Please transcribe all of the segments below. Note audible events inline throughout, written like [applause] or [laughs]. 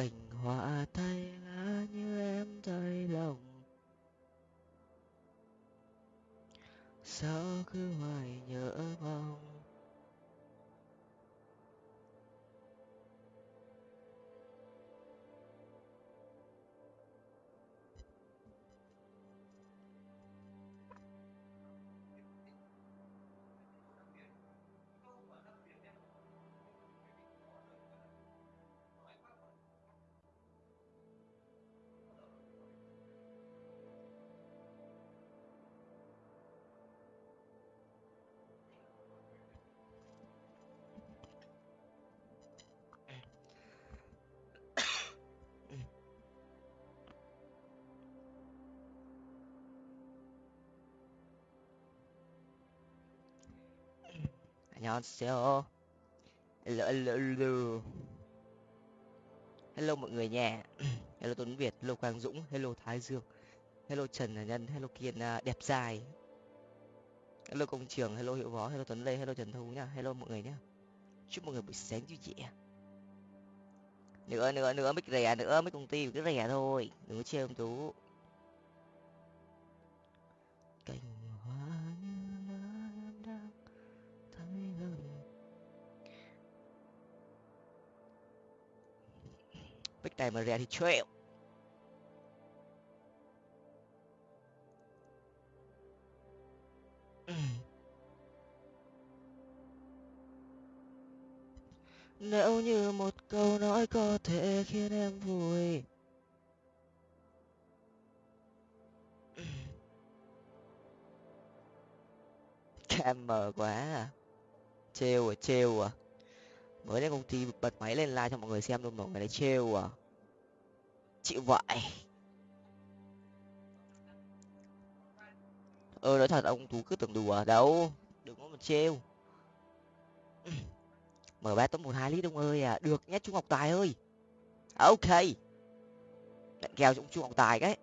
cành hoa thay lá như em thay lòng. Sao cứ hoài nhớ mong 안녕하세요. Hello, hello, hello. Hello mọi người nha. [clears throat] Hello Tuấn Việt, hello Quang Dũng, hello Thái Dương, hello Trần Nhân, hello Kiên à, đẹp dài. Hello công trường, hello Hiệu Võ, hello Tuấn Lê, hello Trần Thu nha. Hello mọi người nhá. Chúc mọi người buổi sáng vui vẻ. Nữa nữa nữa mic rẻ nữa, mic công ty cứ rẻ thôi, đừng có chê ông Tú. Cành Bích này mà rẻ thì chịu. Nếu như một câu nói có thể khiến em vui. Cam mờ quá à. Trêu à, trêu à Mới lên công ty bật máy lên like cho mọi người xem luôn mọi người đấy trêu à. Chịu vậy. Ơ nói thật, ông Tú cứ tưởng đùa à. đâu, Đừng có mà trêu. [clears throat] Mở ba top một hai lít ông ơi à. Được nhé, trung ngọc tài ơi. À, ok. Nhận kèo trung trung ngọc tài cái.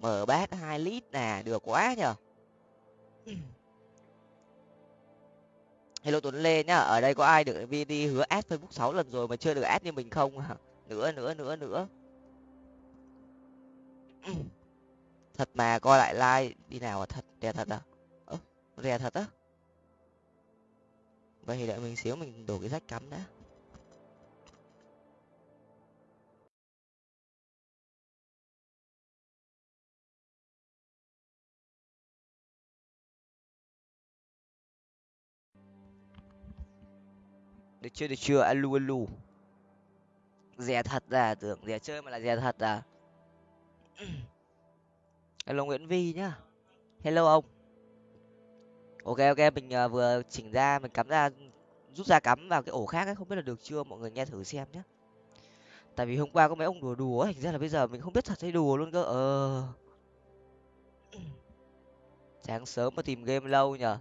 Mở bát hai lít nè, được quá nhở [clears throat] hello tuấn lê nhá, ở đây có ai được vd hứa ad facebook sáu lần rồi mà chưa được ad như mình không à nữa nữa nữa nữa. [clears throat] Thật mà, coi lại like đi nào à thật rẻ thật à? Ơ rẻ thật á? Vậy thì đợi mình xíu mình đổ cái rách cắm đã. Được chưa được chưa? Alu alu rẻ thật à tưởng rẻ chơi mà là rẻ thật à? [clears throat] Hello nguyễn vi nhá. Hello ông. Ok ok mình uh, vừa chỉnh ra mình cắm ra rút ra cắm vào cái ổ khác ấy không biết là được chưa? Mọi người nghe thử xem nhé tại vì hôm qua có mấy ông đùa đùa thành ra là bây giờ mình không biết thật hay đùa luôn cơ. Ờ. Sáng sớm mà tìm game lâu nhở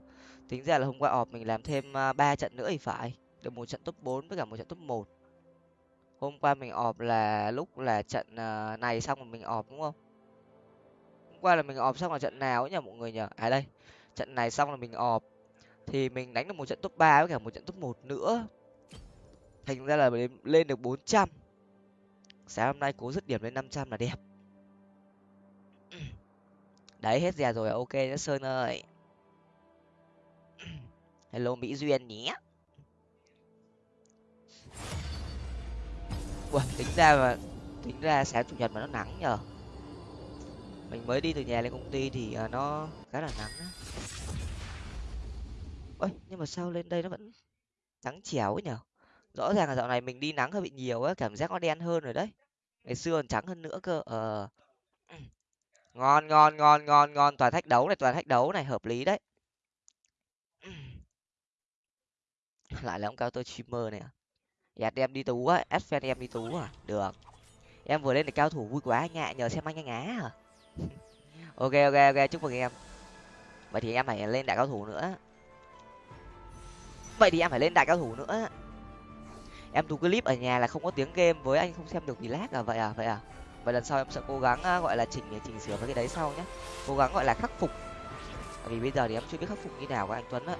tính ra là hôm qua ọp mình làm thêm ờ, ba trận nữa thì phải được một trận top bốn với cả một trận top một. Hôm qua mình ọp là lúc là trận à, này xong rồi mình ọp, đúng không? Hôm qua là mình ọp xong là trận nào ấy nhỉ mọi người nhỉ? à đây. Trận này xong là mình ọp. Thì mình đánh được một trận top ba với cả một trận top một nữa. Thành ra là lên được bốn trăm. Sáng hôm nay cố dứt điểm lên năm trăm là đẹp. [clears throat] Đấy, hết rè rồi à? ok nhá sơn ơi. [clears throat] Hello, mỹ duyên nhé. Ủa, tính ra mà tính ra sáng chủ nhật mà nó nắng nhờ. Mình mới đi từ nhà lên công ty thì à, nó khá là nắng á. Ôi nhưng mà sao lên đây nó vẫn nắng chéo ấy nhở rõ ràng là dạo này mình đi nắng hơi bị nhiều á cảm giác nó đen hơn rồi đấy. Ngày xưa còn trắng hơn nữa cơ ờ. [clears throat] Ngon ngon ngon ngon ngon toàn thách đấu này toàn thách đấu này hợp lý đấy. [clears throat] Lại là ông cao tôi streamer này à? Dạ em đi tú á, ép fan em đi tú à? Được. Em vừa lên được cao thủ vui quá anh ạ, nhờ xem anh anh á à [laughs] ok ok ok, chúc mừng em. Vậy thì em phải lên đại cao thủ nữa. Vậy thì em phải lên đại cao thủ nữa. Em thu clip ở nhà là không có tiếng game với anh, không xem được vì lag à? Vậy à vậy à? Vậy lần sau em sẽ cố gắng à, gọi là chỉnh chỉnh sửa với cái đấy sau nhé cố gắng gọi là khắc phục. Vì bây giờ thì em chưa biết khắc phục như nào của anh tuấn á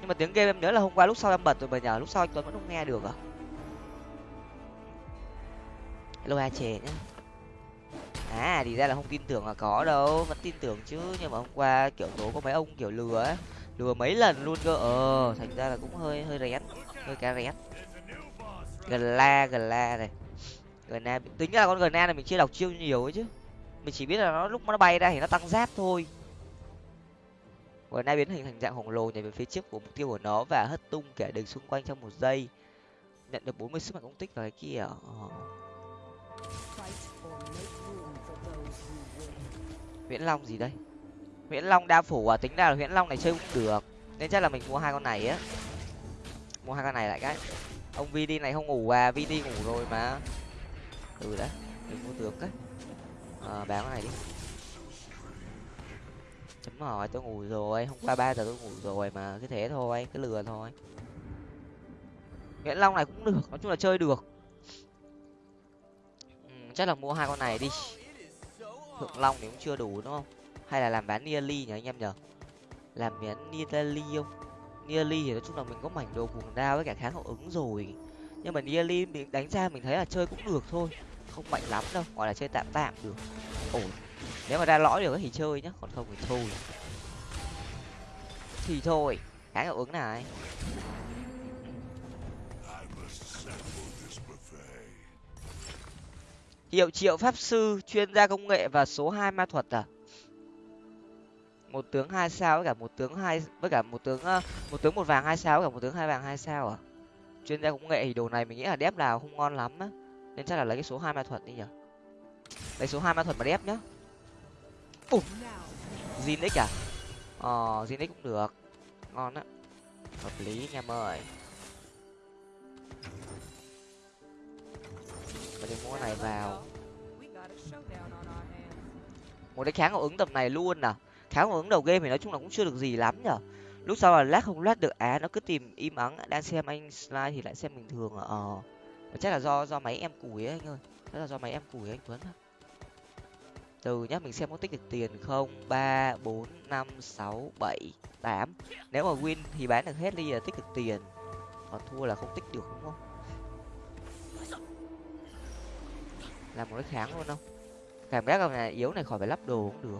nhưng mà tiếng game em nhớ là hôm qua lúc sau em bật rồi, mà nhờ lúc sau anh tuấn vẫn không nghe được à? Hello a chè nhá. À thì ra là không tin tưởng là có đâu, vẫn tin tưởng chứ. Nhưng mà hôm qua kiểu tố có mấy ông kiểu lừa ấy, lừa mấy lần luôn cơ. Ờ thành ra là cũng hơi hơi rén, hơi cá rén. Gần la gần la này. Gần la tính ra là con gần la này mình chưa đọc chiêu nhiều ấy chứ. Mình chỉ biết là nó lúc nó bay ra thì nó tăng giáp thôi và nay biến hình thành dạng khổng lồ nhảy về phía trước của mục tiêu của nó và hất tung kẻ địch xung quanh trong một giây nhận được 40 sức mạnh công tích vào cái kia nguyễn ờ. Long gì đây? nguyễn Long đa phủ à, tính ra là nguyễn Long này chơi cũng được. Nên chắc là mình mua hai con này á. Mua hai con này lại cái. Ông VD này không ngủ à, VD ngủ rồi mà. Ừ đấy, mình mua được cái. Ờ, bán con này đi. Chấm hỏi tôi ngủ rồi, hôm qua ba giờ tôi ngủ rồi mà cứ thế thôi, cứ lừa thôi. nguyễn Long này cũng được, nói chung là chơi được. Ừ, chắc là mua hai con này đi. Thượng long thì cũng chưa đủ đúng không? Hay là làm bán nearly nhỉ anh em nhở làm bán nearly không? Nearly thì nói chung là mình có mảnh đồ cuồng đao với cả kháng hậu ứng rồi. Nhưng mà nearly mình đánh ra mình thấy là chơi cũng được thôi không mạnh lắm đâu gọi là chơi tạm tạm được. Ổn nếu mà ra lõi được thì chơi nhá, còn không thì thôi thì thôi cái hiệu ứng này. Hiệu triệu pháp sư, chuyên gia công nghệ và số hai ma thuật à? Một tướng hai sao với cả một tướng hai, với cả một tướng ờ, một tướng một vàng hai sao với cả một tướng hai vàng hai sao à? Chuyên gia công nghệ thì đồ này mình nghĩ là đép nào không ngon lắm á. Nên chắc là lấy cái số hai ma thuật đi nhở lấy số hai ma thuật mà đép nhá ủa? Zinix à? Ờ Zinix cũng được. Ngon á. Hợp lý anh em ơi. Và mua này vào. Một cái kháng hậu ứng tầm này luôn à? Kháng hậu ứng đầu game thì nói chung là cũng chưa được gì lắm nhở? Lúc sau là lát không lát được á, nó cứ tìm im ắng, đang xem anh slide thì lại xem bình thường à? Ờ. Chắc là do do máy em củi ấy anh ơi. Chắc là do máy em củi anh tuấn từ nhá, mình xem có tích được tiền không? Ba, bốn, năm, sáu, bảy, tám. Nếu mà win thì bán được hết đi là tích được tiền. Còn thua là không tích được, đúng không? Làm một cái kháng luôn không? Cảm giác con này yếu này khỏi phải lắp đồ cũng được.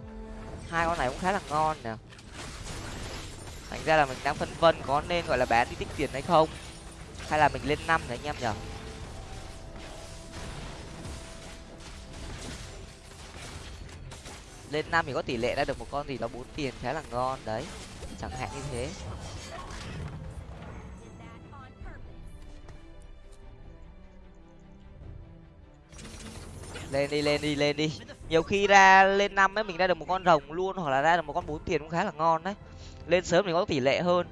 Hai con này cũng khá là ngon nè. Thành ra là mình đang phân vân có nên, gọi là, bán đi tích tiền hay không? Hay là mình lên năm đấy anh em nhở lên năm thì có tỷ lệ ra được một con gì đó bốn tiền khá là ngon, đấy. Chẳng hạn như thế. Lên đi lên đi lên đi. Nhiều khi ra lên năm ấy, mình ra được một con rồng luôn, hoặc là ra được một con bốn tiền cũng khá là ngon đấy. Lên sớm thì có tỷ lệ hơn.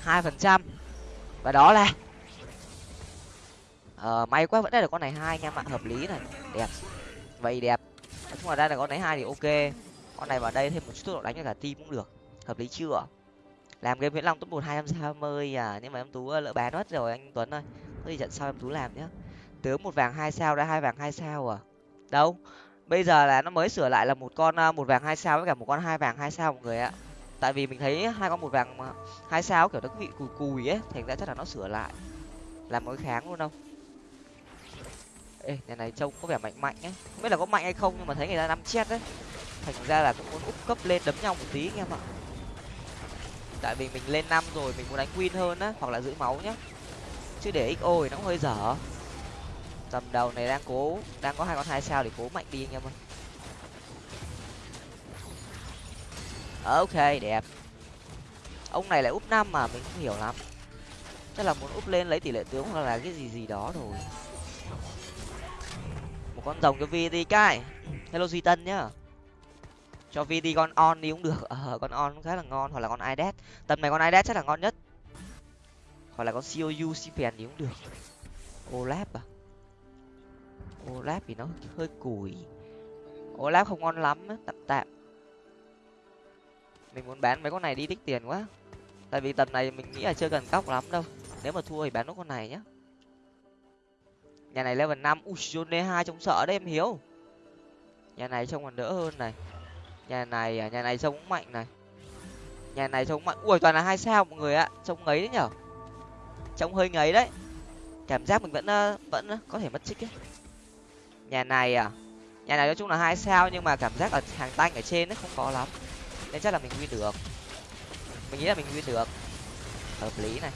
Hai phần trăm. Và đó là ờ may quá vẫn ra được con này hai anh em ạ hợp lý này. Đẹp. Vậy đẹp nói chung là ra là con này hai thì ok. Con này vào đây thêm một chút tốc độ đánh cho cả team cũng được. Hợp lý chưa? Làm game viễn long top một hai trăm sáu mươi à nhưng mà em tú ờ, lỡ bán mất rồi, anh tuấn ơi. Có gì trận sau em tú làm nhá. Tướng một vàng hai sao đã, hai vàng hai sao à? Đâu? Bây giờ là nó mới sửa lại là một con ờ, một vàng hai sao với cả một con hai vàng hai sao mọi người ạ. Tại vì mình thấy hai con một vàng hai sao kiểu nó bị cùi cùi ấy, thành ra chắc là nó sửa lại. Làm mỗi kháng luôn không? Ê nhà này, trông có vẻ mạnh mạnh ấy. Không biết là có mạnh hay không, nhưng mà thấy người ta năm chết đấy. Thành ra là cũng muốn úp cấp lên đấm nhau một tí, anh em ạ. Tại vì mình lên năm rồi, mình muốn đánh win hơn á, hoặc là giữ máu nhá. Chứ để xo thì nó cũng hơi dở. Tầm đầu này đang cố, đang có hai con hai sao để cố mạnh đi, anh em ơi. Ok, đẹp. Ông này lại úp năm mà, mình không hiểu lắm. Chắc là muốn úp lên lấy tỷ lệ tướng hoặc là cái gì gì đó rồi con rồng cho vi đi cái. Hello duy tân nhá. Cho vi đi con on đi cũng được. Ờ con on khá là ngon. Hoặc là con idet tầm này con idet chắc là ngon nhất. Hoặc là con cou cpn thì cũng được. Olap à? Olap thì nó hơi củi. Olap không ngon lắm tạm tạm. Mình muốn bán mấy con này đi tích tiền quá. Tại vì tầm này mình nghĩ là chưa cần cóc lắm đâu. Nếu mà thua thì bán nốt con này nhá nhà này level năm. Ushone hai trông sợ đấy, em hiếu nhà này trông còn đỡ hơn này. Nhà này à, nhà này trông cũng mạnh này. Nhà này trông mạnh. Ui, toàn là hai sao mọi người ạ. Trông ngấy đấy nhở. Trông hơi ngấy đấy. Cảm giác mình vẫn ờ, vẫn ờ, có thể mất trích ấy. Nhà này à nhà này nói chung là hai sao nhưng mà cảm giác ở hàng tanh ở trên nó không có lắm. Nên chắc là mình win được. Mình nghĩ là mình win được. Hợp lý này.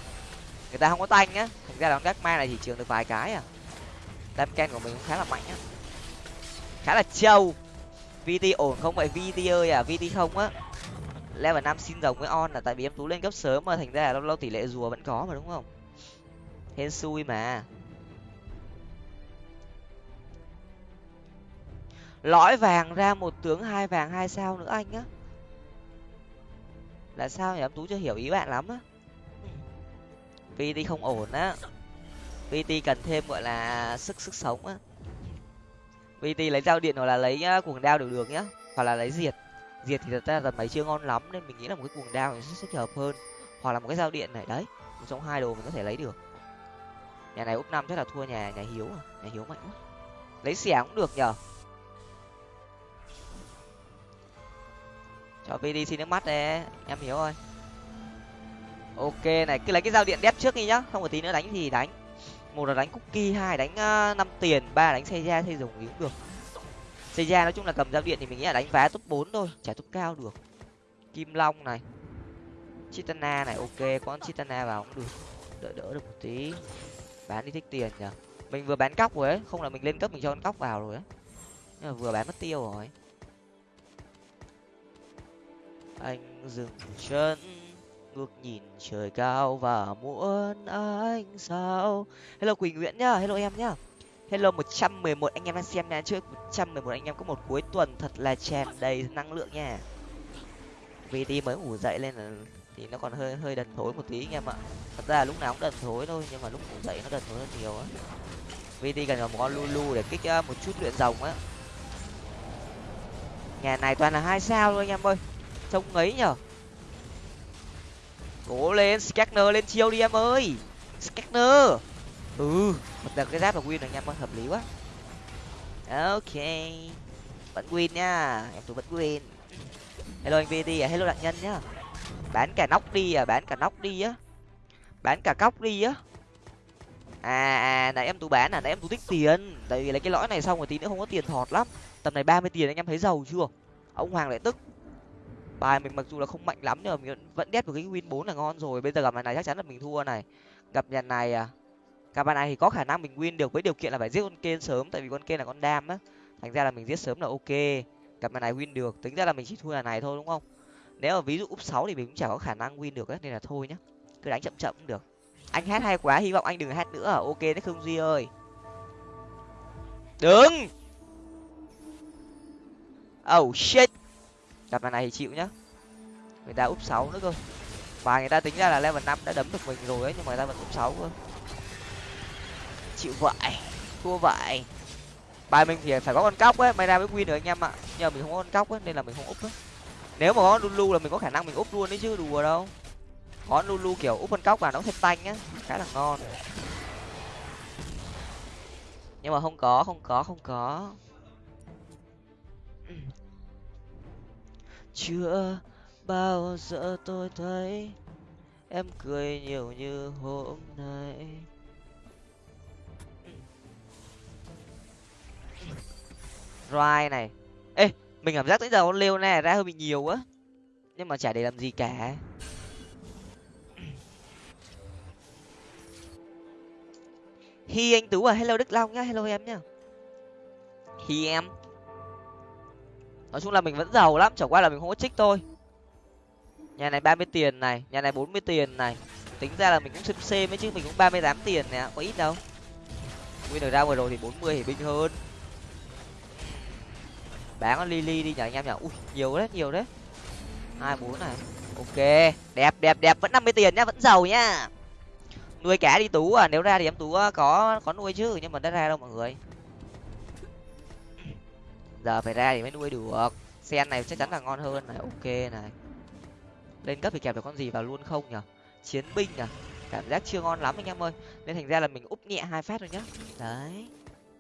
Người ta không có tanh á thành ra là con gác ma này chỉ trường được vài cái à đam ken của mình cũng khá là mạnh á. Khá là trâu vt ổn không? Vậy vt ơi à vt không á? Level năm xin rồng với on là tại vì em tú lên cấp sớm mà, thành ra là lâu lâu tỷ lệ rùa vẫn có mà, đúng không? Hên xui mà. Lõi vàng ra một tướng hai vàng hai sao nữa anh á. Là sao nhỉ? Em tú chưa hiểu ý bạn lắm á. Vt không ổn á vt cần thêm, gọi là, sức sức sống á. Vt lấy dao điện hoặc là lấy cuồng đao đều được nhá, hoặc là lấy diệt. Diệt thì thật ra là mấy chưa ngon lắm nên mình nghĩ là một cái cuồng đao sẽ sẽ hợp hơn, hoặc là một cái dao điện này, đấy, một trong hai đồ mình có thể lấy được. Nhà này úp năm chắc là thua nhà nhà hiếu à nhà hiếu mạnh quá. Lấy xẻng cũng được nhở cho vd xin nước mắt đấy em hiểu rồi ok này, cứ lấy cái dao điện đép trước đi nhá, không có tí nữa đánh thì đánh một là đánh cookie, hai đánh ờ, năm tiền, ba đánh xây ra xây dùng cũng được. Xây ra nói chung là cầm dao điện thì mình nghĩ là đánh vá top bốn thôi, trả top cao được. Kim long này, chitana này, ok, con chitana vào cũng được. Đỡ đỡ được một tí. Bán đi thích tiền nhở mình vừa bán cóc rồi ấy, không là mình lên cấp mình cho con cóc vào rồi ấy. Nhưng mà vừa bán mất tiêu rồi. Anh dừng chân ngước nhìn trời cao và muốn ánh sao. Hello quỳnh nguyễn nhá, hello em nhá. Hello một trăm mười một anh em đang xem nha, trước một trăm mười một anh em có một cuối tuần thật là tràn đầy năng lượng nha. Vt mới ngủ dậy lên là thì nó còn hơi hơi đần thối một tí anh em ạ. Thật ra lúc nào cũng đần thối thôi, nhưng mà lúc ngủ dậy nó đần thối hơn nhiều á. Vt cần một con lulu để kích à, một chút luyện rồng á. Nhà này toàn là hai sao thôi anh em ơi. Trông ấy nhở cố lên scanner lên chiêu đi em ơi. Scanner ừ một đợt cái giáp là win rồi anh em hợp lý quá. Ok. Vẫn win nha, em tôi vẫn win. Hello anh vt à hello đạn nhân nhá. Bán cả nóc đi à bán cả nóc đi á. Bán cả cóc đi á. À à nãy em tú bán à nãy em tú tích tiền. Tại vì lấy cái lõi này xong rồi tí nữa không có tiền thọt lắm. Tầm này ba mươi tiền anh em thấy giàu chưa? Ông hoàng lại tức bài, mình mặc dù là không mạnh lắm nhưng mà mình vẫn đét một cái win bốn là ngon rồi. Bây giờ gặp nhà này chắc chắn là mình thua này. Gặp nhà này à? Gặp bài này thì có khả năng mình win được với điều kiện là phải giết con kên sớm, tại vì con kên là con đam á. Thành ra là mình giết sớm là ok. Gặp nhà này win được, tính ra là mình chỉ thua nhà này thôi, đúng không? Nếu mà ví dụ úp sáu thì mình cũng chả có khả năng win được ấy nên là thôi nhá. Cứ đánh chậm chậm cũng được. Anh hát hay quá, hy vọng anh đừng hát nữa à. ok đấy không duy ơi. Đừng oh shit! Gặp này thì chịu nhá. Người ta úp sáu nữa cơ. Và người ta tính ra là level năm đã đấm được mình rồi ấy, nhưng mà người ta vẫn úp sáu cơ. Chịu vậy, thua vậy. Bài mình thì phải có con cóc ấy, may ra mới win được anh em ạ. Nhưng mà mình không có con cóc ấy, nên là mình không úp ấy. Nếu mà có lulu là mình có khả năng mình úp luôn đấy chứ, đùa đâu. Có lulu kiểu úp con cóc vào nó thêm tanh nhá khá là ngon. Nhưng mà không có không có không có. Chưa bao giờ tôi thấy em cười nhiều như hôm nay. Ride này. Ê mình cảm giác tới giờ con Leo này ra hơi bị nhiều quá, nhưng mà chả để làm gì cả. Hi anh tú à hello đức long nhá hello em nhá. Hi em nói chung là mình vẫn giàu lắm, chẳng qua là mình không có trích thôi. Nhà này ba mươi tiền này, nhà này bốn mươi tiền này. Tính ra là mình cũng xếp c mấy chứ, mình cũng ba mươi tám tiền nè, có ít đâu. Nguyên được ra vừa rồi thì bốn mươi thì binh hơn. Bán con lily đi nhở anh em nhở ui, nhiều đấy nhiều đấy. hai bốn này. Ok, đẹp đẹp đẹp. Vẫn năm mươi tiền nhá, vẫn giàu nhá. Nuôi cá đi tú à nếu ra thì em tú ờ, có có nuôi chứ, nhưng mà đã ra đâu mọi người? Giờ phải ra thì mới nuôi được. Sen này chắc chắn là ngon hơn này. Ok này. Lên cấp thì kẹp được con gì vào luôn không nhở chiến binh à? Cảm giác chưa ngon lắm anh em ơi. Nên thành ra là mình úp nhẹ hai phát thôi nhá. Đấy.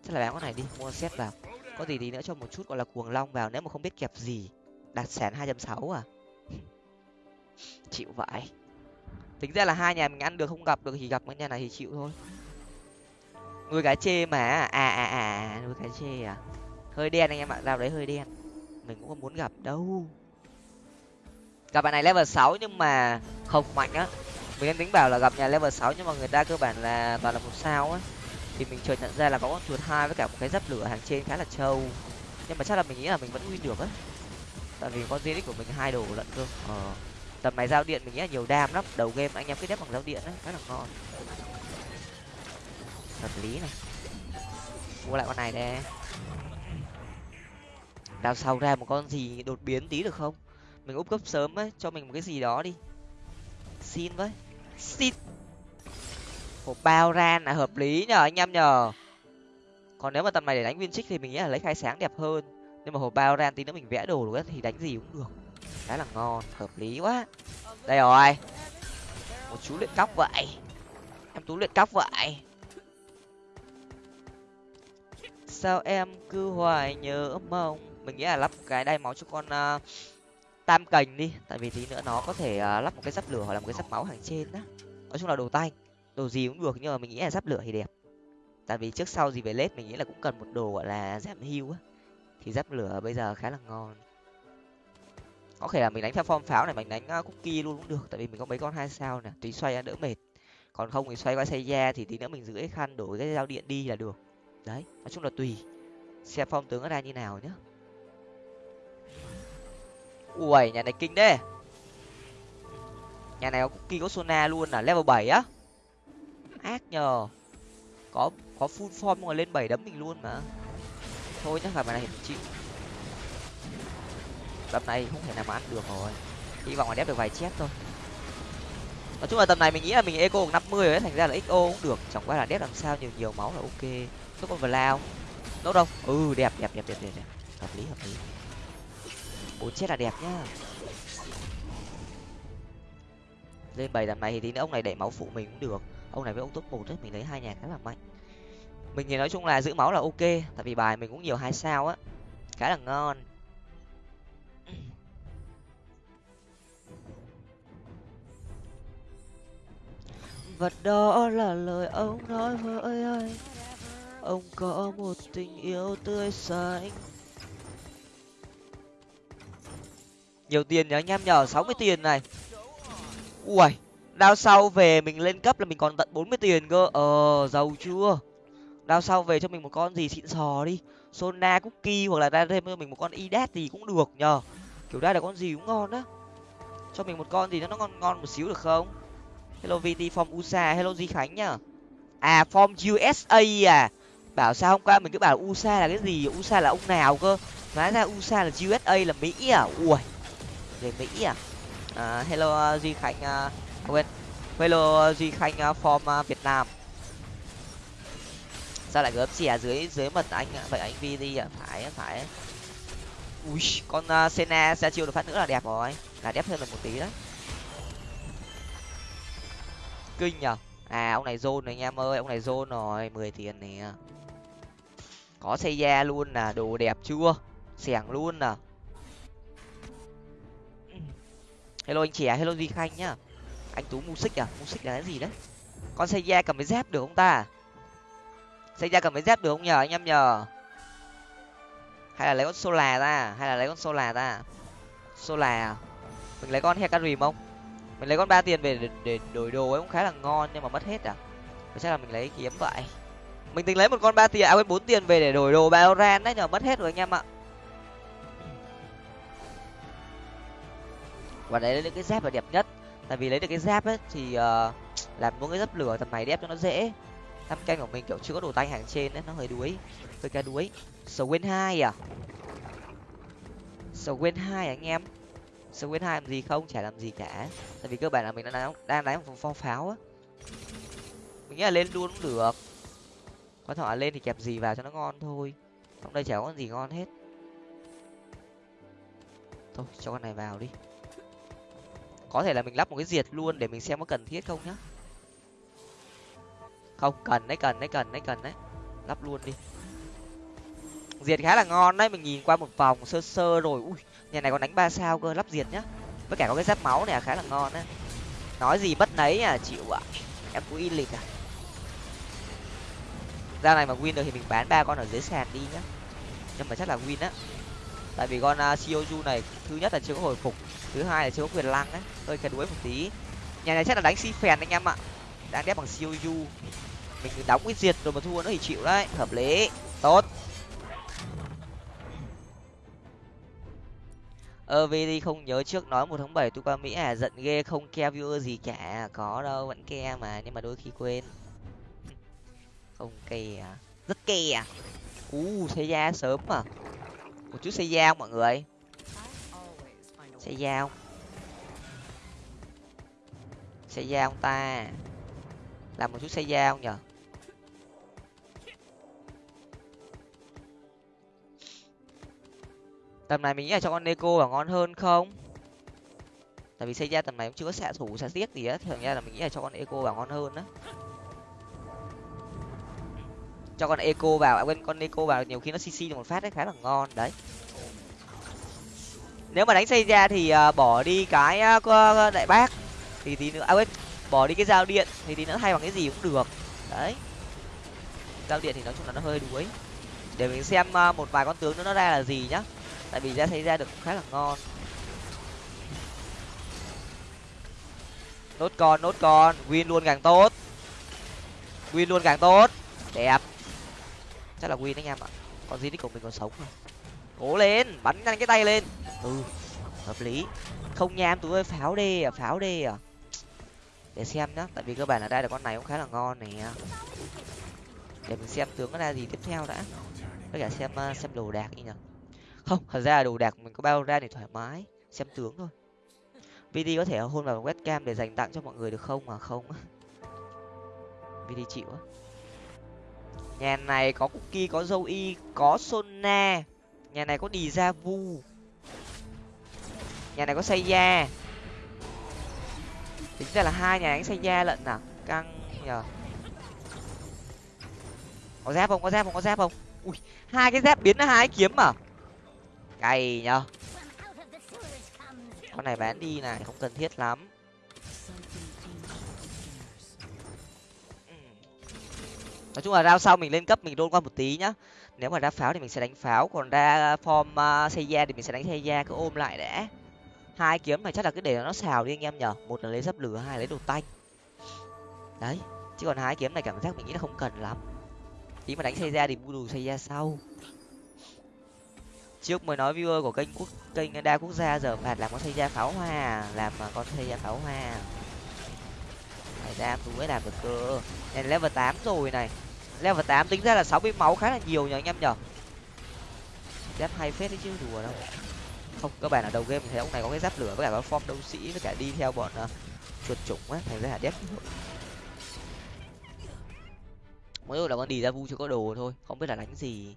Chắc là bán con này đi mua xét vào. Có gì tí nữa cho một chút gọi là cuồng long vào nếu mà không biết kẹp gì. Đạt sản hai trăm sáu à? [laughs] Chịu vậy. Tính ra là hai nhà mình ăn được không gặp được thì gặp cái nhà này thì chịu thôi. Nuôi cá chê mà. À à, à, à nuôi cá chê à? Hơi đen anh em ạ dao đấy hơi đen. Mình cũng không muốn gặp đâu. Gặp bạn này level sáu nhưng mà không mạnh á. Mình đang tính bảo là gặp nhà level sáu nhưng mà người ta cơ bản là toàn là một sao á. Thì mình chợt nhận ra là có con chuột hai với cả một cái giáp lửa hàng trên khá là trâu. Nhưng mà chắc là mình nghĩ là mình vẫn win được á. Tại vì con Zenix của mình hai đồ lận cơ. Ờ tầm này giao điện mình nghĩ là nhiều đam lắm. Đầu game anh em cứ đép bằng giao điện á rất là ngon. Hợp lý này. Mua lại con này đây đào sau ra một con gì đột biến tí được không? Mình úp cấp sớm ấy, cho mình một cái gì đó đi. Xin với. Xin. Hộp bao ran là hợp lý nhờ, anh em nhờ. Còn nếu mà tầm này để đánh viên trích thì mình nghĩ là lấy khai sáng đẹp hơn. Nhưng mà hộp bao ran tí nữa mình vẽ đồ được thì đánh gì cũng được. Khá là ngon, hợp lý quá. Đây rồi. Một chú luyện cóc vậy. Em tú luyện cóc vậy. Sao em cứ hoài nhớ mong? Mình nghĩ là lắp cái đai máu cho con uh, tam cành đi. Tại vì tí nữa nó có thể uh, lắp một cái giáp lửa hoặc là một cái giáp máu hàng trên đó nói chung là đồ tay đồ gì cũng được nhưng mà mình nghĩ là giáp lửa thì đẹp. Tại vì trước sau gì về lết mình nghĩ là cũng cần một đồ gọi là giảm hưu á. Thì giáp lửa bây giờ khá là ngon. Có thể là mình đánh theo form pháo này mình đánh ờ, cookie luôn cũng được. Tại vì mình có mấy con hai sao nè tí xoay đỡ mệt. Còn không thì xoay qua xây da thì tí nữa mình giữ cái khăn đổi cái dao điện đi là được. Đấy nói chung là tùy. Xem phong tướng nó ra như nào nhá ui, nhà này kinh đấy nhà này có cookie có sona luôn là level bảy á? Ác nhờ. Có có full form mà lên bảy đấm mình luôn mà. Thôi nhá gặp này mình chịu. Tầm này không thể nào mà ăn được rồi. Hy vọng là đép được vài chép thôi. Nói chung là tầm này mình nghĩ là mình eco năm mươi ấy, thành ra là xo cũng được. Chẳng qua là đép làm sao nhiều nhiều máu là ok. Có con lao đâu đâu ừ đẹp đẹp đẹp đẹp đẹp đẹp. Hợp lý hợp lý bốn chết là đẹp nhá. Lên bảy tầm này thì tí nữa ông này đẩy máu phụ mình cũng được. Ông này với ông top một ấy, mình lấy hai nhà khá là mạnh. Mình thì nói chung là giữ máu là ok, tại vì bài mình cũng nhiều hai sao á. Khá là ngon. [clears throat] Vật đó là lời ông nói với anh. Ông có một tình yêu tươi xanh nhiều tiền nhá anh em nhờ sáu mươi tiền này. Ui đao sau về mình lên cấp là mình còn tận bốn mươi tiền cơ. Ờ giàu chưa? Đao sau về cho mình một con gì xịn sò đi. Sona cookie hoặc là ra thêm cho mình một con idat gì cũng được nhờ. Kiểu đây là con gì cũng ngon á. Cho mình một con gì nó ngon ngon một xíu được không? Hello vt form usa hello di khánh nhá à form usa à? Bảo sao hôm qua mình cứ bảo usa là cái gì? Usa là ông nào cơ? Hóa ra usa là usa là mỹ à? Ui về mỹ à, uh, hello uh, duy khánh uh, quên. Hello duy khánh uh, form uh, việt nam. Sao lại gớm xì à? Dưới dưới mật anh vậy anh vi đi à? Phải phải ui con uh, sena ra chiêu được phát nữa là đẹp rồi. Là đẹp hơn được một tí đấy. Kinh nhở à ông này zone rồi anh em ơi ông này zone rồi mười tiền nè. Có xây da luôn à đồ đẹp chưa? Xẻng luôn à hello anh trẻ hello duy khanh nhá. Anh tú music à? Music là cái gì đấy? Con xây da cầm cái dép được không ta? Xây da cầm cái dép được không nhờ anh em nhờ? Hay là lấy con sola ra? Hay là lấy con sola ra? Sola à? mình lấy con hecarim không? Mình lấy con ba tiền về để, để đổi đồ ấy cũng khá là ngon nhưng mà mất hết à? Chắc là mình lấy kiếm vậy. Mình tính lấy một con ba tiền à quên bốn tiền về để đổi đồ baoran đấy nhờ mất hết rồi anh em ạ. Và đấy lấy cái dép là đẹp nhất. Tại vì lấy được cái dép ấy thì uh, làm mỗi cái dấp lửa tầm này đẹp cho nó dễ. Năm canh của mình kiểu chưa có đồ tay hàng trên đấy nó hơi đuối hơi ca đuối. Swain hai à? Swain hai à anh em. Swain hai làm gì không? Chả làm gì cả. Tại vì cơ bản là mình đang đang đánh một phong pháo á. Mình nghĩ là lên luôn cũng được. Quan trọng là lên thì kẹp gì vào cho nó ngon thôi. Trong đây chả có gì ngon hết. Thôi cho con này vào đi có thể là mình lắp một cái diệt luôn để mình xem có cần thiết không nhá. Không cần đấy cần đấy cần đấy cần đấy. Lắp luôn đi. Diệt khá là ngon đấy mình nhìn qua một vòng sơ sơ rồi. Ui nhà này còn đánh ba sao cơ lắp diệt nhá. Với cả có cái giáp máu này à, khá là ngon đấy. Nói gì bất nấy à chịu ạ. Em cũng in lịch à. Ra này mà win được thì mình bán ba con ở dưới sàn đi nhá. Nhưng mà chắc là win á. Tại vì con uh, Shioju này thứ nhất là chưa có hồi phục thứ hai là chưa có quyền lăng đấy, hơi cái đuối một tí. Nhà này chắc là đánh si phèn anh em ạ. Đang đép bằng Shioju mình đóng cái diệt rồi mà thua nó thì chịu đấy. Hợp lý. Tốt. Ơ vì đi không nhớ trước nói một tháng bảy tôi qua mỹ à giận ghê không ke viewer gì cả. Có đâu vẫn ke mà nhưng mà đôi khi quên. [laughs] Không ke à rất ke à u xây da sớm mà. Một chút xây da mọi người? Xây giao, không xây da ông ta. Làm một chút xây giao không nhở tầm này mình nghĩ là cho con neko là ngon hơn không? Tại vì xây ra tầm này cũng chưa có xạ thủ xạ tiếc gì á. Thường ra là mình nghĩ là cho con eco vào ngon hơn á. Cho con eco vào. À, quên con eco vào nhiều khi nó cc được một phát đấy khá là ngon đấy nếu mà đánh xây ra thì uh, bỏ đi cái uh, đại bác thì tí nữa à quên bỏ đi cái dao điện thì tí nữa thay bằng cái gì cũng được. Đấy. Dao điện thì nói chung là nó hơi đuối. Để mình xem uh, một vài con tướng nữa nó ra là gì nhá. Tại vì ra xây ra được khá là ngon. Nốt con nốt con win luôn càng tốt. Win luôn càng tốt. Đẹp. Chắc là win anh em ạ. Còn gì của mình còn sống không cố lên, bắn nhanh cái tay lên. Ừ hợp lý. Không nha, em tú ơi, pháo đê à pháo đê à. Để xem nhá, tại vì cơ bản là đây là con này cũng khá là ngon này à. để mình xem tướng nó ra gì tiếp theo đã. Với cả xem à, xem đồ đạc đi nhở không, thật ra là đồ đạc mình có bao ra để thoải mái, xem tướng thôi. Vd có thể hôn vào webcam để dành tặng cho mọi người được không? Mà không. Vd chịu á. Nhà này có cookie, có dâu y có sona nhà này có đi ra vu. Nhà này có xây da tính ra là hai nhà đánh xây da lận nào căng nhờ. Có giáp không? Có giáp không? Có giáp không? Ui, hai cái giáp biến ra hai kiếm à? Cày nhờ. Con này bán đi này, không cần thiết lắm. Ừ. Nói chung là rao sau mình lên cấp mình đôn qua một tí nhá nếu mà ra pháo thì mình sẽ đánh pháo còn ra à, form uh, xây da thì mình sẽ đánh xây da cứ ôm lại đã. Hai kiếm này chắc là cứ để nó xào đi anh em nhở. Một là lấy dấp lửa hai lấy đồ tanh. Đấy chứ còn hai kiếm này cảm giác mình nghĩ là không cần lắm. Tí mà đánh xây da thì bu đủ xây da sau. Trước mới nói viewer của kênh quốc kênh đa quốc gia giờ phạt làm con xây ra pháo hoa làm con xây ra pháo hoa. Phải ra tú mới làm được cơ. Này level tám rồi này level tám tính ra là sáu mươi máu khá là nhiều nhờ anh em nhở giáp hay phết đấy chứ đùa đâu. Không các bạn ở đầu game mình thấy ông này có cái giáp lửa với cả có form đấu sĩ với cả đi theo bọn uh, chuột chủng á thành ra là dép. mỗi là con đi ra vu chưa có đồ thôi không biết là đánh gì.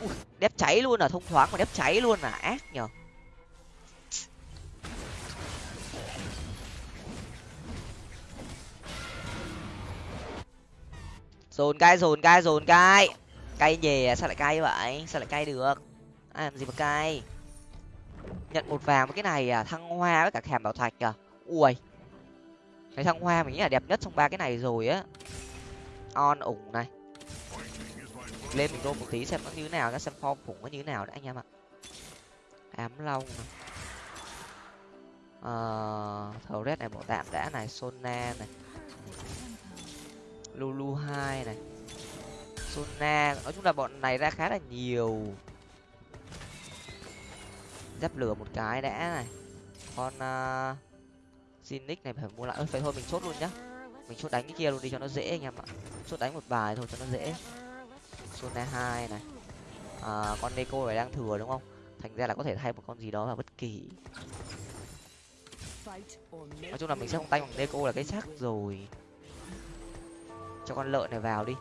Ui, đép cháy luôn à thông thoáng mà đép cháy luôn à ác nhở dồn cay dồn cay dồn cay cay nhè à, sao lại cay vậy? Sao lại cay được? Ai làm gì mà cay? Nhận một vàng với cái này à thăng hoa với cả thèm bảo thạch à. Ui. Cái thăng hoa mình nghĩ là đẹp nhất trong ba cái này rồi á. On ủng này. Lên mình đôn một tí xem nó như thế nào nó xem form khủng nó như thế nào đấy anh em ạ. Ám long này. Ờ thầu red này bộ tạm đã này, sona này lulu hai này. Sona nói chung là bọn này ra khá là nhiều. Giáp lửa một cái đã này. Con uh, Zinix này phải mua lại. Ơi phải thôi mình chốt luôn nhá. Mình chốt đánh cái kia luôn đi cho nó dễ anh em ạ. Chốt đánh một bài thôi cho nó dễ. Sona hai này. À, con Neko này đang thừa đúng không? Thành ra là có thể thay một con gì đó vào bất kỳ. Nói chung là mình sẽ không tay bằng Neko là cái chắc rồi cho con lợn này vào đi.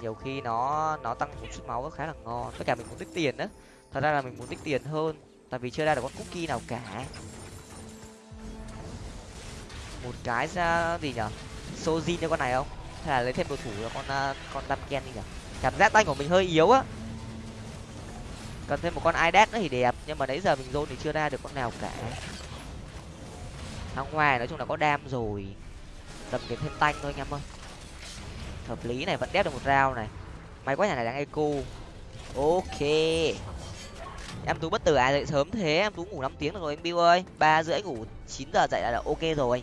Nhiều khi nó nó tăng một chút máu khá là ngon. Tất cả mình muốn tích tiền đó thật ra là mình muốn tích tiền hơn, tại vì chưa ra được con cookie nào cả. Một cái ra gì nhở? Sojin cho con này không? Hay là lấy thêm đồ thủ là con à, con đam ken đi nhở? Cảm giác tay của mình hơi yếu á. Cần thêm một con idad nữa thì đẹp, nhưng mà nãy giờ mình zone thì chưa ra được con nào cả. Thằng ngoài nói chung là có đam rồi. Tầm kiếm thêm tanh thôi anh em ơi hợp lý này vẫn đép được một rau này. May quá nhà này đang eco. Ok. Em tú bất tử ai dậy sớm thế. Em tú ngủ năm tiếng được rồi anh bill ơi. Ba rưỡi ngủ chín giờ dậy là, là ok rồi.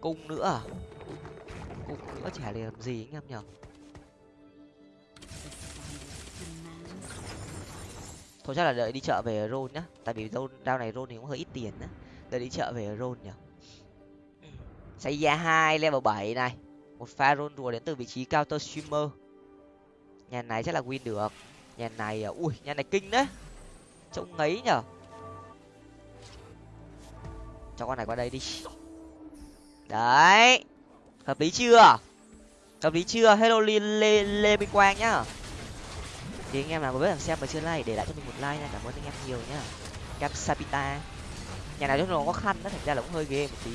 Cung nữa à? cung nữa chả để làm gì anh em nhở thôi chắc là đợi đi chợ về rôn nhá. Tại vì rôn đao này rôn thì cũng hơi ít tiền á. Đợi đi chợ về rôn nhở xây ra hai level bảy này một pha rôn rùa đến từ vị trí counter streamer. Nhà này chắc là win được. Nhà này à, ui nhà này kinh đấy. Trông ngấy nhở. Cho con này qua đây đi. Đấy. Hợp lý chưa? Hợp lý chưa? Hello lê lê, lê minh quang nhá. Thì anh em nào có biết làm xem mà chưa like để lại cho mình một like nha. Cảm ơn anh em nhiều nhá. Capsapita nhà này nó khó khăn nó thành ra là cũng hơi ghê một tí.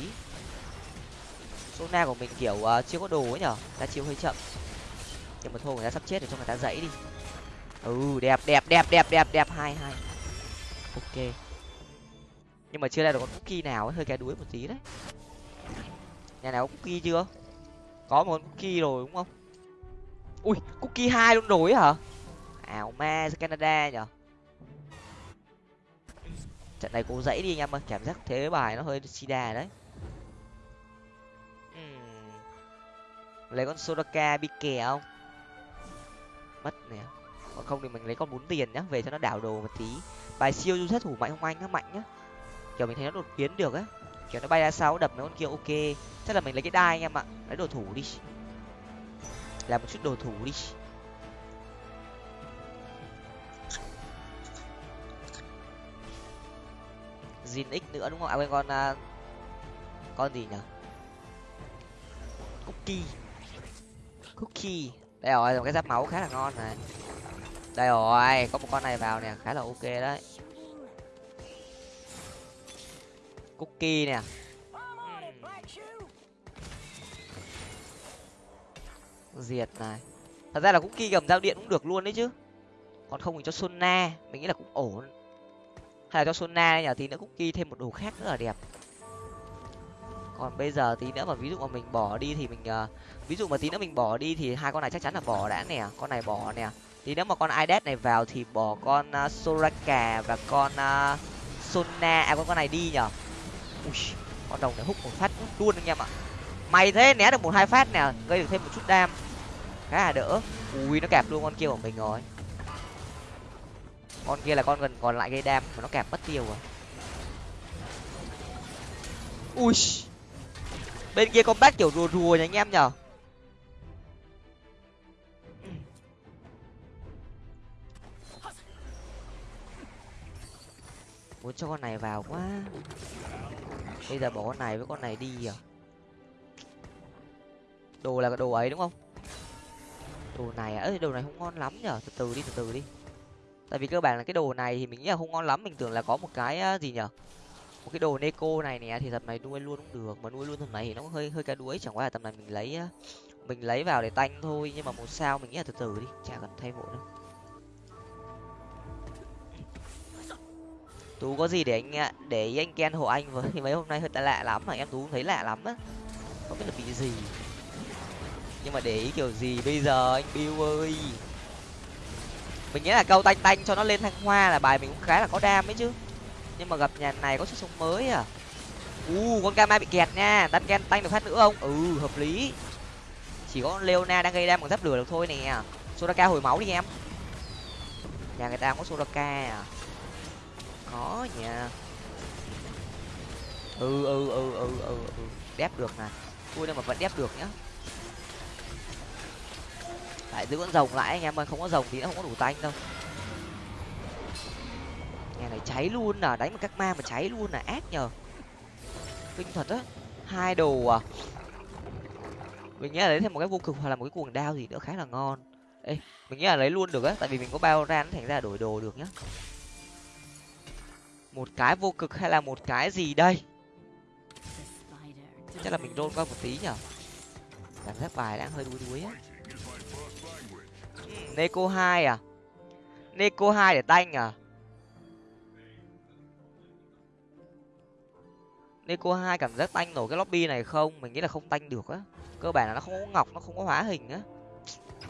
Sona của mình kiểu uh, chưa có đồ ấy nhở? Ta chiêu hơi chậm. Nhưng mà thôi người ta sắp chết rồi cho người ta dãy đi. Ừ đẹp đẹp đẹp đẹp đẹp đẹp. Hai hai. Ok. Nhưng mà chưa ra được con cookie nào ấy hơi cái đuối một tí đấy. Nhà nào có cookie chưa? Có một con cookie rồi đúng không? Ui cookie hai luôn rồi hả? Ảo ma canada nhở? Trận này cố dãy đi anh em ơi cảm giác thế bài nó hơi sida đấy. Lấy con soraka bị kè không? Mất nè. Còn không thì mình lấy con bốn tiền nhá về cho nó đảo đồ một tí. Bài siêu du sát thủ mạnh không anh nó mạnh nhá. Kiểu mình thấy nó đột biến được á. Kiểu nó bay ra sau đập mấy con kia ok. Chắc là mình lấy cái đai anh em ạ. Lấy đồ thủ đi. Làm một chút đồ thủ đi. Zin X nữa đúng không? À quên con uh, con gì nhỉ? Cookie. Cookie. Đây rồi, một cái giáp máu khá là ngon này. Đây rồi, có một con này vào nè, khá là ok đấy. Cookie nè. Diệt này. Thật ra là cookie cầm dao điện cũng được luôn đấy chứ. Còn không thì cho Sona, mình nghĩ là cũng ổn hay là cho sona nhở tí nữa cookie thêm một đồ khác nữa là đẹp còn bây giờ tí nữa mà ví dụ mà mình bỏ đi thì mình uh, ví dụ mà tí nữa mình bỏ đi thì hai con này chắc chắn là bỏ đã nè con này bỏ nè. Tí nữa mà con idet này vào thì bỏ con uh, soraka và con uh, sona à con con này đi nhở Ui, con đồng này hút một phát luôn anh em ạ. Mày thế né được một hai phát nè gây được thêm một chút đam. Khá là đỡ. Ui nó kẹp luôn con kia của mình rồi. Con kia là con gần còn lại gây đam mà nó kẹp mất tiêu rồi. Ui bên kia combat bác kiểu rùa rùa nha anh em nhở? Muốn cho con này vào quá. Bây giờ bỏ con này với con này đi à đồ là cái đồ ấy đúng không? Đồ này à? Đồ này không ngon lắm nhở? Từ từ đi, từ từ đi. Tại vì cơ bản là cái đồ này thì mình nghĩ là không ngon lắm. Mình tưởng là có một cái gì nhở? Một cái đồ neko này nè, thì tầm này nuôi luôn cũng được, mà nuôi luôn tầm này thì nó hơi hơi cá đuối, chẳng qua là tầm này mình lấy mình lấy vào để tanh thôi, nhưng mà một sao mình nghĩ là từ từ đi, chả cần thay vội đâu. Tú có gì để anh à, để anh ken hộ anh với [laughs] mấy hôm nay hơi lạ lắm, mà em tú thấy lạ lắm á, không biết là bị gì. Nhưng mà để ý kiểu gì bây giờ anh bill ơi? Mình nghĩ là câu tanh tanh cho nó lên thăng hoa là bài mình cũng khá là có đam ấy chứ nhưng mà gặp nhà này có sức sống mới à? U, con kama bị kẹt nha. Đan ken tanh được phát nữa không? Ừ hợp lý. Chỉ có leona đang gây đam bằng giáp lửa được thôi nè. Sodaka hồi máu đi em. Nhà người ta có sodaka à? Có nha ừ ừ ừ ừ ừ ừ. Đép được nè vui đâu mà vẫn đép được nhá. Lại giữ con rồng lại, anh em ơi. Không có rồng thì nó không có đủ tanh đâu nhà này cháy luôn à đánh một các ma mà cháy luôn là ác nhờ. Kinh thật á, hai đồ à. Mình nghĩ là lấy thêm một cái vô cực hoặc là một cái cuồng đao gì nữa khá là ngon. Ê, mình nghĩ là lấy luôn được á, tại vì mình có bao ran thành ra đổi đồ được nhá. Một cái vô cực hay là một cái gì đây? Chắc là mình đôn qua một tí nhở cảm giác bài đang hơi đuối đuối á. Neko hai à? Neko hai để tanh à? Neko hai cảm giác tanh nổi cái lobby này không? Mình nghĩ là không tanh được á. Cơ bản là nó không có ngọc, nó không có hóa hình á.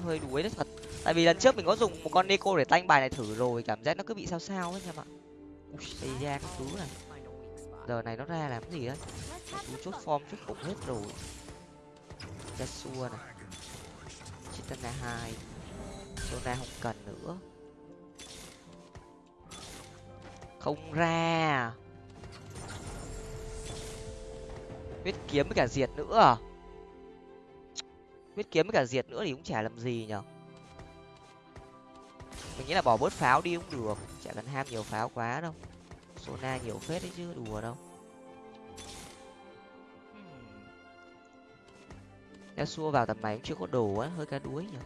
Hơi đuối đấy thật. Tại vì lần trước mình có dùng một con Neko để tanh bài này thử rồi, cảm giác nó cứ bị sao sao ấy em ạ. Ui xây ra cái thứ này. Giờ này nó ra làm cái gì đấy chú chốt form chốt bụng hết rồi. Yasuo này. Chitana hai. Sona không cần nữa. Không ra. Huyết kiếm với cả diệt nữa à? Huyết kiếm với cả diệt nữa thì cũng chả làm gì nhở? Mình nghĩ là bỏ bớt pháo đi cũng được. Chả cần ham nhiều pháo quá đâu. Sona nhiều phết đấy chứ đùa đâu. Yasuo vào tầm này cũng chưa có đồ á hơi cá đuối nhở?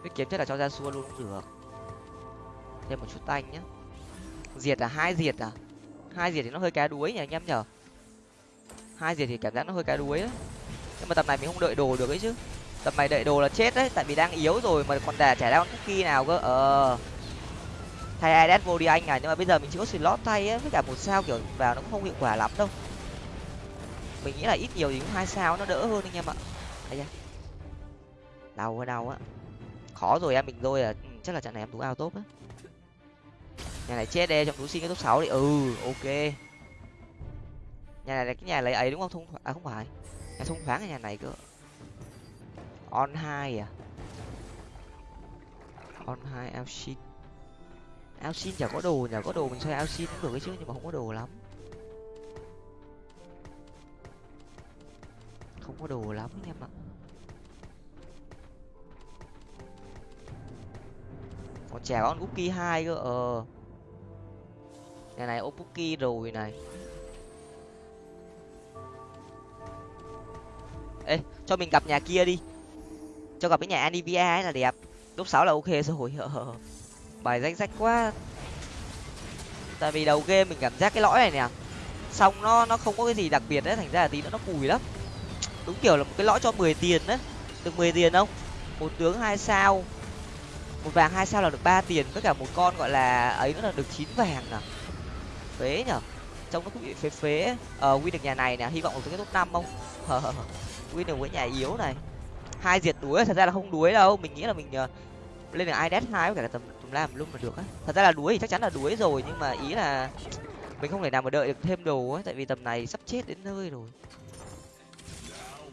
Huyết kiếm chắc là cho ra xua luôn cũng được. Thêm một chút tanh nhá diệt là hai diệt à? Hai diệt thì nó hơi cá đuối nhỉ, anh em nhở? Hai diệt thì cảm giác nó hơi cá đuối đấy nhưng mà tập này mình không đợi đồ được ấy chứ. Tập này đợi đồ là chết đấy, tại vì đang yếu rồi mà còn đà chả đang con cookie nào cơ. Ờ. Thay ids vô đi anh à nhưng mà bây giờ mình chỉ có slot thay ấy với cả một sao kiểu vào nó cũng không hiệu quả lắm đâu. Mình nghĩ là ít nhiều thì cũng hai sao nó đỡ hơn anh em ạ. Thấy chưa đau quá, đau á khó rồi em, mình rồi à ừ, chắc là trận này em tú ao tốt á nhà này chết đê trong túi xin cái top sáu đi. Ừ ok. Nhà này là cái nhà lấy ấy đúng không? Thông à không phải. Nhà thông thoáng ở nhà này cơ. On hai à? On hai, ao xin. Ao xin chả có đồ nhà có đồ mình xoay ao xin cũng được cái chứ, nhưng mà không có đồ lắm. Không có đồ lắm em ạ. Còn trẻ con cookie hai cơ ờ nhà này opuki rồi này. Ê, cho mình gặp nhà kia đi. Cho gặp cái nhà anivia ấy là đẹp. Lúc sáu là ok rồi. Bài danh sách quá. Tại vì đầu game mình cảm giác cái lõi này nè. Xong nó nó không có cái gì đặc biệt đấy, thành ra là tí nữa nó cùi lắm. Đúng kiểu là một cái lõi cho mười tiền đấy. Được mười tiền không? Một tướng hai sao. Một vàng hai sao là được ba tiền. Với cả một con gọi là ấy nữa là được chín vàng à phế nhở? Trông nó cũng bị phế phế. Ờ win được nhà này nè hy vọng được cái top năm không? Win được với nhà yếu này. Hai diệt đuối thật ra là không đuối đâu. Mình nghĩ là mình uh, lên được ides hai với cả tầm tầm lam luôn mà được á. Thật ra là đuối thì chắc chắn là đuối rồi nhưng mà ý là mình không thể nào mà đợi được thêm đồ ấy tại vì tầm này sắp chết đến nơi rồi.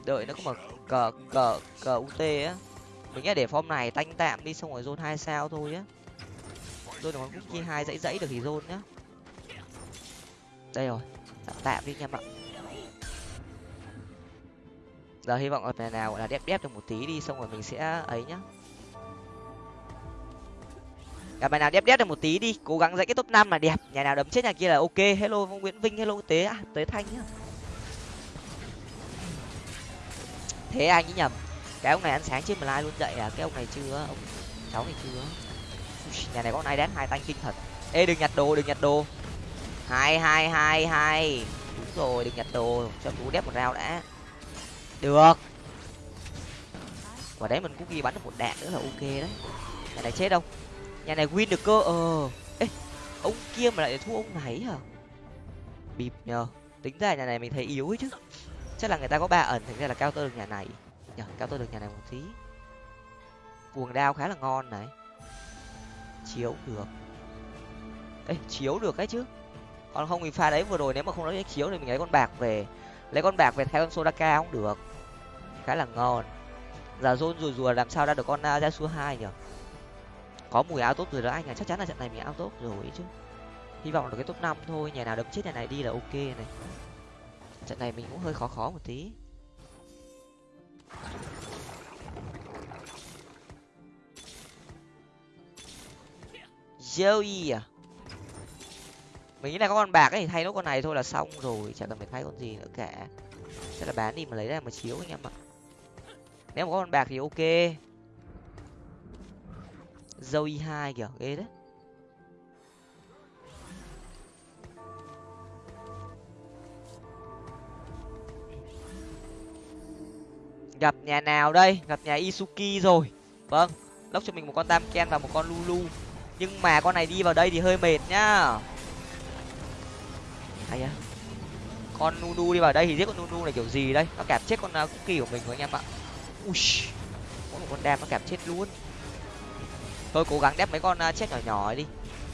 Đợi nó có mà cờ cờ cờ ut á. Mình nghĩ để form này tanh tạm đi xong rồi zone hai sao thôi á. Zone được con cookie hai dãy dãy được thì zone nhá đây rồi. Tạm tạm đi nha ạ giờ hy vọng ở nào gọi là đép đép được một tí đi xong rồi mình sẽ ấy nhá. Gặp bài nào đép đép được một tí đi cố gắng dạy cái top năm là đẹp. Nhà nào đấm chết nhà kia là ok. Hello nguyễn vinh hello tế à, tế thanh nhá. Thế anh ấy nhầm? Cái ông này ăn sáng trên lai luôn dậy à? Cái ông này chưa ông cháu này chưa nhà này có ai đánh hai tanh kinh thật. Ê đừng nhặt đồ đừng nhặt đồ hai hai hai hai. Đúng rồi, đừng nhặt đồ, cho cú đép một rau đã. Được. Quả đấy mình cũng ghi bắn được một đạn nữa là ok đấy. Nhà này chết không nhà này win được cơ ờ. Ê, ông kia mà lại thua ông này hả? Bịp nhờ. Tính ra nhà này mình thấy yếu ấy chứ. Chắc là người ta có ba ẩn, thành ra là cao tơ được nhà này. Nhờ, cao tơ được nhà này một tí. Cuồng đao khá là ngon này. Chiếu được. Ê, chiếu được ấy chứ còn không thì pha đấy vừa rồi nếu mà không lấy chiếu thì mình lấy con bạc về. Lấy con bạc về thay con sodaka cũng được. Khá là ngon. Giờ rôn rùa rùa làm sao ra được con uh, hai nhở có mùi áo tốt rồi đó anh à chắc chắn là trận này mình áo tốt rồi chứ. Hy vọng được cái top năm thôi nhà nào đấm chết nhà này đi là ok này. Trận này mình cũng hơi khó khó một tí. Joey à? Mình nghĩ là có con bạc ấy thì thay nốt con này thôi là xong rồi chẳng cần phải thay con gì nữa cả. Sẽ là bán đi mà lấy ra mà chiếu anh em ạ. Nếu mà có con bạc thì ok. Joey hai kìa, ghê đấy. Gặp nhà nào đây? Gặp nhà isuki rồi. Vâng lốc cho mình một con tam ken và một con lulu. Nhưng mà con này đi vào đây thì hơi mệt nhá ai à con nunu đi vào đây thì giết con nunu này kiểu gì đây? Nó kẹp chết con uh, cookie của mình rồi anh em ạ. Ui có một con đam nó kẹp chết luôn. Thôi cố gắng đép mấy con uh, chết nhỏ nhỏ đi.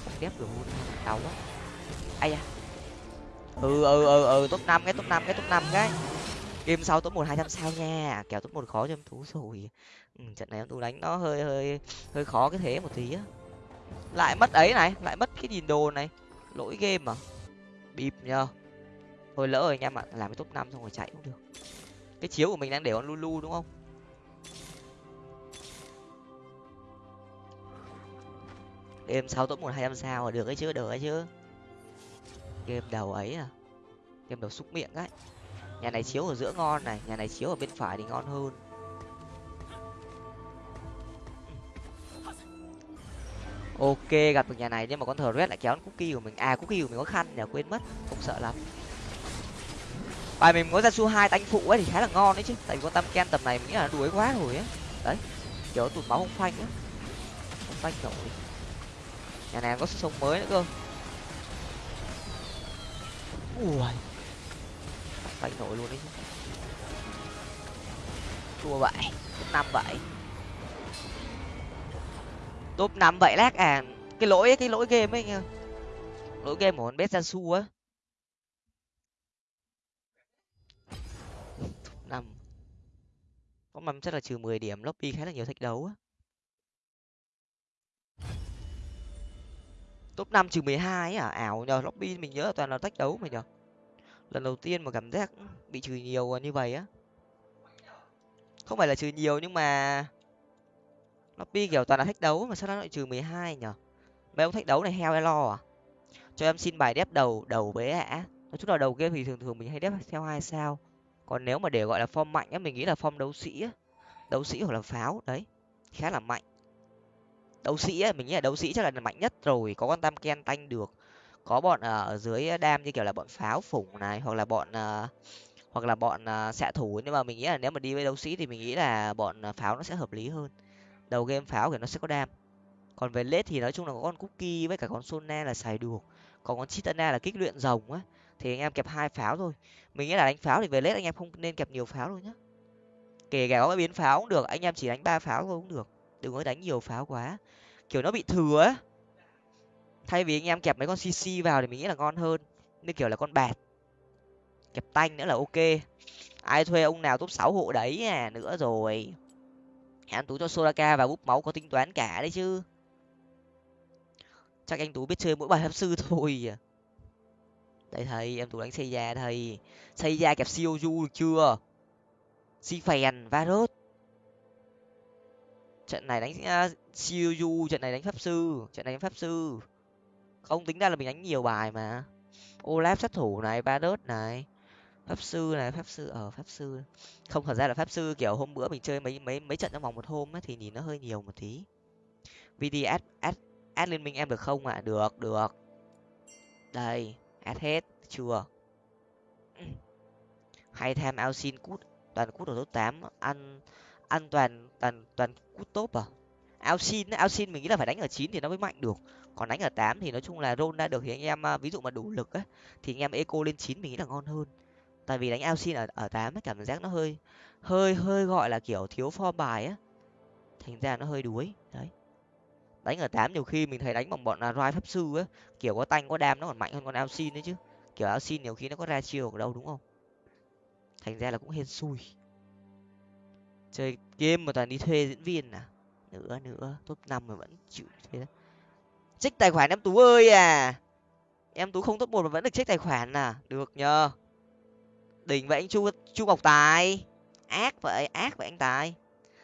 Không đép được luôn đau quá. Ai à ừ ừ ừ ừ top năm cái top năm cái top năm cái. Game sau top một hai trăm sao nha. Kèo top một khó cho em thú rồi. Ừ, trận này em tú đánh nó hơi hơi hơi khó cái thế một tí á. Lại mất ấy này lại mất cái nhìn đồ này. Lỗi game à? Bịp nhờ. Thôi lỡ rồi anh em ạ, làm cái top năm xong rồi chạy cũng được. Cái chiếu của mình đang để con lulu đúng không? Game sáu top một hai trăm sao được ấy chứ được ấy chứ. Game đầu ấy à? Game đầu xúc miệng ấy. Nhà này chiếu ở giữa ngon này, nhà này chiếu ở bên phải thì ngon hơn. Ok, gặp được nhà này, nhưng mà con thờ red lại kéo cookie của mình. À cookie của mình có khăn nhờ quên mất, không sợ lắm. Bài mình có ra su hai tanh phụ ấy thì khá là ngon đấy chứ. Tại vì con tam ken tầm này mình nghĩ là đuối quá rồi ấy. Đấy, kiểu tụt máu không phanh á. Không phanh nổi. Nhà này có sức sống mới nữa cơ. Ui. Phanh nổi luôn đấy chứ. Chua vậy, năm vậy top năm vậy lác à. Cái lỗi ấy, cái lỗi game ấy lỗi game của con bé su á. Năm. Có mầm chắc là trừ mười điểm lobby khá là nhiều thách đấu á. Top năm trừ mười hai à? Ảo nhờ lobby mình nhớ là toàn là thách đấu mà nhờ. Lần đầu tiên mà cảm giác bị trừ nhiều như vậy á. Không phải là trừ nhiều nhưng mà lobby kiểu toàn là thách đấu mà sao nó lại trừ mười hai nhở? Mấy ông thách đấu này, heo lo à? Cho em xin bài đép đầu đầu bế hả nói chung là đầu game thì thường thường mình hay đép theo hai sao. Còn nếu mà để gọi là form mạnh á, mình nghĩ là form đấu sĩ á. Đấu sĩ hoặc là pháo, đấy. Khá là mạnh. Đấu sĩ á, mình nghĩ là đấu sĩ chắc là mạnh nhất rồi, có con tam ken tanh được. Có bọn à, ở dưới đam như kiểu là bọn pháo phủng này, hoặc là bọn à, hoặc là bọn à, xạ thủ. Nhưng mà mình nghĩ là nếu mà đi với đấu sĩ thì mình nghĩ là bọn pháo nó sẽ hợp lý hơn đầu game pháo thì nó sẽ có đam. Còn về lết thì nói chung là có con cookie với cả con sona là xài được. Còn con chitana là kích luyện rồng á, thì anh em kẹp hai pháo thôi. Mình nghĩ là đánh pháo thì về lết anh em không nên kẹp nhiều pháo đâu nhá. Kể cả có biến pháo cũng được, anh em chỉ đánh ba pháo thôi cũng được. Đừng có đánh nhiều pháo quá. Kiểu nó bị thừa á. Thay vì anh em kẹp mấy con cc vào thì mình nghĩ là ngon hơn. Như kiểu là con bạt. Kẹp tanh nữa là ok. Ai thuê ông nào top sáu hộ đấy à nữa rồi anh tú cho soraka và búp máu có tính toán cả đấy chứ. Chắc anh tú biết chơi mỗi bài pháp sư [laughs] thôi à. đây thầy em tú đánh xây da thầy. Xây da kẹp siêu du được chưa? Si phèn varus. Trận này đánh à, uh, siêu du trận này đánh pháp sư trận này đánh pháp sư. Không tính ra là mình đánh nhiều bài mà. Olaf sát thủ này varus này pháp sư này pháp sư ở pháp sư. Không thật ra là pháp sư kiểu hôm bữa mình chơi mấy mấy mấy trận trong vòng một hôm ấy, thì nhìn nó hơi nhiều một tí. Vd add add add liên minh em được không ạ? À? được được. Đây add hết chưa. [clears throat] Hay tham ao xin cút toàn cút ở top tám. Ăn ăn toàn toàn toàn cút top à? Ao xin ao xin mình nghĩ là phải đánh ở chín thì nó mới mạnh được. Còn đánh ở tám thì nói chung là roll ra được thì anh em à, ví dụ mà đủ lực á thì anh em eco lên chín mình nghĩ là ngon hơn tại vì đánh ao xin ở ở tám cảm giác nó hơi hơi hơi gọi là kiểu thiếu form bài á. Thành ra nó hơi đuối, đấy. Đánh ở tám nhiều khi mình thấy đánh bằng bọn là roi pháp sư á, kiểu có tanh có đam nó còn mạnh hơn con ao xin đấy chứ. Kiểu ao xin nhiều khi nó có ra chiều ở đâu đúng không? Thành ra là cũng hên xui. Chơi game mà toàn đi thuê diễn viên à? Nữa nữa, top năm mà vẫn chịu thế. Đó trích tài khoản em tú ơi à! Em tú không top một mà vẫn được trích tài khoản à? Được nhờ đỉnh vậy anh chu chu ngọc tài. Ác vậy ác vậy anh tài.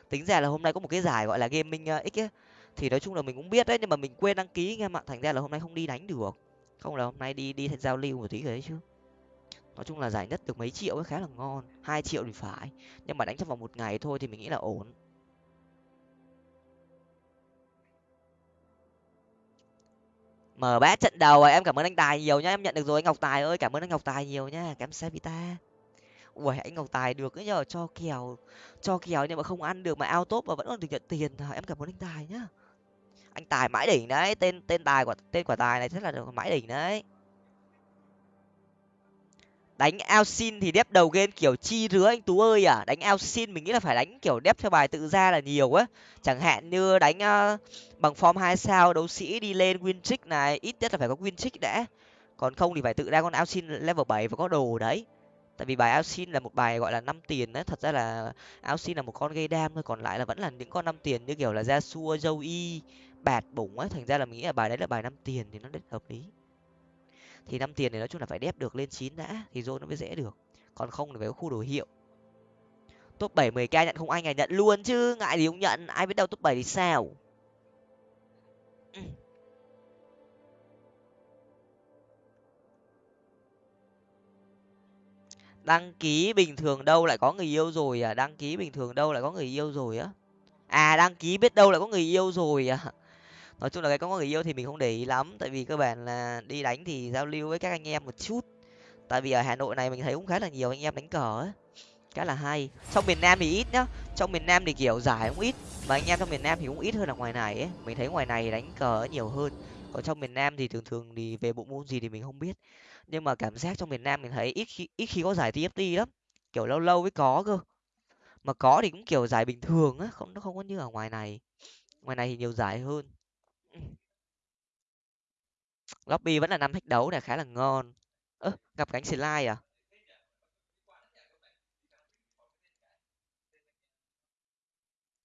Tính ra là hôm nay có một cái giải gọi là gaming ờ, x ấy. Thì nói chung là mình cũng biết đấy, nhưng mà mình quên đăng ký anh em ạ. Thành ra là hôm nay không đi đánh được. Không là hôm nay đi đi giao lưu một tí rồi đấy chứ. Nói chung là giải nhất được mấy triệu ấy, khá là ngon. Hai triệu thì phải. Nhưng mà đánh trong vòng một ngày thôi thì mình nghĩ là ổn. Mở bát trận đầu em cảm ơn anh tài nhiều nhá. Em nhận được rồi, anh ngọc tài ơi, cảm ơn anh ngọc tài nhiều nhá. Cảm ơn vita ui anh ngọc tài được ấy nhờ cho kèo cho kèo nhưng mà không ăn được mà ao tốt mà vẫn còn được nhận tiền. Em cảm ơn anh tài nhá. Anh tài mãi đỉnh đấy tên tên tài của tên quả tài này rất là mãi đỉnh đấy. Đánh ao xin thì đép đầu game kiểu chi rứa anh tú ơi à. Đánh ao xin mình nghĩ là phải đánh kiểu đép theo bài tự ra là nhiều á. Chẳng hạn như đánh uh, bằng form hai sao đấu sĩ đi lên win trick này ít nhất là phải có win trick đã. Còn không thì phải tự ra con ao xin level bảy và có đồ đấy tại vì bài Alcin là một bài, gọi là, năm tiền đấy. Thật ra là Alcin là một con gây đam thôi, còn lại là vẫn là những con năm tiền như kiểu là gia xua, dâu y, bạt bủng ấy. Thành ra là mình nghĩ là bài đấy là bài năm tiền thì nó rất hợp lý. Thì năm tiền thì nói chung là phải đép được lên chín đã, thì rồi nó mới dễ được. Còn không thì phải có khu đồ hiệu. Top bảy mười k nhận không anh à nhận luôn chứ, ngại gì không nhận. Ai biết đâu top bảy thì sao. Ừ. đăng ký bình thường đâu lại có người yêu rồi à? Đăng ký bình thường đâu lại có người yêu rồi á? À đăng ký biết đâu lại có người yêu rồi à? [laughs] Nói chung là cái có người yêu thì mình không để ý lắm, tại vì cơ bản là đi đánh thì giao lưu với các anh em một chút. Tại vì ở hà nội này mình thấy cũng khá là nhiều anh em đánh cờ ấy khá là hay. Trong miền nam thì ít nhá. Trong miền nam thì kiểu giải cũng ít, mà anh em trong miền nam thì cũng ít hơn là ngoài này ấy. Mình thấy ngoài này đánh cờ nhiều hơn. Còn trong miền nam thì thường thường thì về bộ môn gì thì mình không biết nhưng mà cảm giác trong miền nam mình thấy ít khi ít khi có giải tft lắm, kiểu lâu lâu mới có cơ. Mà có thì cũng kiểu giải bình thường á, không, nó không có như ở ngoài này. Ngoài này thì nhiều giải hơn. Lobby vẫn là năm thách đấu này, khá là ngon. Ơ, gặp cánh slide à?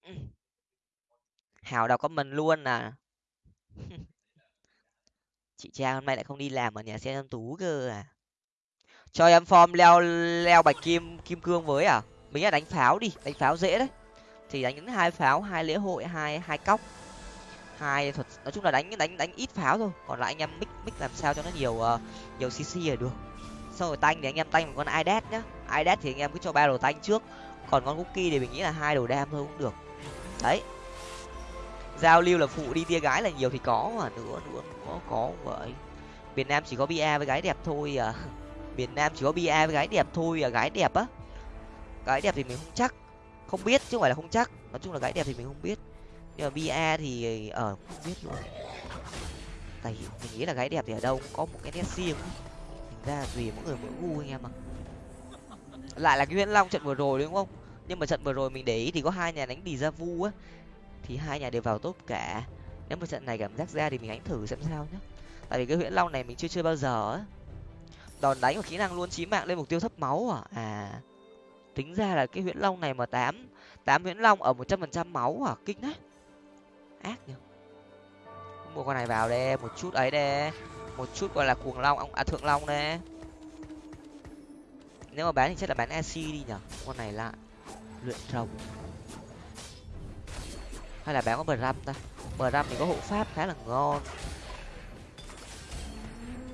Ừ. Hào đọc comment luôn à. [laughs] chị trang hôm nay lại không đi làm ở nhà xe em tú cơ à? Cho em form leo leo bạch kim kim cương với à? Mình là đánh pháo đi đánh pháo dễ đấy. Thì đánh những hai pháo hai lễ hội hai hai cóc. Hai thuật nói chung là đánh đánh đánh ít pháo thôi. Còn lại anh em mix mix làm sao cho nó nhiều uh, nhiều cc là được. Xong rồi tanh thì anh em tanh một con idet nhá. Idet thì anh em cứ cho ba đồ tanh trước. Còn con cookie thì mình nghĩ là hai đồ đam thôi cũng được. Đấy giao lưu là phụ đi tia gái là nhiều thì có mà. Nữa nữa có có vậy. Miền nam chỉ có bia với gái đẹp thôi à. [laughs] Miền nam chỉ có bia với gái đẹp thôi à. Gái đẹp á. Gái đẹp thì mình không chắc. Không biết, chứ không phải là không chắc. Nói chung là gái đẹp thì mình không biết. Nhưng mà bia thì ở không biết luôn tại mình nghĩ là gái đẹp thì ở đâu cũng có một cái nét riêng. Thành ra tùy mỗi người mỗi gu anh em ạ. Lại là cái nguyễn long trận vừa rồi đúng không? Nhưng mà trận vừa rồi mình để ý thì có hai nhà đánh đi ra vu á thì hai nhà đều vào top cả. Nếu mà trận này cảm giác ra thì mình đánh thử xem sao nhé. tại vì cái huyễn long này mình chưa chơi bao giờ á. Đòn đánh và kỹ năng luôn chí mạng lên mục tiêu thấp máu à? À tính ra là cái huyễn long này mà tám tám huyễn long ở một trăm phần trăm máu à? Kinh đấy. Ác nhỉ mua con này vào đây, một chút ấy đây. Một chút gọi là cuồng long à thượng long đây. Nếu mà bán thì chắc là bán ac đi nhở con này lại luyện rồng hay là bán có bờ răm ta? Bờ răm thì có hộ pháp khá là ngon.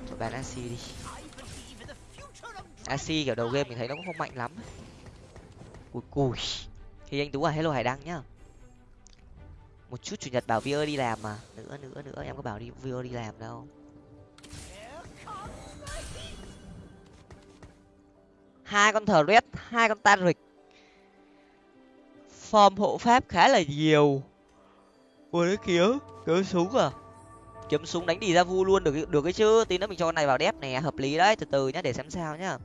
Rồi bán ac đi. Ac kiểu đầu game mình thấy nó cũng không mạnh lắm. Cùi cùi. Thì anh tú à hello hải đăng nhá. Một chút chủ nhật bảo vio đi làm mà. Nữa nữa nữa, em có bảo đi vio đi làm đâu. Hai con thờ red hai con tan rịch form hộ pháp khá là nhiều ui đấy kiếm kiếm súng à? Kiếm súng đánh đi ra vu luôn, được được cái chứ. Tí nữa mình cho con này vào đép này hợp lý đấy. Từ từ nhá, để xem sao nhá.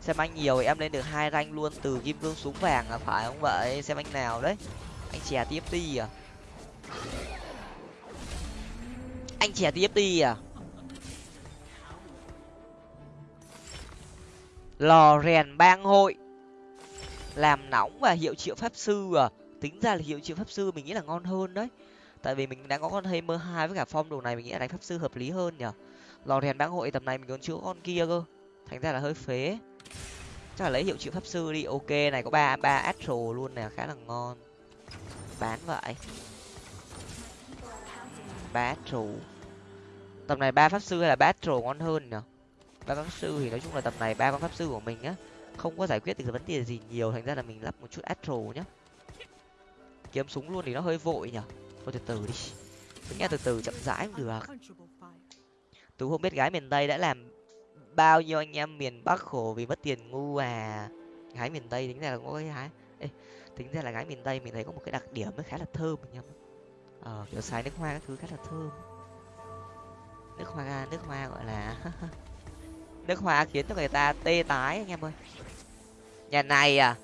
Xem anh nhiều thì em lên được hai rank luôn, từ kim cương súng vàng là phải không vậy? Xem anh nào đấy. Anh chè tiếp đi à? Anh chè tiếp đi à? Lò rèn bang hội. Làm nóng và hiệu triệu pháp sư à? Tính ra là hiệu triệu pháp sư mình nghĩ là ngon hơn đấy tại vì mình đang có con mơ hai với cả form đồ này, mình nghĩ là đánh pháp sư hợp lý hơn nhở lò rèn bang hội tầm này mình còn chữa con kia cơ. Thành ra là hơi phế. Chắc là lấy hiệu triệu pháp sư đi. Ok, này có ba ba astro luôn nè, khá là ngon. Bán vậy. Ba astro. Tầm này ba pháp sư hay là ba astro ngon hơn nhở ba pháp sư thì nói chung là tầm này ba con pháp sư của mình á, không có giải quyết được vấn đề gì nhiều. Thành ra là mình lắp một chút astro nhá. Kiếm súng luôn thì nó hơi vội nhở thôi từ từ đi. Mình nghe từ từ chậm rãi cũng được. Tú không biết gái miền tây đã làm bao nhiêu anh em miền bắc khổ vì mất tiền ngu à. Gái miền tây tính ra là có cái gái Ê, tính ra là gái miền tây mình thấy có một cái đặc điểm nó khá là thơm anh em ờ kiểu xài nước hoa các thứ khá là thơm. Nước hoa nước hoa gọi là [laughs] nước hoa khiến cho người ta tê tái anh em ơi. Nhà này à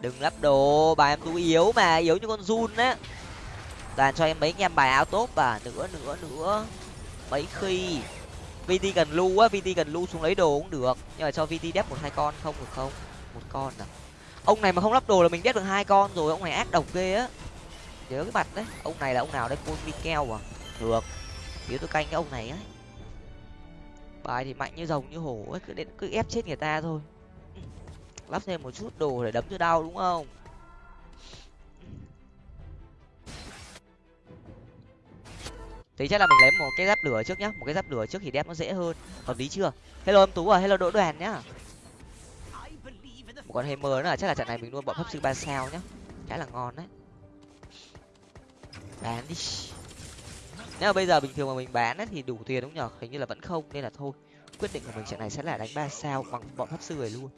đừng lắp đồ bà em tú yếu mà yếu như con run á toàn cho em mấy anh em bài áo tốt và nữa nữa nữa mấy khi vt cần lưu á vt cần lưu xuống lấy đồ cũng được. Nhưng mà cho vt đép một hai con không được không? Một con à? Ông này mà không lắp đồ là mình đép được hai con rồi, ông này ác độc ghê á. Nhớ cái mặt đấy. Ông này là ông nào đấy? Côn mikel à? Được. Nếu tôi canh cái ông này ấy bài thì mạnh như rồng như hổ ấy, cứ đến, cứ ép chết người ta thôi. Lắp thêm một chút đồ để đấm cho đau đúng không? Thì chắc là mình lấy một cái giáp lửa trước nhá. Một cái giáp lửa trước thì đép nó dễ hơn. Hợp lý chưa? Hello em tú à hello đỗ đoàn nhá. Một con hammer nữa là chắc là trận này mình luôn bọn pháp sư ba sao nhá. Khá là ngon đấy. Bán đi. Nếu mà bây giờ bình thường mà mình bán ấy, thì đủ tiền đúng nhở? Hình như là vẫn không nên là thôi. Quyết định của mình trận này sẽ là đánh ba sao bằng bọn pháp sư này luôn.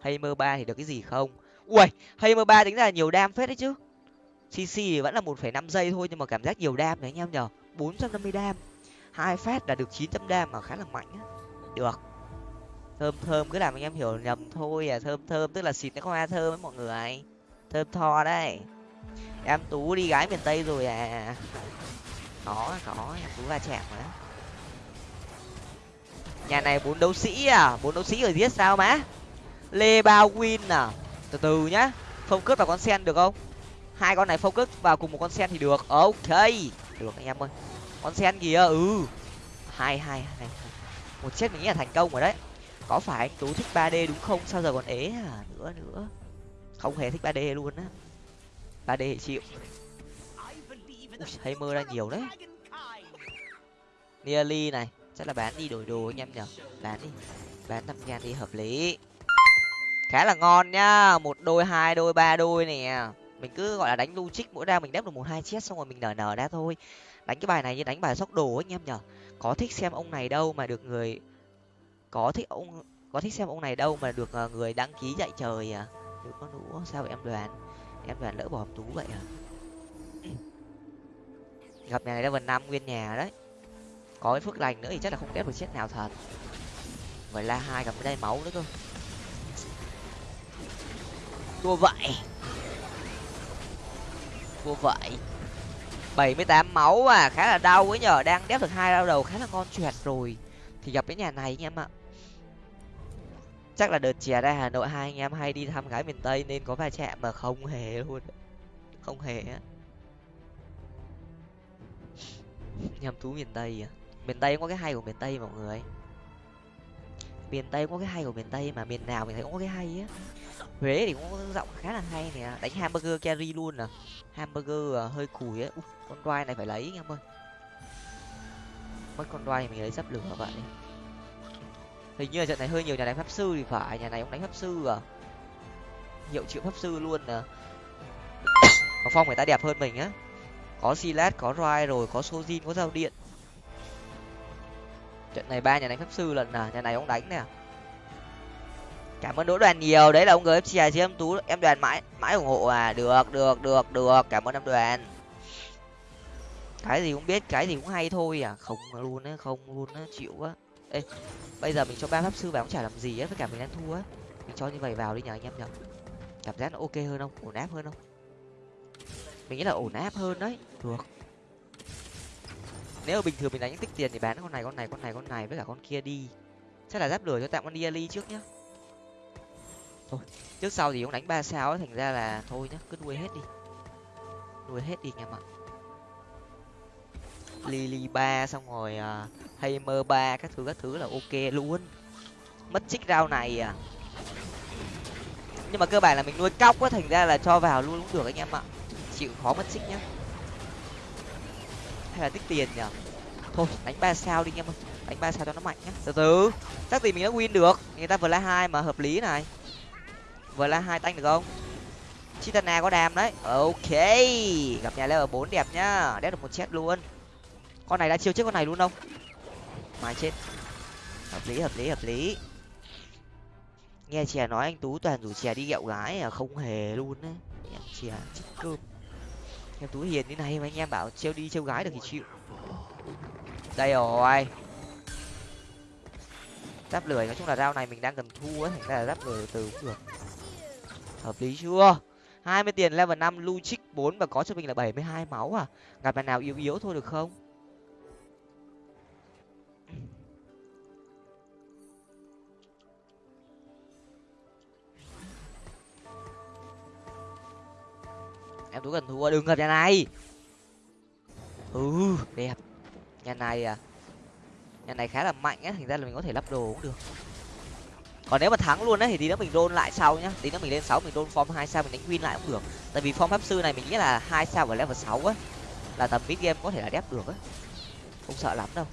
Hay mơ ba thì được cái gì không? Ui hay mơ ba tính ra là nhiều đam phết đấy chứ. Cc thì vẫn là một phẩy năm giây thôi nhưng mà cảm giác nhiều đam đấy anh em nhở? Bốn trăm năm mươi đam. Hai phát đã được chín trăm đam mà khá là mạnh á. Được. Thơm thơm, cứ làm anh em hiểu nhầm thôi à. Thơm thơm, tức là xịt nó hoa thơm với mọi người. Thơm tho đấy. Em tú đi gái miền tây rồi à. Có có. Em tú va chạm rồi đó nhà này bốn đấu sĩ à? Bốn đấu sĩ ở giết sao má? Lê bao win à? Từ từ nhá. Focus vào con sen được không? Hai con này focus vào cùng một con sen thì được. Ok được anh em ơi. Con sen kìa ừ. Hai hai hai một chết mình nghĩ là thành công rồi đấy. Có phải anh tú thích ba d đúng không? Sao giờ còn ế à nữa nữa. Không hề thích ba d luôn á. ba d thì chịu. Ui, hay mơ ra nhiều đấy. Nearly này. Chắc là bán đi đổi đồ anh em nhở bán đi. Bán năm ngàn đi hợp lý. Khá là ngon nhá một đôi hai đôi ba đôi nè mình cứ, gọi là, đánh logic mỗi ra mình đép được một hai chết xong rồi mình nở nở ra thôi. Đánh cái bài này như đánh bài sóc đồ anh em nhở. Có thích xem ông này đâu mà được người, có thích ông, có thích xem ông này đâu mà được ờ, người đăng ký dạy trời à? Được có đủ sao vậy em đoàn em đoàn lỡ bỏ tú vậy à? [clears throat] Gặp nhà này level năm, nguyên nhà đấy. Có cái phước lành nữa thì chắc là không đép được chết nào thật. Vậy là hai gặp cái đây máu nữa cơ. Đua vậy vua vậy. Bảy mươi tám máu à khá là đau ấy nhở đang đép được hai đau đầu, khá là ngon choẹt rồi. Thì gặp cái nhà này anh em ạ. Chắc là đợt chè ra hà nội hai anh em hay đi thăm gái miền tây nên có va chạm mà không hề luôn. Không hề á. Nhầm thú miền tây à. Miền tây có cái hay của miền tây mọi người. Miền tây có cái hay của miền tây mà miền nào mình thấy cũng có cái hay á huế thì cũng có giọng khá là hay nè. Đánh hamburger carry luôn à. Hamburger à, hơi cùi á con đoai này phải lấy anh em ơi. Mất con đoai mình lấy dắp lửa vậy hình như là trận này hơi nhiều nhà đánh pháp sư thì phải. Nhà này cũng đánh pháp sư à. Hiệu triệu pháp sư luôn nè mà phong người ta đẹp hơn mình á. Có silat có roi rồi có sojin có dao điện. Trận này ba nhà đánh pháp sư lần nào nhà này ông đánh nè cảm ơn đỗ đoàn nhiều. Đấy là ông gfc chứ em tú. Em đoàn mãi mãi ủng hộ à. Được được được được. Cảm ơn em đoàn. Cái gì cũng biết, cái gì cũng hay thôi à. Không luôn á, không luôn á, chịu quá ê, bây giờ mình cho ba pháp sư vào cũng chả làm gì á, với cả mình đang thua á. Mình cho như vậy vào đi nhờ anh em nhở cảm giác nó ok hơn không? Ổn áp hơn không? Mình nghĩ là ổn áp hơn đấy. Được. Nếu bình thường mình đánh tích tiền thì bán con này con này con này con này với cả con kia đi. Chắc là giáp lửa cho tạm con đi trước nhá thôi trước sau thì cũng đánh ba sao ấy thành ra là thôi nhá cứ nuôi hết đi. Nuôi hết đi anh em ạ lily ba xong rồi à, uh, hammer ba các thứ các thứ là ok luôn. Mất chích rau này à. Nhưng mà cơ bản là mình nuôi cóc á thành ra là cho vào luôn cũng được anh em ạ. Chịu khó mất xích nhá. Hay là tích tiền nhở thôi đánh ba sao đi anh em ơi. Đánh ba sao cho nó mạnh nhá. Từ từ chắc gì mình đã win được. Người ta vừa la hai mà hợp lý này vừa là hai tanh được không? Chitana có đam đấy. Ok. Gặp nhà level bốn đẹp nhá. Đét được một chết luôn. Con này đã chiêu trước con này luôn không? Mai chết. Hợp lý hợp lý hợp lý. Nghe chè nói anh tú toàn rủ chè đi gẹo gái à không hề luôn đấy em chè chết cơm. Em tú hiền như này mà anh em bảo trêu đi trêu gái được thì chịu. Đây rồi. Giáp lười, nói chung là dao này mình đang cần thu á. Thành ra là giáp lười từ cũng được hợp lý chưa? Hai mươi tiền level năm lưu bốn và có cho mình là bảy mươi hai máu à? Gặp bạn nào yếu yếu thôi được không? Em tú cần thua, đừng gặp nhà này. Ừ đẹp. Nhà này à? Nhà này khá là mạnh á, thành ra là mình có thể lắp đồ cũng được còn nếu mà thắng luôn đấy thì tí nữa mình đôn lại sau nhá. Tí nữa mình lên sáu, mình đôn form hai sao, mình đánh win lại cũng được. Tại vì form pháp sư này mình nghĩ là hai sao ở level sáu á, là tầm mid game có thể là đép được á. Không sợ lắm đâu.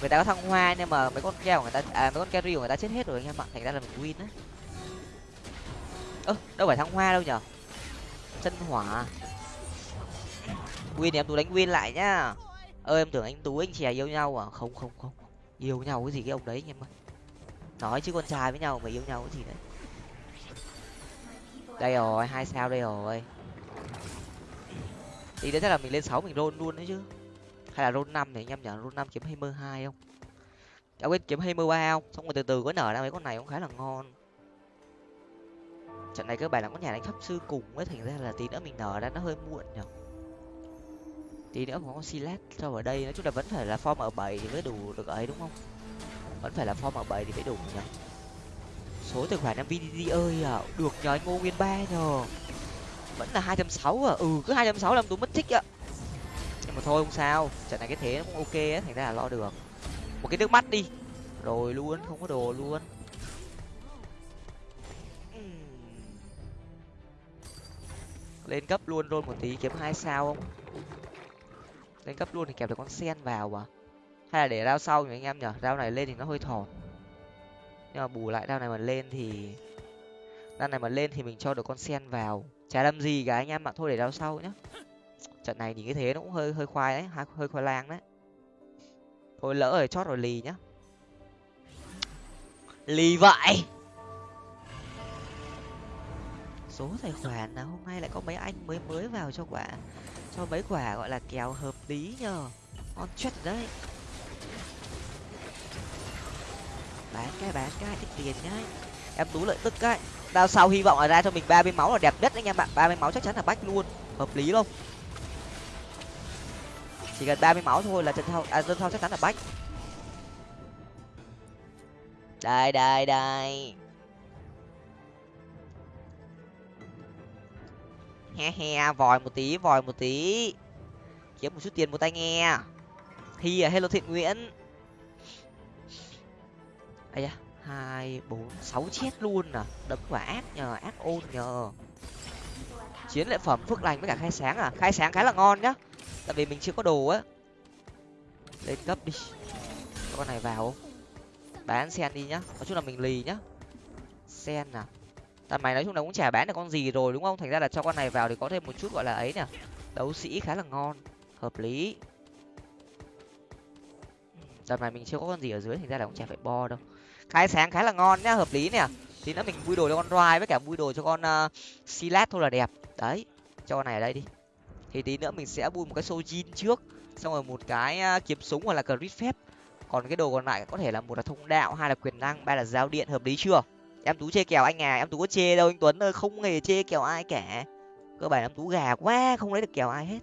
Người ta có thăng hoa nhưng mà mấy con keo của người ta à mấy con carry của người ta chết hết rồi anh em ạ. Thành ra là mình win á. Ơ, đâu phải thăng hoa đâu nhở? Chân hỏa. Win thì em tú đánh win lại nhá. Ơ, em tưởng anh tú, anh chè yêu nhau à? Không không không. Yêu nhau cái gì cái ông đấy anh em ơi nói chứ con trai với nhau mà yêu nhau cái gì đấy đây rồi, hai sao đây rồi. Thì đấy chắc là mình lên sáu mình roll luôn đấy chứ. Hay là roll năm thì anh em nhở roll năm kiếm hai mươi hai không? À quên kiếm hai mươi ba không? Xong rồi từ từ có nở ra mấy con này cũng khá là ngon. Trận này cơ bản là có nhà đánh pháp sư cùng ấy, thành ra là tí nữa mình nở ra nó hơi muộn nhở tí nữa có con silat cho ở đây, nói chung là vẫn phải là form ở bảy thì mới đủ được ấy, đúng không? Vẫn phải là form bảo bảy thì mới đủ nhở số tài khoản năm vdd ơi à. Được nhờ anh ngô nguyên ba nhờ. Vẫn là hai trăm sáu à? Ừ cứ hai trăm sáu làm tôi mất thích ạ. Nhưng mà thôi không sao. Trận này cái thế nó cũng ok á, thành ra là lo được. Một cái nước mắt đi. Rồi luôn, không có đồ luôn. Lên cấp luôn luôn một tí, kiếm hai sao không? Lên cấp luôn thì kẹp được con sen vào à? Hay là để rau sau nhỉ anh em nhở rau này lên thì nó hơi thọt nhưng mà bù lại rau này mà lên thì rau này mà lên thì mình cho được con sen vào. Chả làm gì cả anh em ạ, thôi để rau sau nhá. Trận này nhìn cái thế nó cũng hơi hơi khoai đấy hơi khoai lang đấy. Thôi lỡ rồi, chót rồi lì nhá. Lì vậy! Số tài khoản là hôm nay lại có mấy anh mới mới vào cho quả, cho mấy quả gọi là kèo hợp lý nhờ. On chết đấy. Bán cái bán cái ít tiền nhá. Em tú lợi tức cái đao sau hy vọng là ra cho mình ba mươi máu là đẹp nhất anh em bạn ba mươi máu chắc chắn là bách luôn. Hợp lý không? Chỉ cần ba mươi máu thôi là trận thao à dân thao chắc chắn là bách. Đây đây đây. He he, vòi một tí, vòi một tí. Kiếm một chút tiền một tay nghe. Hi à hello thiện nguyễn ấy da, hai, bốn, sáu chết luôn à. Đấm quả ác nhờ, ác ôn nhờ. Chiến lợi phẩm phước lành với cả khai sáng à? Khai sáng khá là ngon nhá. Tại vì mình chưa có đồ á. Lên cấp đi. Con này vào không? Bán sen đi nhá. Nói chung là mình lì nhá. Sen à? Tầm mày nói chung là cũng chả bán được con gì rồi đúng không? Thành ra là cho con này vào thì có thêm một chút gọi là ấy nè đấu sĩ khá là ngon. Hợp lý. Tầm này mình chưa có con gì ở dưới, thành ra là cũng chả phải bo đâu khai sáng khá là ngon nhá hợp lý nè. Tí nữa mình vui đồ cho con roi với cả vui đồ cho con ờ, uh, silat thôi là đẹp. Đấy cho con này ở đây đi. Thì tí nữa mình sẽ vui một cái sojin trước xong rồi một cái uh, kiếm súng hoặc là crit phép. Còn cái đồ còn lại có thể là một là thông đạo hai là quyền năng ba là giao điện hợp lý chưa? Em tú chê kèo anh à em tú có chê đâu anh tuấn ơi không hề chê kèo ai cả. Cơ bản em tú gà quá không lấy được kèo ai hết.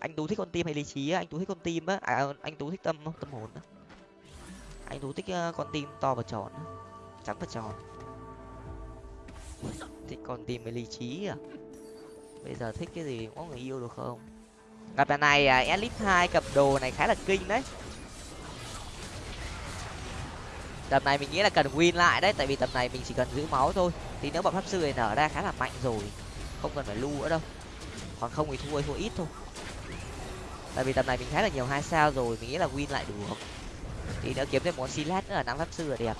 Anh tú thích con tim hay lý trí á? Anh tú thích con tim á? À anh tú thích tâm không tâm hồn á? Anh tú thích con tim to và tròn trắng và tròn. Thích con tim hay lý trí à? Bây giờ thích cái gì có người yêu được không? Gặp lần này à, elite hai cặp đồ này khá là kinh đấy. Tập này mình nghĩ là cần win lại đấy tại vì tập này mình chỉ cần giữ máu thôi. Thì nếu bọn pháp sư này nở ra khá là mạnh rồi không cần phải lưu nữa đâu. Còn không thì thua thua ít thôi. Tại vì tập này mình khá là nhiều hai sao rồi mình nghĩ là win lại được thì nữa kiếm thêm một silat nữa là năm pháp sư là đẹp.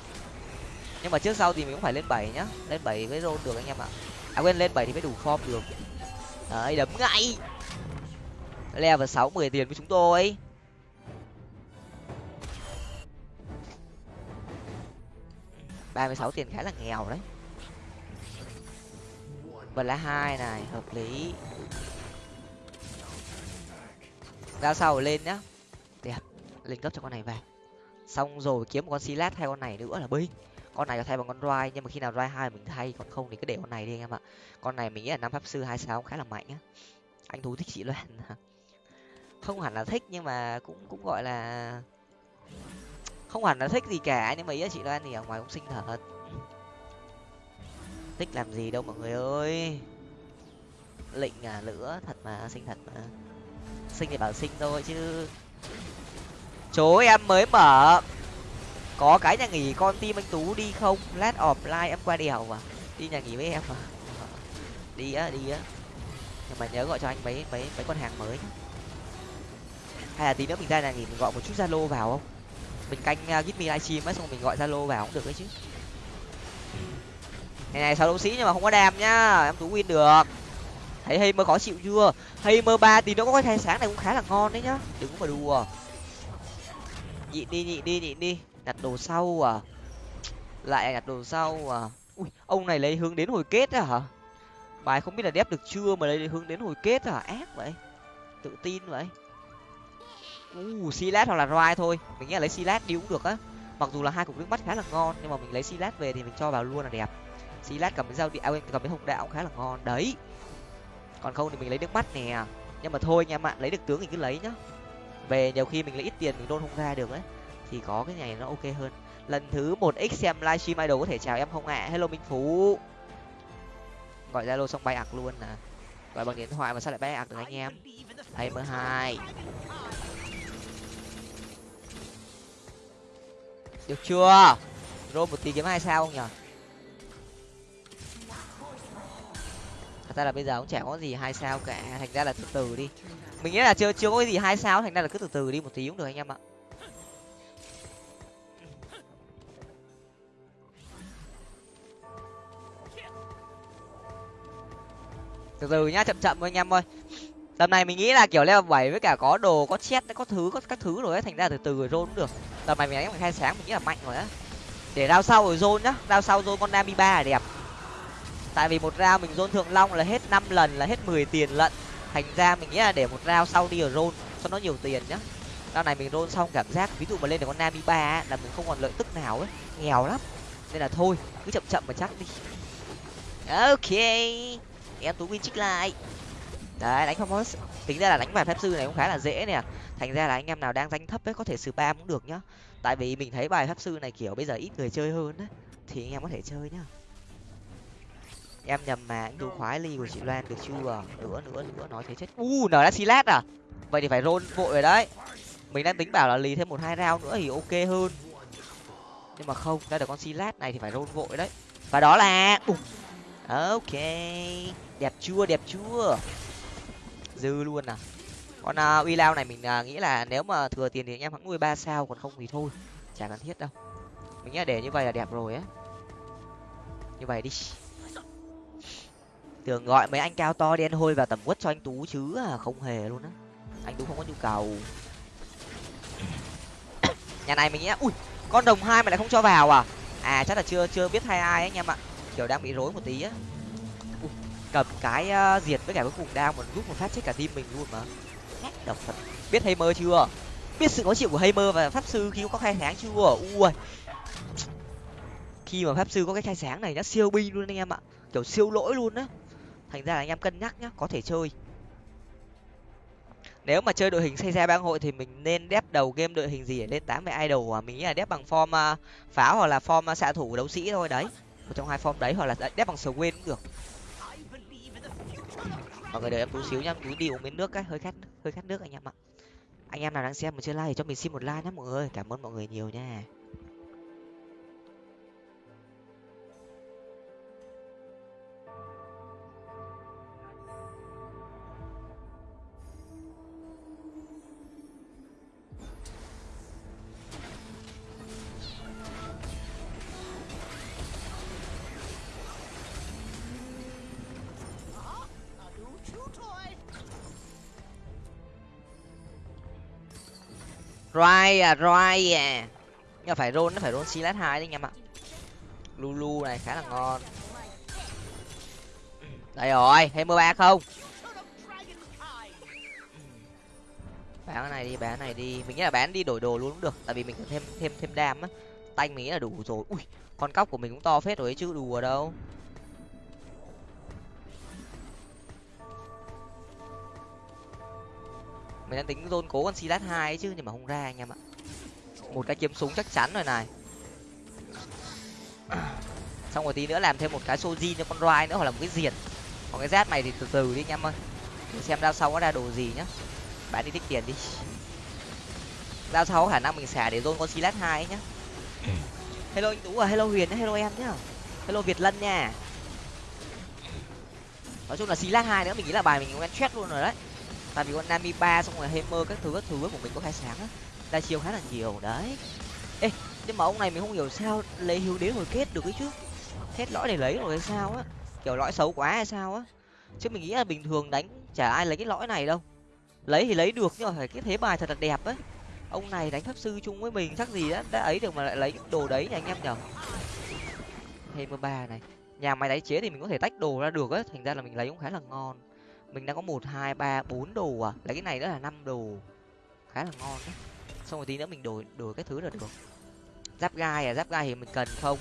Nhưng mà trước sau thì mình cũng phải lên bảy nhá. Lên bảy với rôn được anh em ạ. À quên, lên bảy thì mới đủ form được. Đấy, đấm ngay. Level sáu, mười tiền với chúng tôi. Ba mươi sáu tiền khá là nghèo đấy. Vật lá hai này, hợp lý. Ra sau lên nhá. Đẹp. Lên cấp cho con này vào xong rồi kiếm một con silat hay con này nữa là binh. Con này có thay bằng con roi nhưng mà khi nào roi hai mình thay, còn không thì cứ để con này đi anh em ạ. Con này mình nghĩ là năm pháp sư hai sáu khá là mạnh á. Anh thú thích chị loan à. không hẳn là thích nhưng mà cũng cũng gọi là không hẳn là thích gì cả, nhưng mà ý là chị loan thì ở ngoài cũng xinh thật. Thích làm gì đâu mọi người ơi. Lịnh à lửa thật mà, xinh thật mà. Xinh thì bảo xinh thôi chứ chỗ em mới mở. Có cái nhà nghỉ con tim anh tú đi không? Lát offline em qua đèo mà. Đi nhà nghỉ với em mà. [laughs] Đi á đi á. Nhưng mà nhớ gọi cho anh mấy mấy mấy con hàng mới hay là tí nữa mình ra nhà nghỉ mình gọi một chút zalo vào không? Mình canh uh, give me livestream ấy xong mình gọi zalo vào cũng được đấy chứ. Ngày này sáu đấu sĩ nhưng mà không có đam nhá. Em tú win được. Thấy hay mơ khó chịu chưa? Hay mơ ba tí nữa có cái thay sáng này cũng khá là ngon đấy nhá. Đừng có mà đùa nhịn đi nhịn đi nhịn đi. Nhặt đồ sau à? Lại nhặt đồ sau à? Ui ông này lấy hướng đến hồi kết à hả? Bài không biết là đép được chưa mà lấy hướng đến hồi kết à ác vậy. Tự tin vậy. U uh, silat hoặc là roi thôi. Mình nghĩ là lấy silat đi cũng được á. Mặc dù là hai cục nước mắt khá là ngon nhưng mà mình lấy silat về thì mình cho vào luôn là đẹp. Silat cầm cái dao điện à, cầm cái hồng đạo khá là ngon. Đấy. Còn không thì mình lấy nước mắt nè. Nhưng mà thôi nha bạn lấy được tướng thì cứ lấy nhá về nhiều khi mình lấy ít tiền mình đôn không ra được ấy, thì có cái này nó ok hơn. Lần thứ một x xem livestream idol có thể chào em không ạ? À? hello minh phú. Gọi zalo xong bay ạc luôn à. Gọi bằng điện thoại mà sao lại bay ạc được anh em? Hay mơ hai. Được chưa? Rô một tí kiếm hai sao không nhở? Thật ra là bây giờ cũng chả có gì hai sao cả. Thành ra là từ từ đi mình nghĩ là chưa chưa có cái gì hai sao, thành ra là cứ từ từ đi một tí cũng được anh em ạ. Từ từ nhá, chậm chậm thôi anh em ơi. Tầm này mình nghĩ là kiểu leo bảy với cả có đồ, có chết có thứ, có các thứ rồi ấy, thành ra từ từ rồi rôn cũng được. Tầm này mình đánh bằng khai sáng, mình nghĩ là mạnh rồi á. Để rao sau rồi rôn nhá rao sau rôn con nami ba là đẹp. Tại vì một rao mình rôn thượng long là hết năm lần, là hết mười tiền lận thành ra mình nghĩ là để một rao sau đi ở rôn cho nó nhiều tiền nhá. Rao này mình rôn xong cảm giác ví dụ mà lên được con nami ba là mình không còn lợi tức nào ấy. Nghèo lắm. Nên là thôi cứ chậm chậm mà chắc đi. Ok. Em tú win trích lại. Đấy đánh phong tính ra là đánh bài phép sư này cũng khá là dễ nè. Thành ra là anh em nào đang danh thấp ấy có thể spam cũng được nhá. Tại vì mình thấy bài phép sư này kiểu bây giờ ít người chơi hơn đấy, thì anh em có thể chơi nhá em nhầm mà anh đu khoái ly của chị loan được chưa? Nữa nữa nữa nói thế chết. U nở đã silat à? Vậy thì phải rôn vội rồi đấy. Mình đang tính bảo là lì thêm một hai round nữa thì ok hơn. Nhưng mà không ra được con silat này thì phải rôn vội đấy. Và đó là ok. Đẹp chưa đẹp chưa? Dư luôn à. Con uh, uy lao này mình uh, nghĩ là nếu mà thừa tiền thì anh em hãng nuôi ba sao còn không thì thôi. Chả cần thiết đâu. Mình nghĩ là để như vậy là đẹp rồi á. Như vậy đi tưởng gọi mấy anh cao to đen hôi vào tầm quất cho anh tú chứ à không hề luôn á. Anh tú không có nhu cầu. [coughs] Nhà này mình nghĩ ui con đồng hai mà lại không cho vào à? À chắc là chưa chưa biết hai ai anh em ạ. Kiểu đang bị rối một tí á. Cầm cái uh, diệt với cả cái cùng đao mà giúp một phát chết cả team mình luôn mà. Độc thật. Biết hay mơ chưa? Biết sự khó chịu của hay mơ và pháp sư khi có khai sáng chưa? Ui. Khi mà pháp sư có cái khai sáng này nó siêu binh luôn anh em ạ. Kiểu siêu lỗi luôn á thành ra là anh em cân nhắc nhá, có thể chơi. Nếu mà chơi đội hình xây ra bang hội thì mình nên đép đầu game đội hình gì để lên tám mươi idol à? Mình nghĩ là đép bằng form à, pháo hoặc là form à, xạ thủ đấu sĩ thôi, đấy. Một trong hai form đấy, hoặc là đép bằng sờ quên cũng được. Mọi người đợi em tú xíu nhá tú đi uống miếng nước cái, hơi khát hơi khát nước anh em ạ. Anh em nào đang xem mà chưa like thì cho mình xin một like nhé mọi người. Cảm ơn mọi người nhiều nha. Roi à, roi à. Nhưng phải roll nó phải roll Silas hai đấy anh em ạ. Lulu này khá là ngon. Đây rồi, thêm mưa ba không? bán cái này đi bán cái này đi mình nghĩ là bán đi đổi đồ luôn cũng được tại vì mình cần thêm thêm thêm đam á tay mình nghĩ là đủ rồi ui con cóc của mình cũng to phết rồi ấy chứ đùa đâu mình đang tính dôn cố con silas hai ấy chứ, nhưng mà không ra anh em ạ. Một cái kiếm súng chắc chắn rồi này. [clears throat] Xong rồi tí nữa làm thêm một cái soji cho con roi nữa, hoặc là một cái diệt. Còn cái rát này thì từ từ đi anh em ơi. Để xem đao sau có ra đồ gì nhá. Bạn đi tích tiền đi. Đao sau khả năng mình xả để dôn con silas hai nhá. Hello anh tú à hello huyền hello em nhá. Hello việt lân nha. Nói chung là silas hai nữa, mình nghĩ là bài mình cũng chết luôn rồi đấy tại vì con nami ba xong rồi hammer các thứ các thứ của mình có khai sáng á. Đa chiêu khá là nhiều, đấy. Ê, nhưng mà ông này mình không hiểu sao lấy hiếu đế hồi kết được ấy chứ. Hết lõi để lấy rồi hay sao á. Kiểu lõi xấu quá hay sao á. Chứ mình nghĩ là bình thường đánh chả ai lấy cái lõi này đâu. Lấy thì lấy được nhưng mà phải cái thế bài thật là đẹp ấy. Ông này đánh pháp sư chung với mình chắc gì đã đã ấy được mà lại lấy đồ đấy nha anh em nhở hammer ba này. Nhà máy tái chế thì mình có thể tách đồ ra được á, thành ra là mình lấy cũng khá là ngon mình đang có một, hai, ba, bốn đồ à? Lấy cái này nữa là năm đồ. Khá là ngon đấy. Xong rồi tí nữa mình đổi đổi cái thứ là được. Giáp gai à? Giáp gai thì mình cần không?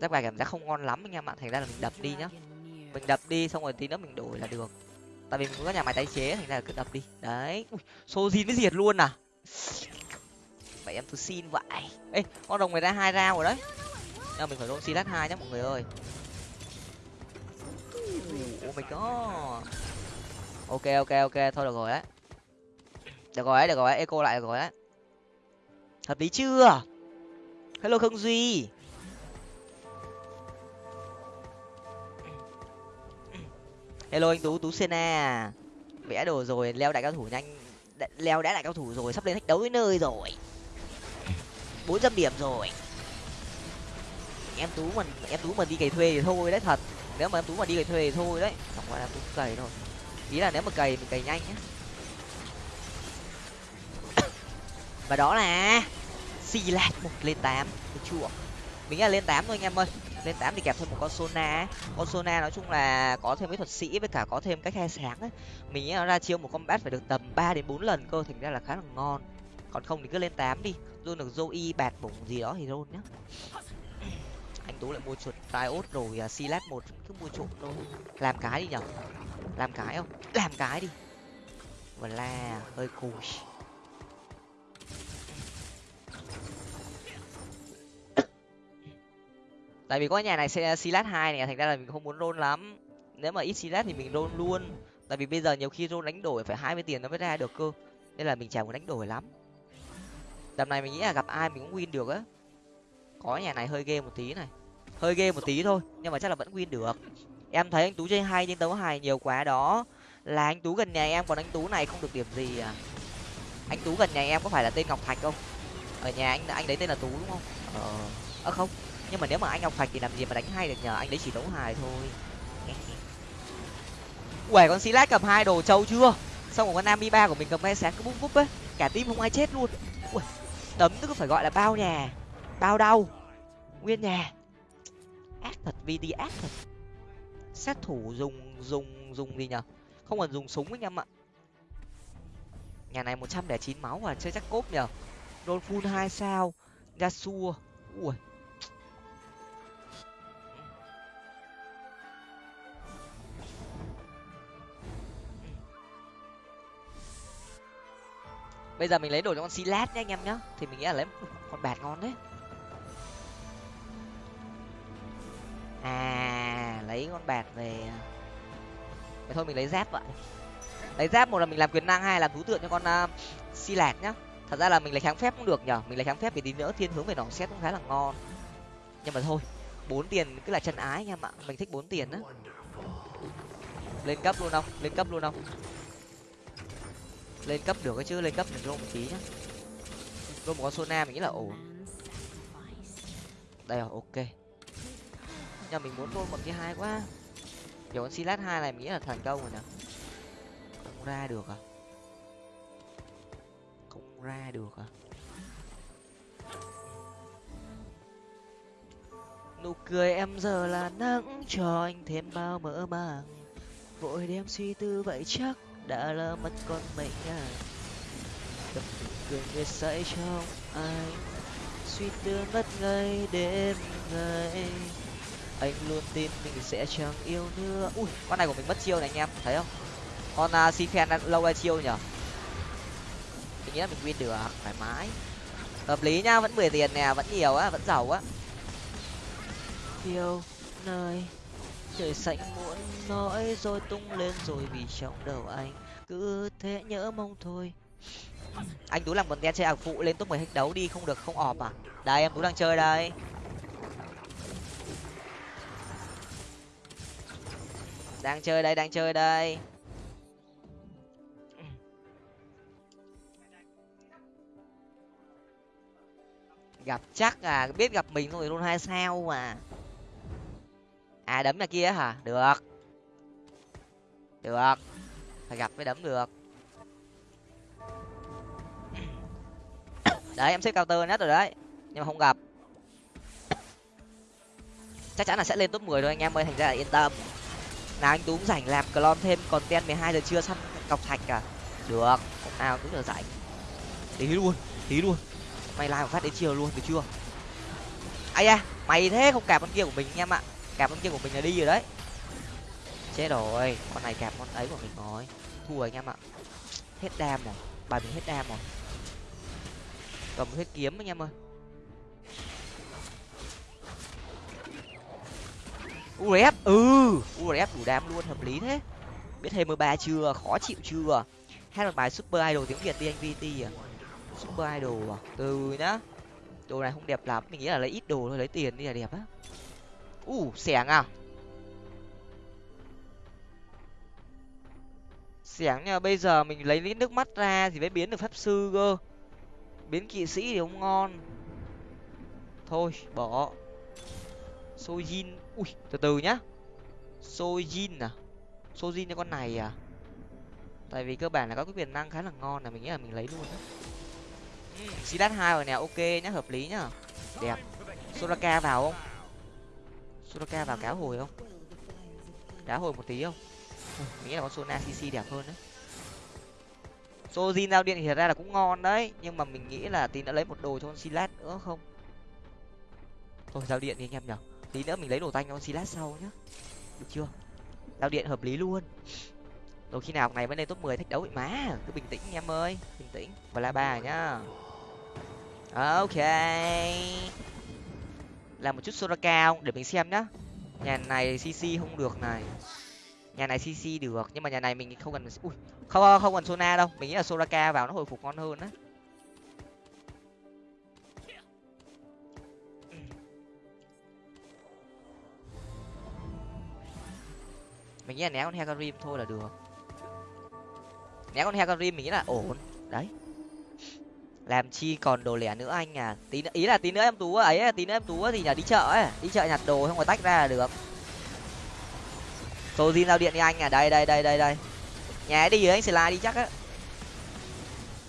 Giáp gai cảm giác không ngon lắm anh em ạ. Thành ra là mình đập đi nhá. Mình đập đi, xong rồi tí nữa mình đổi là được. Tại vì mình có nhà máy tái chế, thành ra là cứ đập đi. Đấy. Xô zin mới diệt luôn à? Vậy em tôi xin vậy. Ê, con đồng người ta hai rau rồi đấy nhưng mình phải roll silat hai nhá mọi người ơi. Oh mình có. ok ok ok, thôi được rồi đấy được rồi đấy được rồi đấy eco lại được rồi đấy hợp lý chưa? Hello khương duy. Hello anh tú tú sena. Vẽ đồ rồi, leo đại cao thủ nhanh. Leo đã đại cao thủ rồi, sắp lên thách đấu với nơi rồi. Bốn trăm điểm rồi em tú mà em tú mà đi cày thuê thì thôi đấy, thật. Nếu mà em tú mà đi cày thuê thì thôi đấy. Chẳng qua em tú cày thôi. Ý là nếu mà cày mình cày nhanh nhá. [coughs] Và đó là xì lạt một lên tám. Được chưa? Mình nghĩ là lên tám thôi anh em ơi. Lên tám thì kẹp thêm một con sona con sona nói chung là có thêm mấy thuật sĩ với cả có thêm cái khai sáng ấy mình nghĩ nó ra chiêu một combat phải được tầm ba đến bốn lần cơ, thành ra là khá là ngon. Còn không thì cứ lên tám đi. Luôn được zoe bạt bụng gì đó thì luôn nhá anh tú lại mua chuột riot rồi à, uh, silat một cứ mua trộm thôi. Làm cái đi nhở? Làm cái không? Làm cái đi. Và la hơi cùi tại vì có nhà này sẽ à, silat hai này thành ra là mình không muốn roll lắm. Nếu mà ít silat thì mình roll luôn. Tại vì bây giờ nhiều khi roll đánh đổi phải hai mươi tiền nó mới ra được cơ. Nên là mình chả muốn đánh đổi lắm. Tầm này mình nghĩ là gặp ai mình cũng win được á có nhà này hơi ghê một tí này. Hơi ghê một tí thôi nhưng mà chắc là vẫn win được. Em thấy anh tú chơi hay nhưng đấu hài nhiều quá đó. Là anh tú gần nhà em còn anh tú này không được điểm gì à? Anh tú gần nhà em có phải là tên ngọc thạch không? Ở nhà anh anh đấy tên là tú đúng không? Ờ à, không. Nhưng mà nếu mà anh ngọc thạch thì làm gì mà đánh hay được nhờ? Anh đấy chỉ đấu hài thôi. [laughs] Uể con xí lát cầm hai đồ trâu chưa? Xong rồi con nam ba của mình cầm hai sáng cứ búp búp ấy. Cả tim không ai chết luôn. Ui, tấm tức phải gọi là bao nhà bao đâu nguyên nhà. Ác thật vd ác thật. Sát thủ dùng dùng dùng gì nhở? Không còn dùng súng anh em ạ. Nhà này một trăm lẻ chín máu à chơi chắc cốp nhở? Đôn full hai sao yasuo ui. Bây giờ mình lấy đồ cho con silat nhé anh em nhá. Thì mình nghĩ là lấy con bạt ngon đấy. À lấy con bạc về. Vậy thôi mình lấy giáp vậy lấy giáp một là mình làm quyền năng hai là thú tượng cho con à, uh, si lạc nhá. Thật ra là mình lấy kháng phép cũng được nhở mình lấy kháng phép thì tí nữa thiên hướng về nỏ xét cũng khá là ngon. Nhưng mà thôi bốn tiền cứ là chân ái anh em ạ. Mình thích bốn tiền á. Lên cấp luôn không? Lên cấp luôn không? Lên cấp được cái chứ lên cấp mình rô một tí nhá. Rô một con sona mình nghĩ là ổn. Đây rồi ok nhưng mình muốn rô một cái hai quá. Kiểu con silat hai này mình nghĩ là thành công rồi nè không ra được à? Không ra được à? Nụ cười em giờ là nắng, cho anh thêm bao mỡ màng. Vội đem suy tư vậy chắc đã lỡ mất con mình à. Đập cười người say trong anh. Suy tư mất ngay đêm ngày anh luôn tin mình sẽ chẳng yêu nữa. Ui con này của mình mất chiêu này anh em thấy không? Con à, uh, si phen lâu ra chiêu nhở mình nghĩ là mình win được à? thoải mái. Hợp lý nhá vẫn mười tiền nè vẫn nhiều á vẫn giàu á. Yêu nơi trời xanh muốn nói rồi tung lên rồi vì trong đầu anh cứ thế nhớ mong thôi. Anh tú làm một đen chơi ảo phụ lên top mười hết đấu đi không được không ọp à? Đây em tú đang chơi đây. Đang chơi đây, đang chơi đây. Gặp chắc à biết gặp mình rồi luôn hai sao mà. À đấm nhà kia hả? Được. Được. Phải gặp mới đấm được. Đấy, em xếp cao tơ nhất rồi đấy. Nhưng mà không gặp. Chắc chắn là sẽ lên top 10 thôi, anh em ơi, thành ra là yên tâm nào anh tú cũng rảnh làm clone thêm còn ten mười hai giờ trưa săn cọc thạch à được, hôm nào cứ giờ rảnh. Tí luôn tí luôn. Mày làm phát đến chiều luôn, được chưa? Ai da, mày thế không cạp con kia của mình anh em ạ. Cạp con kia của mình là đi rồi đấy. Chết rồi, con này cạp con ấy của mình rồi. Thua anh em ạ. Hết đam rồi, bài mình hết đam rồi. Cầm hết kiếm anh em ơi. Urf ừ urf đủ đam luôn hợp lý thế. Biết thêm mười ba chưa khó chịu chưa? Hát một bài super idol tiếng việt đi anh vt à? Super idol à? Từ nhá. Đồ này không đẹp lắm mình nghĩ là lấy ít đồ thôi lấy tiền đi là đẹp á. U uh, xẻng à xẻng nha bây giờ mình lấy lít nước mắt ra thì mới biến được pháp sư cơ. Biến kỵ sĩ thì không ngon. Thôi bỏ. Sojin ui, từ từ nhá. Sojin à? Sojin cho con này à? Tại vì cơ bản là có cái quyền năng khá là ngon là mình nghĩ là mình lấy luôn á. Xí đắt hai rồi nè, ok nhá, hợp lý nhá. Đẹp. Soraka vào không? Soraka vào cá hồi không? Cá hồi một tí không? Mình nghĩ là con sona cc đẹp hơn đấy. Sojin giao điện thì thật ra là cũng ngon đấy, nhưng mà mình nghĩ là tí đã lấy một đồ cho con silat nữa không? Thôi, giao điện đi anh em nhở tí nữa mình lấy đồ tanh cho con silat sau nhá. Được chưa? Giao điện hợp lý luôn. Rồi khi nào ngày mới lên top mười thách đấu vậy má, cứ bình tĩnh em ơi, bình tĩnh. Và la ba nhá. Ok. Làm một chút sora cao để mình xem nhá. Nhà này cc không được này. Nhà này cc được, nhưng mà nhà này mình không cần ui không không cần sona đâu. Mình nghĩ là soraka vào nó hồi phục ngon hơn á. Mình nghĩ là né con hecarim thôi là được. Né con hecarim mình nghĩ là ổn. Đấy. Làm chi còn đồ lẻ nữa anh à? Tí nữa, ý là tí nữa em tú ấy tí nữa em tú thì nhà đi chợ ấy đi chợ nhặt đồ không có tách ra là được. Tô zin giao điện đi anh à? Đây đây đây đây đây. Nhà đi rồi anh slide đi chắc á.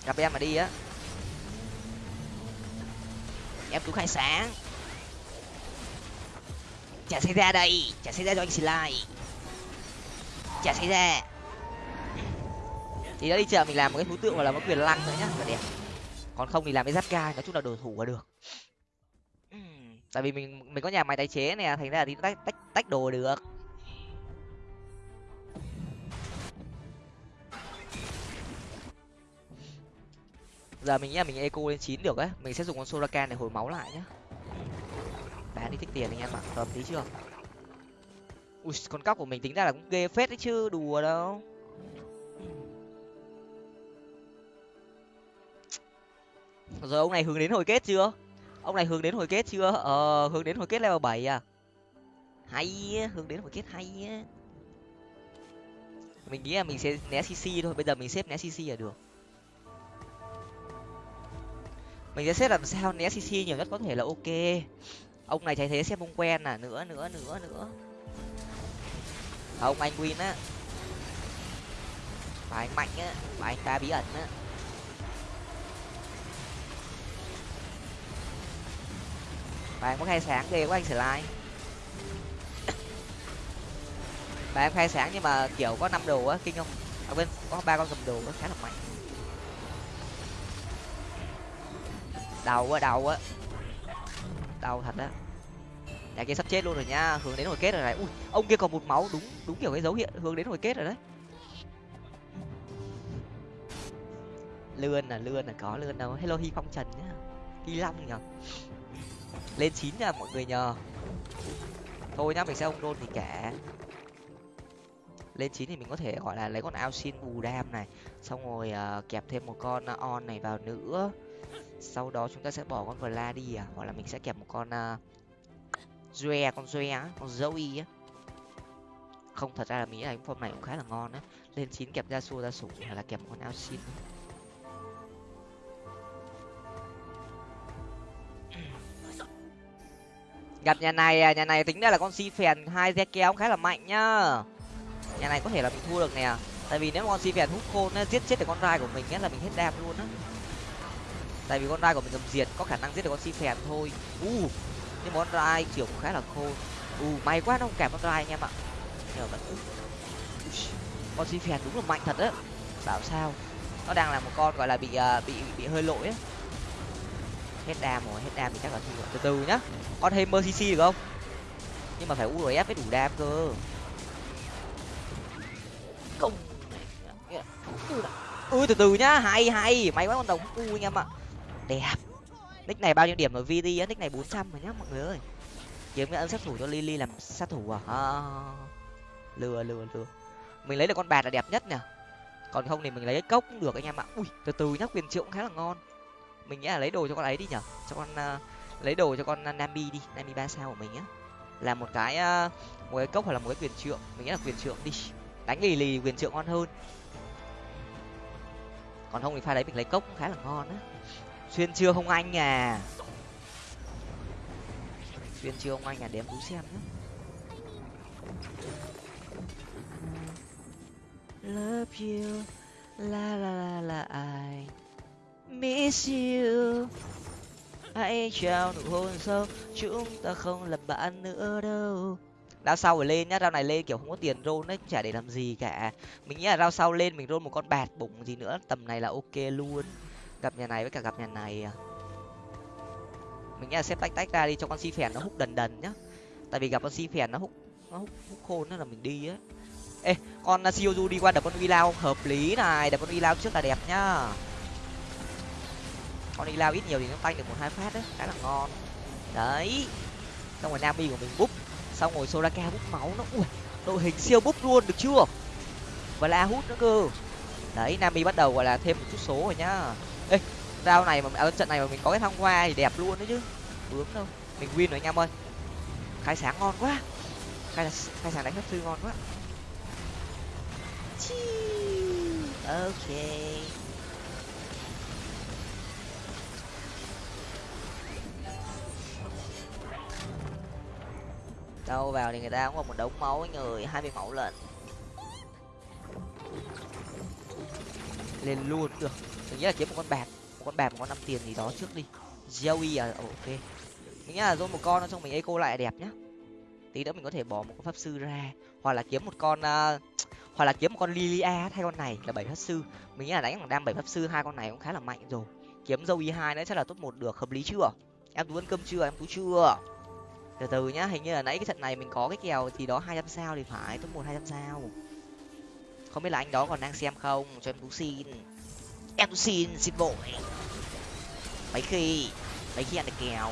Gặp em mà đi á. Em tú khai sáng. Chả xảy ra đây chả xảy ra cho anh slide chả xảy ra. Thì đã đi chợ mình làm một cái thú tượng và là một quyền lăng nữa nhá là đẹp. Còn không thì làm cái giáp ca, nói chung là đồ thủ là được. Tại vì mình mình có nhà máy tái chế này thành ra là thì tách tách tách đồ được. Giờ mình nghĩ là mình eco lên chín được ấy mình sẽ dùng con soraka để hồi máu lại nhá. Bán đi tích tiền anh em ạ, hợp tí chưa? Ui, con cóc của mình tính ra là cũng ghê phết đấy chứ, đùa đâu. Rồi ông này hướng đến hồi kết chưa? Ông này hướng đến hồi kết chưa? Ờ hướng đến hồi kết level bảy à? Hay hướng đến hồi kết hay á. Mình nghĩ là mình sẽ né cc thôi, bây giờ mình xếp né cc là được. Mình sẽ xếp làm sao né cc nhiều nhất có thể là ok. Ông này thấy thế xếp ông quen à nữa nữa nữa nữa không, anh win á. Và anh mạnh á và anh ta bí ẩn á. Và em có khai sáng ghê quá anh sẽ like và em khai sáng nhưng mà, kiểu, có năm đồ á, kinh không? Ở bên có ba con cầm đồ á, khá là mạnh. Đầu quá đầu á đầu thật á nhà kia sắp chết luôn rồi nha hướng đến hồi kết rồi này. Ui ông kia còn một máu đúng đúng kiểu cái dấu hiệu hướng đến hồi kết rồi đấy. Lươn là lươn là có lươn đâu. Hello hi phong trần nhá hi long nhở lên chín nha mọi người nhờ. Thôi nhá mình sẽ ông đôn thì kẻ, lên chín thì mình có thể gọi là lấy con ao xin bù đam này xong rồi uh, kẹp thêm một con ờ, on này vào nữa. Sau đó chúng ta sẽ bỏ con vla đi à hoặc là mình sẽ kẹp một con uh, Zoe, con Zoe á, con Zoe á. Không thật ra là mình nghĩ là form này cũng khá là ngon á. Lên chín kẹp ra xua ra sủng hay là kẹp một con xin. Gặp nhà này à, nhà này tính ra là con si phèn hai re kéo khá là mạnh nhá. Nhà này có thể là mình thua được nè. Tại vì nếu mà con si phèn hút khôn á, giết chết được con rai của mình á là mình hết đam luôn á. Tại vì con rai của mình cầm diệt có khả năng giết được con si phèn thôi. Uh, nhưng món rai kiểu cũng khá là khô. U may quá nó không kẹp con rai anh em ạ. Nhờ vẫn con xin phèn đúng là mạnh thật đấy bảo sao? Nó đang là một con gọi là bị uh, bị bị hơi lỗi ấy. hết đam rồi hết đam thì chắc là thua. Từ từ nhá. Con thêm mercy được không? Nhưng mà phải urf mới đủ đam cơ. Không từ từ nhá. Hay hay. May quá con đồng u anh em ạ. Đẹp nick này bao nhiêu điểm ở vd á nick này bốn trăm rồi nhá mọi người ơi. Kiếm cái ấn sát thủ cho lily làm sát thủ à? à lừa lừa lừa. Mình lấy được con bạt là đẹp nhất nè còn không thì mình lấy cái cốc cũng được anh em ạ. Ui từ từ nhá quyền triệu cũng khá là ngon. Mình nghĩ là lấy đồ cho con ấy đi nhở cho con uh, lấy đồ cho con nami đi nami ba sao của mình á là một cái uh, một cái cốc hoặc là một cái quyền trượng. Mình nghĩ là quyền trượng đi. Đánh lì lì quyền trượng ngon hơn. Còn không thì pha đấy mình lấy cốc cũng khá là ngon á xuyên chưa không anh à. Xuyên chưa không anh à để em tú xem nhé love you la la la la I miss you. Hãy trao nụ hôn sâu chúng ta không làm bạn nữa đâu. Rao sau rồi lên nhá rao này lên kiểu không có tiền rôn đấy chả để làm gì cả. Mình nghĩ là rao sau lên mình rôn một con bạt bụng gì nữa tầm này là ok luôn gặp nhà này với cả gặp nhà này à. mình nghĩ là xếp tách tách ra đi cho con si phèn nó hút đần đần nhá. Tại vì gặp con si phèn nó hút nó hút, hút khôn nữa là mình đi á. Ê con siêu đi qua đập con uy lao hợp lý này. Đập con uy lao trước là đẹp nhá. Con uy lao ít nhiều thì nó tanh được một hai phát đấy khá là ngon. Đấy. Xong rồi nami của mình búp. Xong rồi soraka búp máu nó ui đội hình siêu búp luôn được chưa? Và la hút nữa cơ. Đấy nami bắt đầu gọi là thêm một chút số rồi nhá ê rau này mà ở trận này mà mình có cái thăng hoa thì đẹp luôn đấy chứ. Bướm đâu. Mình win rồi anh em ơi. Khai sáng ngon quá. Khai khai sáng đánh hấp sư ngon quá. Ok. Đâu vào thì người ta cũng còn một đống máu người, hai mươi máu lận. Lên luôn, được mình nghĩ là kiếm một con bạc một con bạc một con năm tiền gì đó trước đi. Joey à oh, ok. Mình nghĩ là dôn một con nó trong mình eco lại đẹp nhá. Tí nữa mình có thể bỏ một con pháp sư ra hoặc là kiếm một con uh, hoặc là kiếm một con lilia thay con này là bảy pháp sư. Mình nghĩ là đánh bằng đam bảy pháp sư hai con này cũng khá là mạnh rồi. Kiếm dâu y hai nữa chắc là top một được hợp lý chưa? Em tú ăn cơm chưa? Em tú chưa? Từ từ nhá hình như là nãy cái trận này mình có cái kèo thì đó hai trăm sao thì phải top một hai trăm sao. Không biết là anh đó còn đang xem không? Cho em tú xin em xin xin vội mấy khi mấy khi ăn được kèo.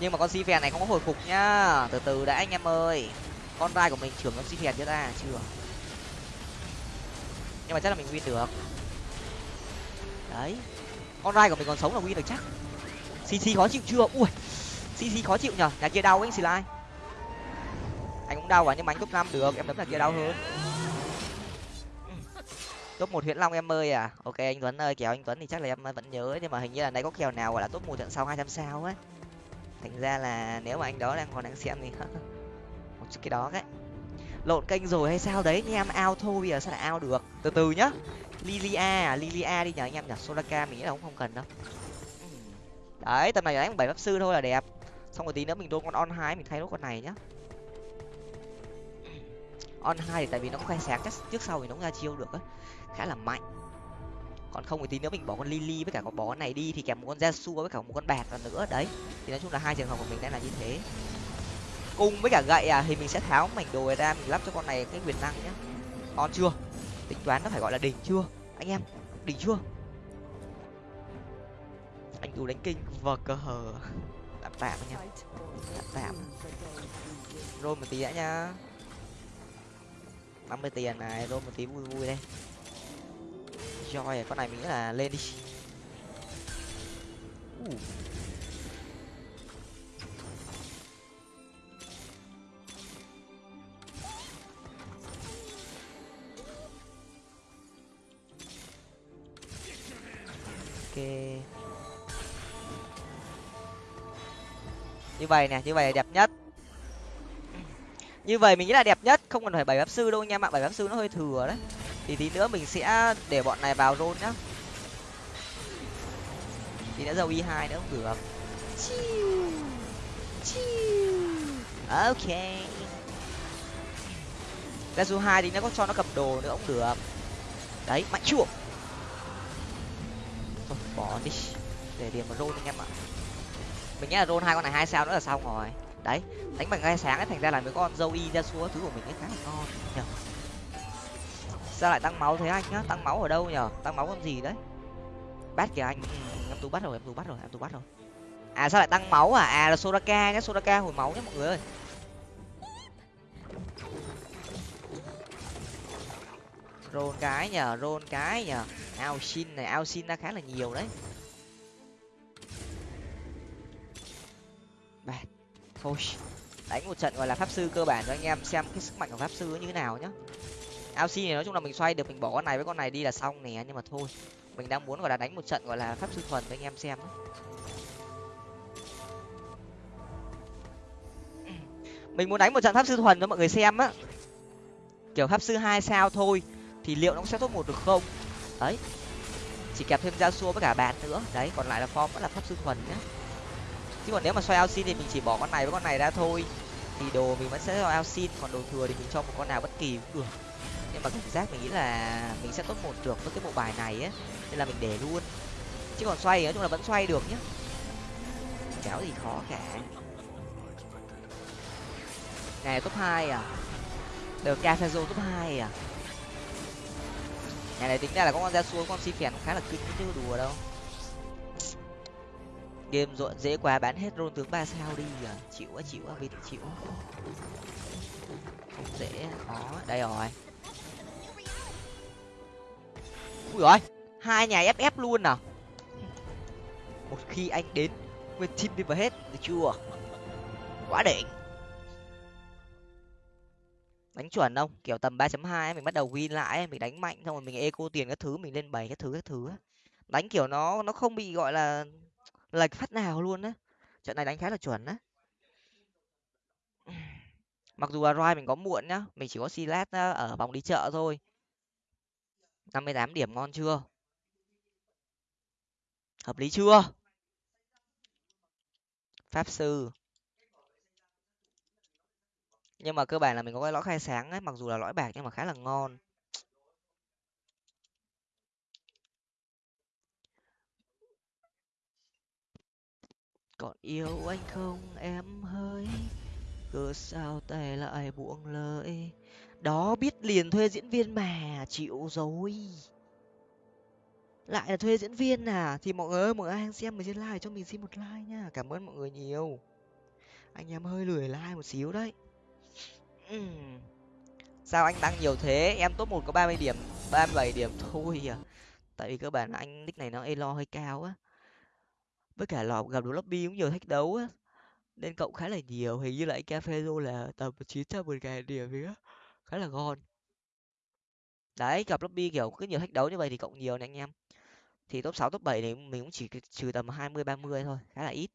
Nhưng mà con si phèn này không có hồi phục nhá. Từ từ đã anh em ơi. Con vai của mình trưởng con si phèn chưa ta à, chưa? Nhưng mà chắc là mình win được. Đấy. Con rai của mình còn sống là win được chắc. Cc khó chịu chưa? Ui. Cc khó chịu nhở nhà kia đau anh xì lai. Anh cũng đau à nhưng mà anh cấp năm được. Em đấm là kia đau hơn top một huyện long em ơi à. Ok, anh tuấn ơi kéo anh tuấn thì chắc là em vẫn nhớ nhưng mà hình như là nay có kèo nào gọi là top một trận sau hai trăm sao ấy. Thành ra là nếu mà anh đó đang còn đang xem thì [laughs] một chút cái đó đấy lộn kênh rồi hay sao đấy anh em ao thôi, bây giờ sao lại ao được? Từ từ nhá. Lilia à lilia đi nhờ anh em nhở solaka, mình nghĩ là cũng không cần đâu. Đấy, tầm này đánh bảy pháp sư thôi là đẹp. Xong rồi tí nữa mình đôn con on hai mình thay nốt con này nhá. On hai thì tại vì nó khoe sáng chắc trước sau thì nó ra chiêu được á khá là mạnh. Còn không thì tí nữa mình bỏ con lily với cả con bó này đi thì kèm một con Yasuo với cả một con bạc nữa. Đấy thì nói chung là hai trường hợp của mình đang là như thế. Cung với cả gậy à thì mình sẽ tháo mảnh đồ ra mình lắp cho con này cái quyền năng nhá. On chưa? Tính toán nó phải gọi là đỉnh chưa? Anh em đỉnh chưa? Anh tú đánh kinh. Vờ cờ hờ. Tạm tạm anh em tạm tạm. Rôn một tí đã nhá. năm mươi tiền này rôn một tí vui vui đây joy con này mình nghĩ là lên đi. Uh. ok. Như vậy nè, như vậy là đẹp nhất. Như vậy mình nghĩ là đẹp nhất. Không cần phải bảy pháp sư đâu anh em ạ bảy pháp sư nó hơi thừa đấy thì tí nữa mình sẽ để bọn này vào rôn nhá. Thì đã dầu y hai nữa cũng được. Ok. Ra dù hai thì nó có cho nó cầm đồ nữa cũng được. Đấy, mạnh chuộng thôi, bỏ đi. Để điểm vào rôn anh em ạ. Mình nghĩ là rôn hai con này hai sao nữa là xong rồi. Đấy, đánh bằng gai sáng ấy, thành ra là mấy con dâu y ra xua, thứ của mình ấy khá là ngon nhở sao lại tăng máu thế anh nhá? Tăng máu ở đâu nhở? Tăng máu con gì đấy? Bắt kìa anh. Ừ, em tú bắt rồi, em tú bắt rồi, em tú bắt rồi. À sao lại tăng máu à à là soraka nhá, soraka hồi máu nhá mọi người ơi. Rôn cái nhờ rôn cái nhờ ao xin này, ao xin ra khá là nhiều đấy. Bạn thôi. Đánh một trận gọi là pháp sư cơ bản cho anh em, xem cái sức mạnh của pháp sư như thế nào nhá ao xin này nói chung là mình xoay được, mình bỏ con này với con này đi là xong nè, nhưng mà thôi. Mình đang muốn, gọi là, đánh một trận, gọi là pháp sư thuần với anh em xem [clears throat] mình muốn đánh một trận pháp sư thuần cho mọi người xem á. Kiểu pháp sư hai sao thôi, thì liệu nó sẽ tốt một được không? Đấy. Chỉ kẹp thêm gia xua với cả bạn nữa. Đấy, còn lại là form vẫn là pháp sư thuần nhá chứ còn nếu mà xoay ao xin thì mình chỉ bỏ con này với con này ra thôi. Thì đồ mình vẫn sẽ cho ao xin, còn đồ thừa thì mình cho một con nào bất kỳ cũng được và cảm giác mình nghĩ là mình sẽ tốt một được với cái bộ bài này ấy, nên là mình để luôn. Chứ còn xoay nói chung là vẫn xoay được nhá. Kéo gì khó cả. Ngày top hai à? Được cafezo top hai à? Nhà này, tính ra là có con ra xuống con si phèn khá là kinh chứ đùa đâu. Game rộn dễ quá, bán hết rôn tướng ba sao đi à? Chịu á chịu á vịt chịu không dễ, khó. Đây rồi ui rồi hai nhà ff luôn nào một khi anh đến, nguyên team đi vào hết, được chưa? Quá đỉnh. Đánh chuẩn không? Kiểu tầm ba chấm hai mình bắt đầu win lại mình đánh mạnh, xong rồi mình eco tiền các thứ, mình lên bảy các thứ các thứ đánh kiểu nó nó không bị gọi là lệch phát nào luôn á. Trận này đánh khá là chuẩn á. Mặc dù là roi mình có muộn nhá, mình chỉ có silat ờ, ở vòng đi chợ thôi năm mươi tám điểm ngon chưa? Hợp lý chưa? Pháp sư. Nhưng mà cơ bản là mình có cái lõi khai sáng ấy, mặc dù là lõi bạc nhưng mà khá là ngon. Còn yêu anh không? Em hơi cứ sao tay lại buông lời đó, biết liền thuê diễn viên mà, chịu rồi. Lại là thuê diễn viên à? Thì mọi người ơi, mọi người đang xem mình xin like cho mình xin một like nha. Cảm ơn mọi người nhiều. Anh em hơi lười like một xíu đấy. Sao anh tăng nhiều thế? Em top một có ba mươi điểm, ba mươi bảy điểm thôi à. Tại vì cơ bản anh nick này nó elo hơi cao á. Với cả lò gặp được lobby cũng nhiều thách đấu á. Nên cộng khá là nhiều. Hình như là anh cafezo là tầm chín trăm một ngàn điểm gì á khá là ngon. Đấy gặp lobby kiểu cứ nhiều thách đấu như vậy thì cộng nhiều này anh em. Thì top sáu, top bảy thì mình cũng chỉ trừ tầm hai mươi, ba mươi thôi, khá là ít.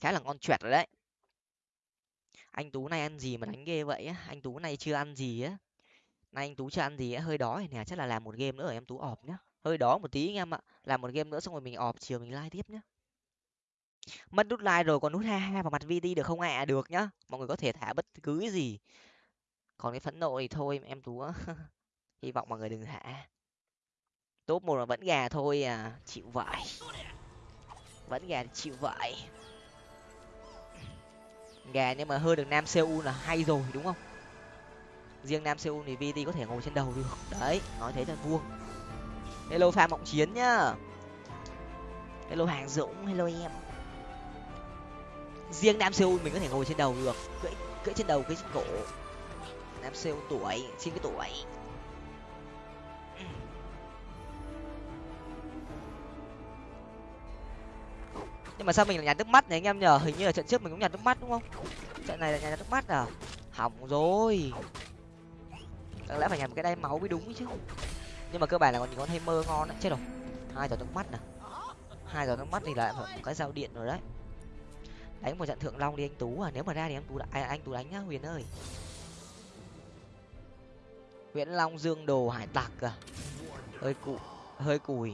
Khá là ngon chuẹt rồi đấy. Anh tú này ăn gì mà đánh ghê vậy á? Anh tú này chưa ăn gì á? Nay anh tú chưa ăn gì á? Hơi đói, nè, chắc là làm một game nữa ở em tú ọp nhá. Hơi đó một tí anh em ạ. Làm một game nữa xong rồi mình ọp, chiều mình like tiếp nhá. Mất nút like rồi còn nút ha ha vào mặt vt được không ạ? À? được nhá. Mọi người có thể thả bất cứ gì còn cái phẫn nộ thì thôi, em tú [laughs] hy vọng mọi người đừng hạ top một là vẫn gà thôi à. Chịu vậy vẫn gà thì chịu vậy gà nhưng mà hơi được nam seoul là hay rồi, đúng không? Riêng nam seoul thì vt có thể ngồi trên đầu được. Đấy, nói thế là vuông. Hello pha mộng chiến nhá. Hello hàng dũng, hello em. Riêng nam seoul mình có thể ngồi trên đầu được. Cưỡi cưỡi trên đầu, cưỡi trên cổ nam siêu tuổi xin cái tuổi. Nhưng mà sao mình lại nhà nước mắt này anh em nhờ hình như là trận trước mình cũng nhà nước mắt đúng không? Trận này là nhà nước mắt à? Hỏng rồi. Chẳng lẽ phải nhà một cái đai máu mới đúng chứ? Nhưng mà cơ bản là còn những con hay mơ ngon đấy chết rồi. Hai giọt nước mắt nè hai giọt nước mắt thì lại một cái dao điện rồi đấy. Đánh một trận thượng long đi anh tú à. Nếu mà ra thì anh tú à, anh tú đánh nhá huyền ơi nguyễn long dương đồ hải tặc à hơi cụ hơi cùi.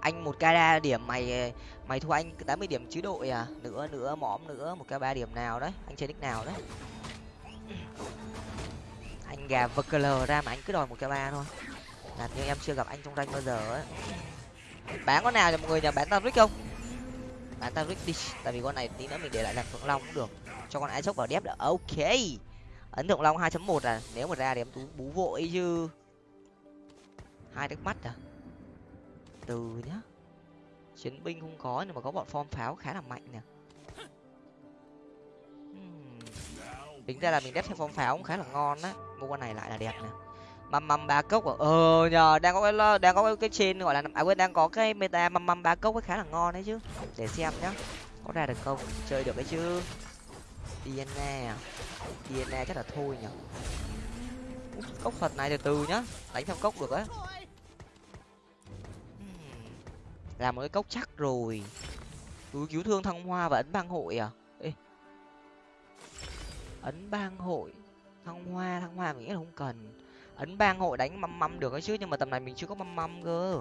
Anh một ca điểm, mày mày thua anh tám mươi điểm chứ đội à? Nữa nữa, mõm nữa, một ca ba điểm nào đấy? Anh chơi nick nào đấy? Anh gà vkl ra mà anh cứ đòi một ca ba thôi. Làm như em chưa gặp anh trong rank bao giờ ấy. Bán con nào cho mọi người nhà bán tavric không? Bán tavric đi. Tại vì con này tí nữa mình để lại làm phượng long cũng được cho con ai chốc vào đép được ok. Ấn tượng long 2.1 à? Nếu mà ra thì em tú bú vội chứ. Hai nước mắt à? Từ nhá. Chiến binh không có nhưng mà có bọn form pháo khá là mạnh nè. Hmm. Tính ra là mình đép theo form pháo cũng khá là ngon á. Mua con này lại là đẹp nè. Măm măm ba cốc à? ờ nhờ, đang có cái đang có cái trên gọi là à quên, đang có cái meta măm măm ba cốc ấy khá là ngon đấy chứ. Để xem nhá, có ra được không? Chơi được đấy chứ. Diana à? Diana chắc là thôi nhở cốc phật này từ từ nhá, đánh theo cốc được á. Làm một cái cốc chắc rồi. Túi cứu thương thăng hoa và ấn bang hội à? Ê. ấn bang hội, thăng hoa thăng hoa mình nghĩ là không cần. Ấn bang hội đánh măm măm được ấy chứ, nhưng mà tầm này mình chưa có măm măm cơ.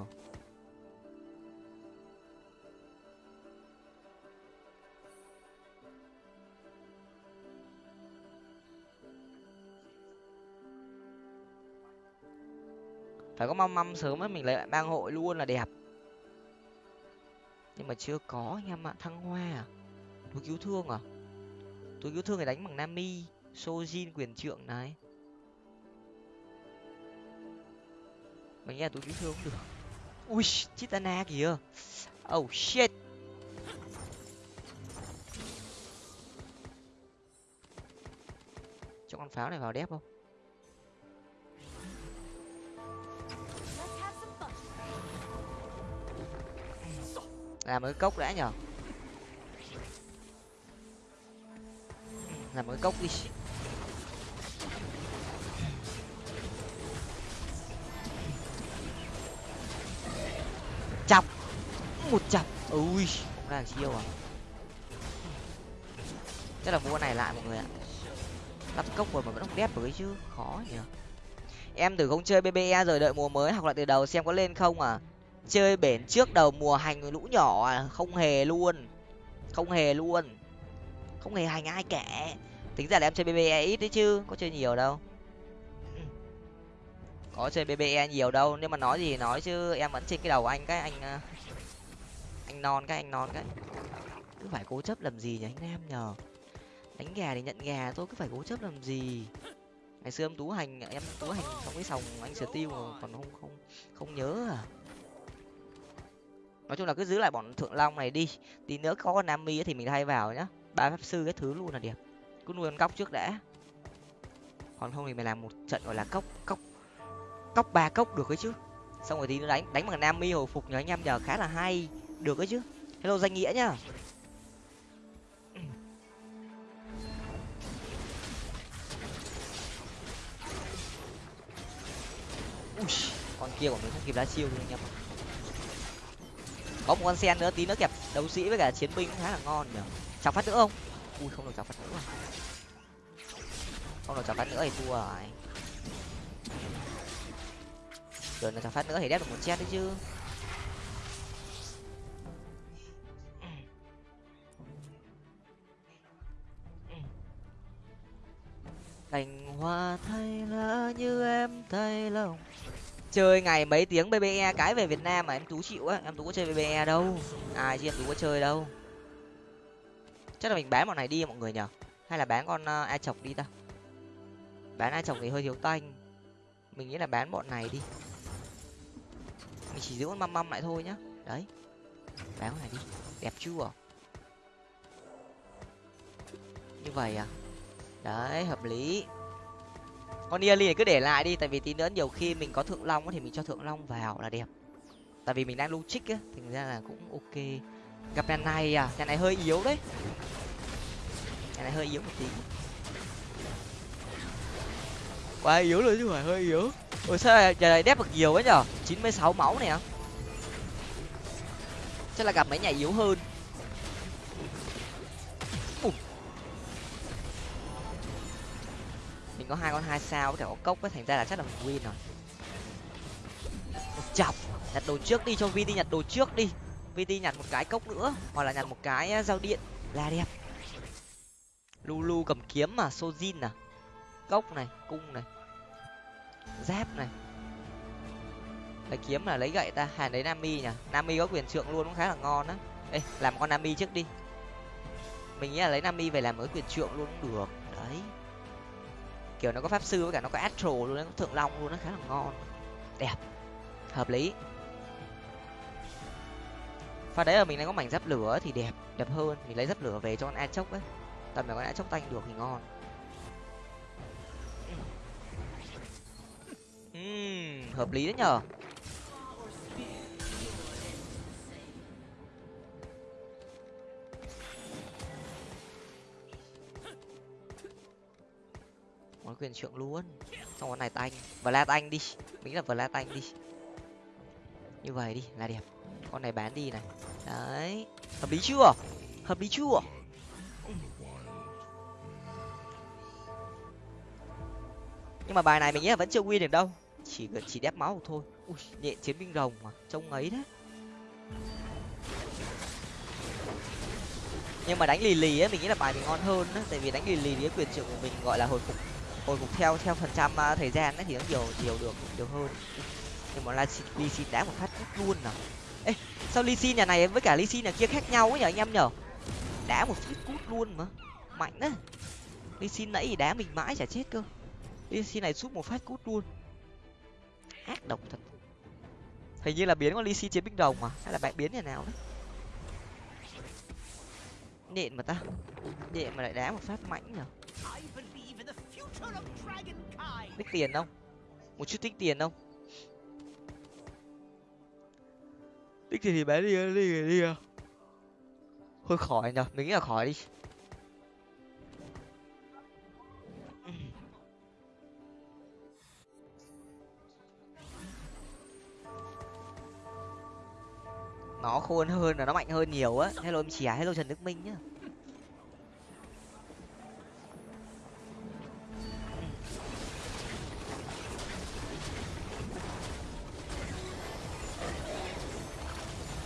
Phải có mâm mâm sớm ấy, mình lấy lại bang hội luôn là đẹp. Nhưng mà chưa có anh em ạ, thăng hoa à? Túi cứu thương à? Túi cứu thương thì đánh bằng nami, sojin, quyền trượng này. Mình nghe túi cứu thương cũng được. Ui, chitana kìa. Oh shit. Cho con pháo này vào đép không? Làm một cái cốc đã nhở làm một cái cốc đi. Chọc. Một chọc. Ui không ra chiêu à? Chắc là mua này lại mọi người ạ. Lắp cốc rồi mà vẫn không đép với chứ, khó nhỉ em thử không chơi bbe rồi đợi mùa mới học lại từ đầu xem có lên không à? Chơi bển trước đầu mùa hành lũ nhỏ à không hề luôn. Không hề luôn. Không hề hành ai cả tính ra là em chơi bbe ít đấy chứ, có chơi nhiều đâu. [clears throat] Có chơi bbe nhiều đâu nhưng mà nói gì nói chứ, em vẫn trên cái đầu anh cái, anh à, anh non cái, anh non cái. Cứ phải cố chấp làm gì nhỉ, anh em nhờ. Đánh gà thì nhận gà thôi, cứ phải cố chấp làm gì? Ngày xưa em tú hành, em tú hành trong cái sòng anh sửa tiêu còn không không không nhớ à nói chung là cứ giữ lại bọn thượng long này đi. Tí nữa có con nam mi thì mình thay vào nhá. Ba pháp sư cái thứ luôn là đẹp. Cứ nuôi con cóc trước đã. Còn không thì mình làm một trận gọi là cốc cốc cốc ba cốc được ấy chứ. Xong rồi tí nữa đánh đánh bằng nam mi hồi phục nhờ anh em nhờ khá là hay. Được ấy chứ. Hello danh nghĩa nhá. Ui, con kia của mình không kịp đá chiêu rồi anh em ạ có một con sen nữa tí nữa kẹp đấu sĩ với cả chiến binh khá là ngon nhỉ, chào phát nữa không? Ui không được chào phát nữa. Không được chào phát nữa thì thua rồi. Rồi nó chọc phát nữa thì đép được một chết đấy chứ. Cành hoa thay lá như em thay lòng chơi ngày mấy tiếng bbe cái về việt nam mà em tú chịu á em tú có chơi bbe đâu. Ai chứ em tú có chơi đâu. Chắc là mình bán bọn này đi mọi người nhở hay là bán con ờ, uh, ai chọc đi ta. Bán ai chọc thì hơi thiếu tanh. Mình nghĩ là bán bọn này đi. Mình chỉ giữ con măm măm lại thôi nhá. Đấy. Bán con này đi. Đẹp chưa? Như vậy à? Đấy hợp lý con Yali này cứ để lại đi, tại vì tí nữa nhiều khi mình có thượng long thì mình cho thượng long vào là đẹp. Tại vì mình đang lưu trích á, thành ra là cũng ok. Gặp nhà này à nhà này hơi yếu đấy. Nhà này hơi yếu một tí. Quá yếu rồi chứ phải hơi yếu. Ôi, sao nhà này đép được nhiều ấy nhở? Chín mươi sáu máu này á chắc là gặp mấy nhà yếu hơn. Có hai con hai sao có thể có cốc ấy thành ra là chắc là mình win rồi. Chọc, nhặt đồ trước đi cho vt nhặt đồ trước đi. Vt nhặt một cái cốc nữa, hoặc là nhặt một cái dao điện. Là đẹp. Lulu cầm kiếm mà, sojin à. Cốc này, cung này. Giáp này. Lấy kiếm là lấy gậy ta hàng đấy nami nhỉ? Nami có quyền trượng luôn cũng khá là ngon á. Ê, làm con nami trước đi. Mình nghĩ là lấy nami về làm mới quyền trượng luôn cũng được. Đấy kiểu nó có pháp sư với cả nó có astro luôn nó có thượng long luôn nó khá là ngon. Đẹp. Hợp lý. Pha đấy là mình đang có mảnh giáp lửa thì đẹp đẹp hơn. Mình lấy giáp lửa về cho con a chốc ấy. Tầm này con a chốc tanh được thì ngon. Uhm, hợp lý đấy nhở món quyền trượng luôn. Xong con này tanh và la anh đi. Mình là vừa la anh đi. Như vậy đi, là đẹp. Con này bán đi này. Đấy. Hợp lý chưa? Hợp lý chưa? Nhưng mà bài này mình nghĩ là vẫn chưa win được đâu. Chỉ gần chỉ đép máu thôi. Ui, nhện chiến binh rồng mà. Trông ấy đấy nhưng mà đánh lì lì ấy, mình nghĩ là bài mình ngon hơn á. Tại vì đánh lì lì thì quyền trưởng của mình gọi là hồi phục hồi phục theo theo phần trăm uh, thời gian ấy thì nó nhiều nhiều được nhiều hơn. Nhưng mà ly xin đá một phát cút luôn nào ê sao ly xin nhà này với cả ly xin nhà kia khác nhau ấy nhở anh em nhở? Đá một phát cút luôn mà. Mạnh đấy ly xin nãy thì đá mình mãi chả chết cơ. Ly xin này giúp một phát cút luôn. Ác độc thật. Hình như là biến con ly xin chiến binh đồng mà hay là bạn biến nhà nào đấy nhện mà ta. Nhện mà lại đá một phát mạnh nhở tích tiền không? Một chút tích tiền không? Tích tiền thì bán đi đi đi, đi. thôi khỏi nhở mình nghĩ là khỏi đi. Nó khôn hơn là nó mạnh hơn nhiều á. Hello em chìa. Hello trần đức minh nhá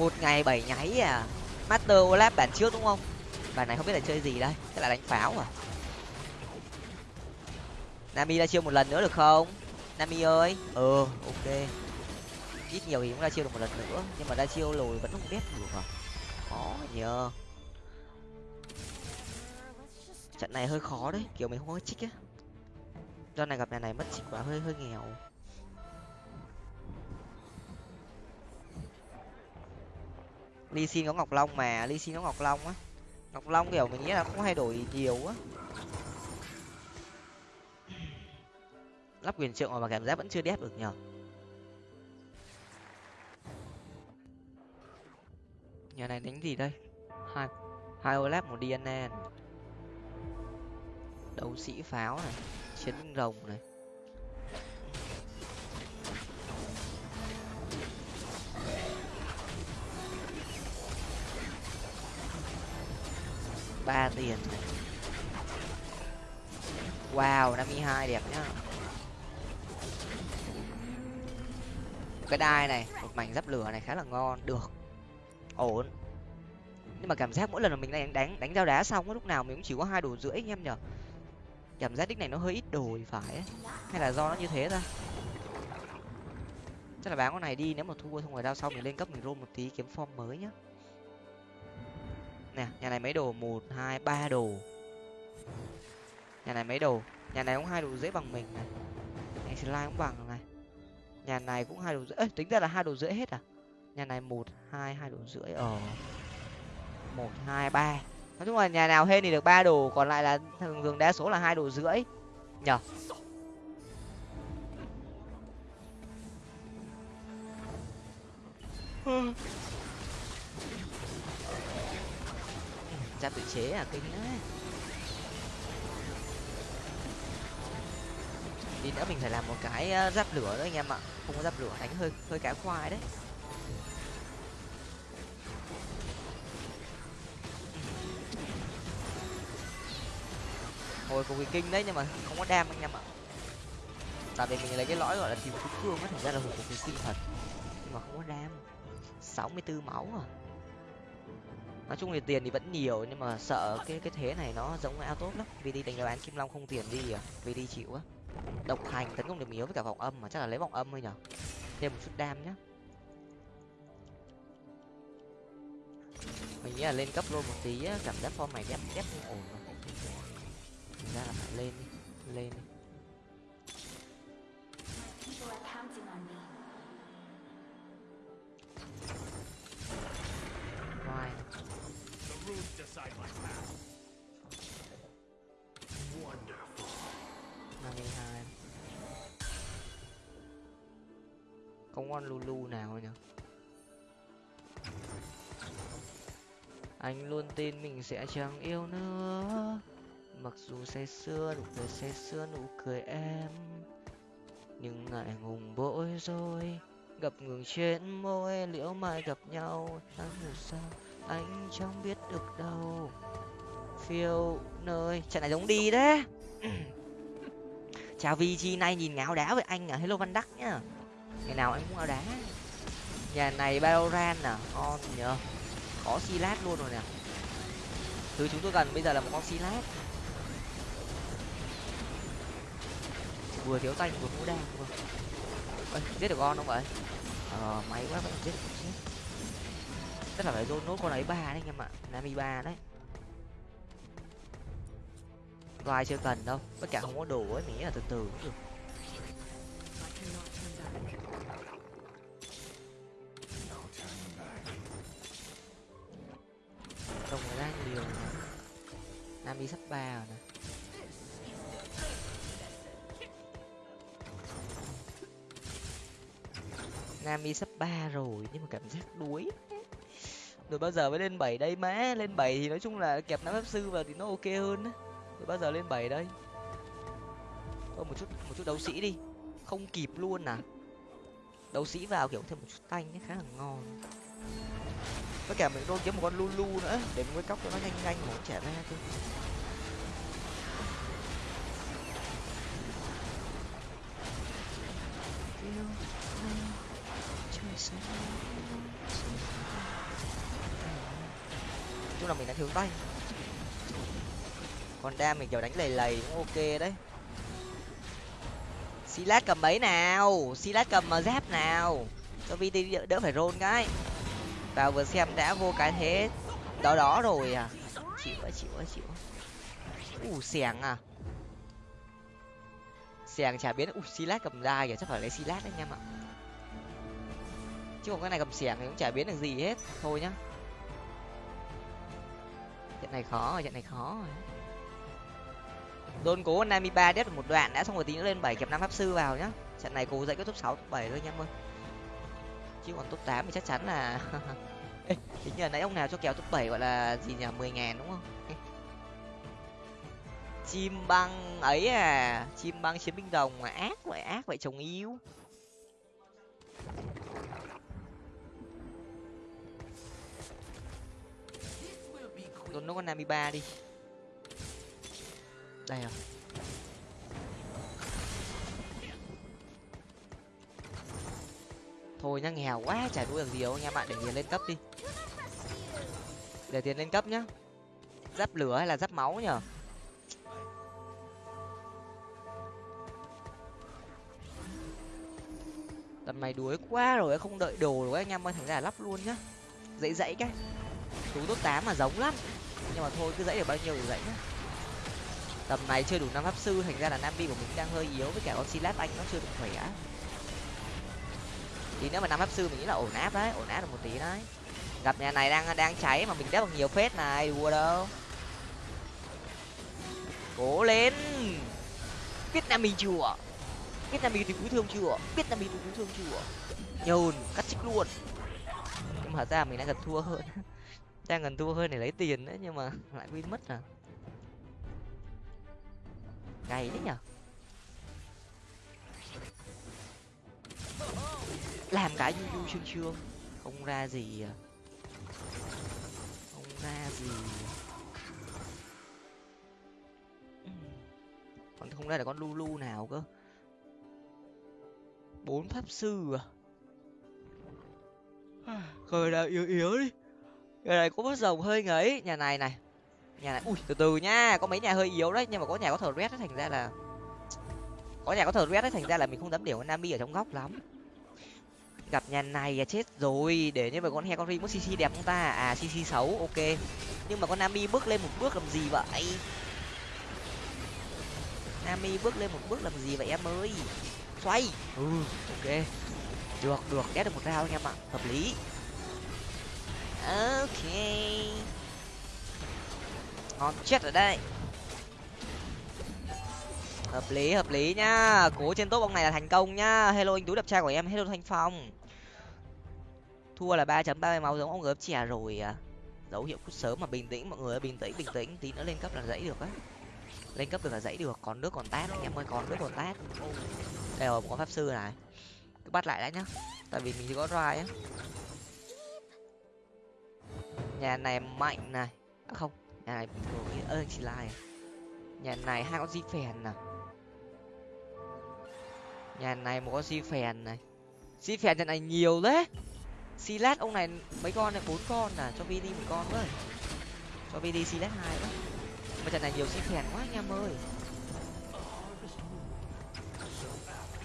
một ngày, bảy nháy à. Master olap bản trước đúng không? Bản này không biết là chơi gì đây chắc là đánh pháo à. Nami ra chiêu một lần nữa được không? Nami ơi. Ừ ok. Ít nhiều thì cũng ra chiêu được một lần nữa, nhưng mà ra chiêu lồi vẫn không biết được à. Khó nhờ. Trận này hơi khó đấy, kiểu mình không có chích á. Do này gặp nhà này mất chích quá, hơi hơi nghèo. Ly xin có ngọc long mà ly xin có ngọc long á. Ngọc long kiểu mình nghĩ là không thay đổi nhiều á. Lắp quyền trượng mà cảm giác vẫn chưa đép được nhở nhà này đánh gì đây? Hai hai olap một dna đấu sĩ pháo này, chiến binh rồng này. Ba tiền này. Wow, năm mươi hai đẹp nhá. Cái đai này, một mảnh giáp lửa này khá là ngon, được. Ổn. Nhưng mà cảm giác mỗi lần mà mình đánh đánh đánh dao đá xong lúc nào mình cũng chỉ có hai đồ rưỡi anh em nhở? Cảm giác đích này nó hơi ít đồ thì phải ấy. hay là do nó như thế ta? Chắc là bán con này đi, nếu mà thua xong rồi đao sau mình lên cấp mình roll một tí, kiếm form mới nhá nè, nhà này mấy đồ? Một, hai, ba đồ. Nhà này mấy đồ? Nhà này cũng hai đồ rưỡi bằng mình này. Nhà slime cũng bằng này. Nhà này cũng hai đồ rưỡi. Tính ra là hai đồ rưỡi hết à? Nhà này một, hai hai đồ rưỡi. Ở một, hai, ba. Nói chung là nhà nào hên thì được ba đồ, còn lại là thường thường đa số là hai đồ rưỡi. Nhở ra tự chế à kinh đấy. Tí nữa mình phải làm một cái ờ, giáp lửa nữa anh em ạ. Không có giáp lửa, đánh hơi hơi cá khoai đấy. Hồi của kinh đấy, nhưng mà không có đam anh em ạ. Tại vì mình lấy cái lõi gọi là tìm cứu cương á, thành ra là hồi của kinh thật. Nhưng mà không có đam. Sáu mươi tư máu à nói chung thì tiền thì vẫn nhiều, nhưng mà sợ cái cái thế này nó giống ao tốt lắm. Vì đi đánh bán kim long không tiền đi à vì đi chịu á. Độc hành tấn công điểm yếu với cả vòng âm mà, chắc là lấy vòng âm thôi nhở. Thêm một chút đam nhá. Mình nghĩ là lên cấp luôn một tí á, cảm giác form này đép đép không ổn rồi ra là phải lên đi lên đi. Con lulu nào nhỉ? Anh luôn tin mình sẽ chẳng yêu nữa. Mặc dù say sưa nụ cười say sưa nụ cười em, nhưng ngại ngùng bỗi rồi gặp ngừng trên môi, liễu mai gặp nhau. Tháng hiểu sao, anh chẳng biết được đâu. Phiêu nơi, trận này giống đi đấy. [clears throat] Chào VG nay nhìn ngáo đá với anh à? Hello văn đắc nhá ngày nào anh cũng ao đá. Nhà này Valorant à on nhờ. Có silat luôn rồi nè. Thứ chúng tôi cần bây giờ là một con silat vừa thiếu tay vừa mua đam vừa Ê, giết được con không vậy? Ờ máy quá vẫn giết tức chết. Là phải dồn nốt con ấy ba đấy anh em ạ. Nami ba đấy. Vai chưa cần đâu. Tất cả không có đồ ấy mình nghĩ là từ từ cũng được. Nam đi sắp ba rồi nè. Nam đi sắp ba rồi, nhưng mà cảm giác đuối rồi bao giờ mới lên bảy đây má? Lên bảy thì nói chung là kẹp nam pháp sư vào thì nó ok hơn á. Rồi bao giờ lên bảy đây? Thôi, một chút một chút đấu sĩ đi. Không kịp luôn à? Đấu sĩ vào kiểu thêm một chút tanh ấy, khá là ngon với cả mình đôi kiếm một con lulu nữa. Để mình quay cóc cho nó nhanh nhanh mà trẻ ra thôi chung là mình đã thiếu tay. Còn đam mình kiểu đánh lầy lầy cũng ok đấy. Silat cầm mấy nào. Silat cầm mà giáp nào. Cho vt đỡ, phải rôn cái và vừa xem đã vô cái thế đó đó rồi à. Chịu quá chịu quá, chịu u xèng à? Xèng chả biến u silat cầm dai kìa, chắc phải lấy silat đấy anh em ạ. Chứ còn cái này cầm xẻng thì cũng chả biến được gì hết. Thôi nhá. Trận này khó rồi, trận này khó rồi. Đôn cố nami ba đét một đoạn đã xong rồi, tí nữa lên bảy kẹp năm pháp sư vào nhá. Trận này cố dậy kết thúc sáu thúc bảy thôi anh em ơi chứ còn top tám thì chắc chắn là [laughs] Ê, hình như là nãy ông nào cho kèo top bảy gọi là gì nhỉ? mười ngàn đúng không? Ê. chim băng ấy à chim băng chiến binh đồng mà ác vậy ác vậy chồng yêu. Tôi nó con nami ba đi. Đây à thôi nhá nghèo quá, chả đua được gì đâu anh em ạ để tiền lên cấp đi. Để tiền lên cấp nhá. Giáp lửa hay là giáp máu nhở? Tầm này đuối quá rồi, không đợi đồ rồi, anh em ơi, thành ra là lắp luôn nhá. Dãy dãy cái. Tú tốt tám mà giống lắm. Nhưng mà thôi, cứ dãy được bao nhiêu thì dãy nhá. Tầm này chưa đủ năm pháp sư, thành ra là nam bi của mình đang hơi yếu với cả con silat anh nó chưa được khỏe tí nữa mà năm pháp sư mình nghĩ là ổn áp đấy, ổn áp được một tí đấy. Gặp nhà này đang đang cháy mà mình đép bằng nhiều phết này, đùa đâu. Cố lên. Biết nam mình chưa? Biết nam mình thì cứu thương chưa? Biết nam mình thì cứu thương chưa? Nhồn, cắt chích luôn. Nhưng mà ra mình đang gần thua hơn. [laughs] Đang gần thua hơn để lấy tiền đấy, nhưng mà lại win mất à. Cay đấy nhở làm cái du du sương sương không ra gì à? không ra gì à? ừ. còn không ra là con lulu nào cơ. Bốn pháp sư à? Khởi là yếu yếu đi. Nhà này có bớt rồng hơi ngấy. Nhà này này. Nhà này. Ui, từ từ nha. Có mấy nhà hơi yếu đấy, nhưng mà có nhà có thờ red thành ra là có nhà có thờ red thành ra là mình không dám để con nami ở trong góc lắm gặp nhà này là chết rồi. Để như vậy con he con ri mất cc đẹp không ta? À cc xấu ok. Nhưng mà con nami bước lên một bước làm gì vậy? Nami bước lên một bước làm gì vậy em ơi? Xoay. Ừ ok. Được được ghét được một rau anh em ạ hợp lý. Ok. Ngon chết ở đây. Hợp lý hợp lý nhá. Cố trên top ông này là thành công nhá. Hello, anh tú đẹp trai của em. Hello, thanh phong thua là ba chấm ba mươi máu giống ông gớm chè rồi à. Dấu hiệu cút sớm mà bình tĩnh mọi người bình tĩnh bình tĩnh. Tí nữa lên cấp là dãy được á. Lên cấp được là dãy được còn nước còn tát anh em ơi còn nước còn tát. Đây rồi một con pháp sư này. Cứ bắt lại đã nhá tại vì mình chưa có roi á. Nhà này mạnh này. À, không nhà này bình thường chỉ lai nhà này hai con di phèn này nhà này một con di phèn này. Di phèn trận này nhiều đấy silat ông này, mấy con này, bốn con à? Cho vd một con với cho vd silat hai với mà trận này nhiều di phèn quá, anh em ơi.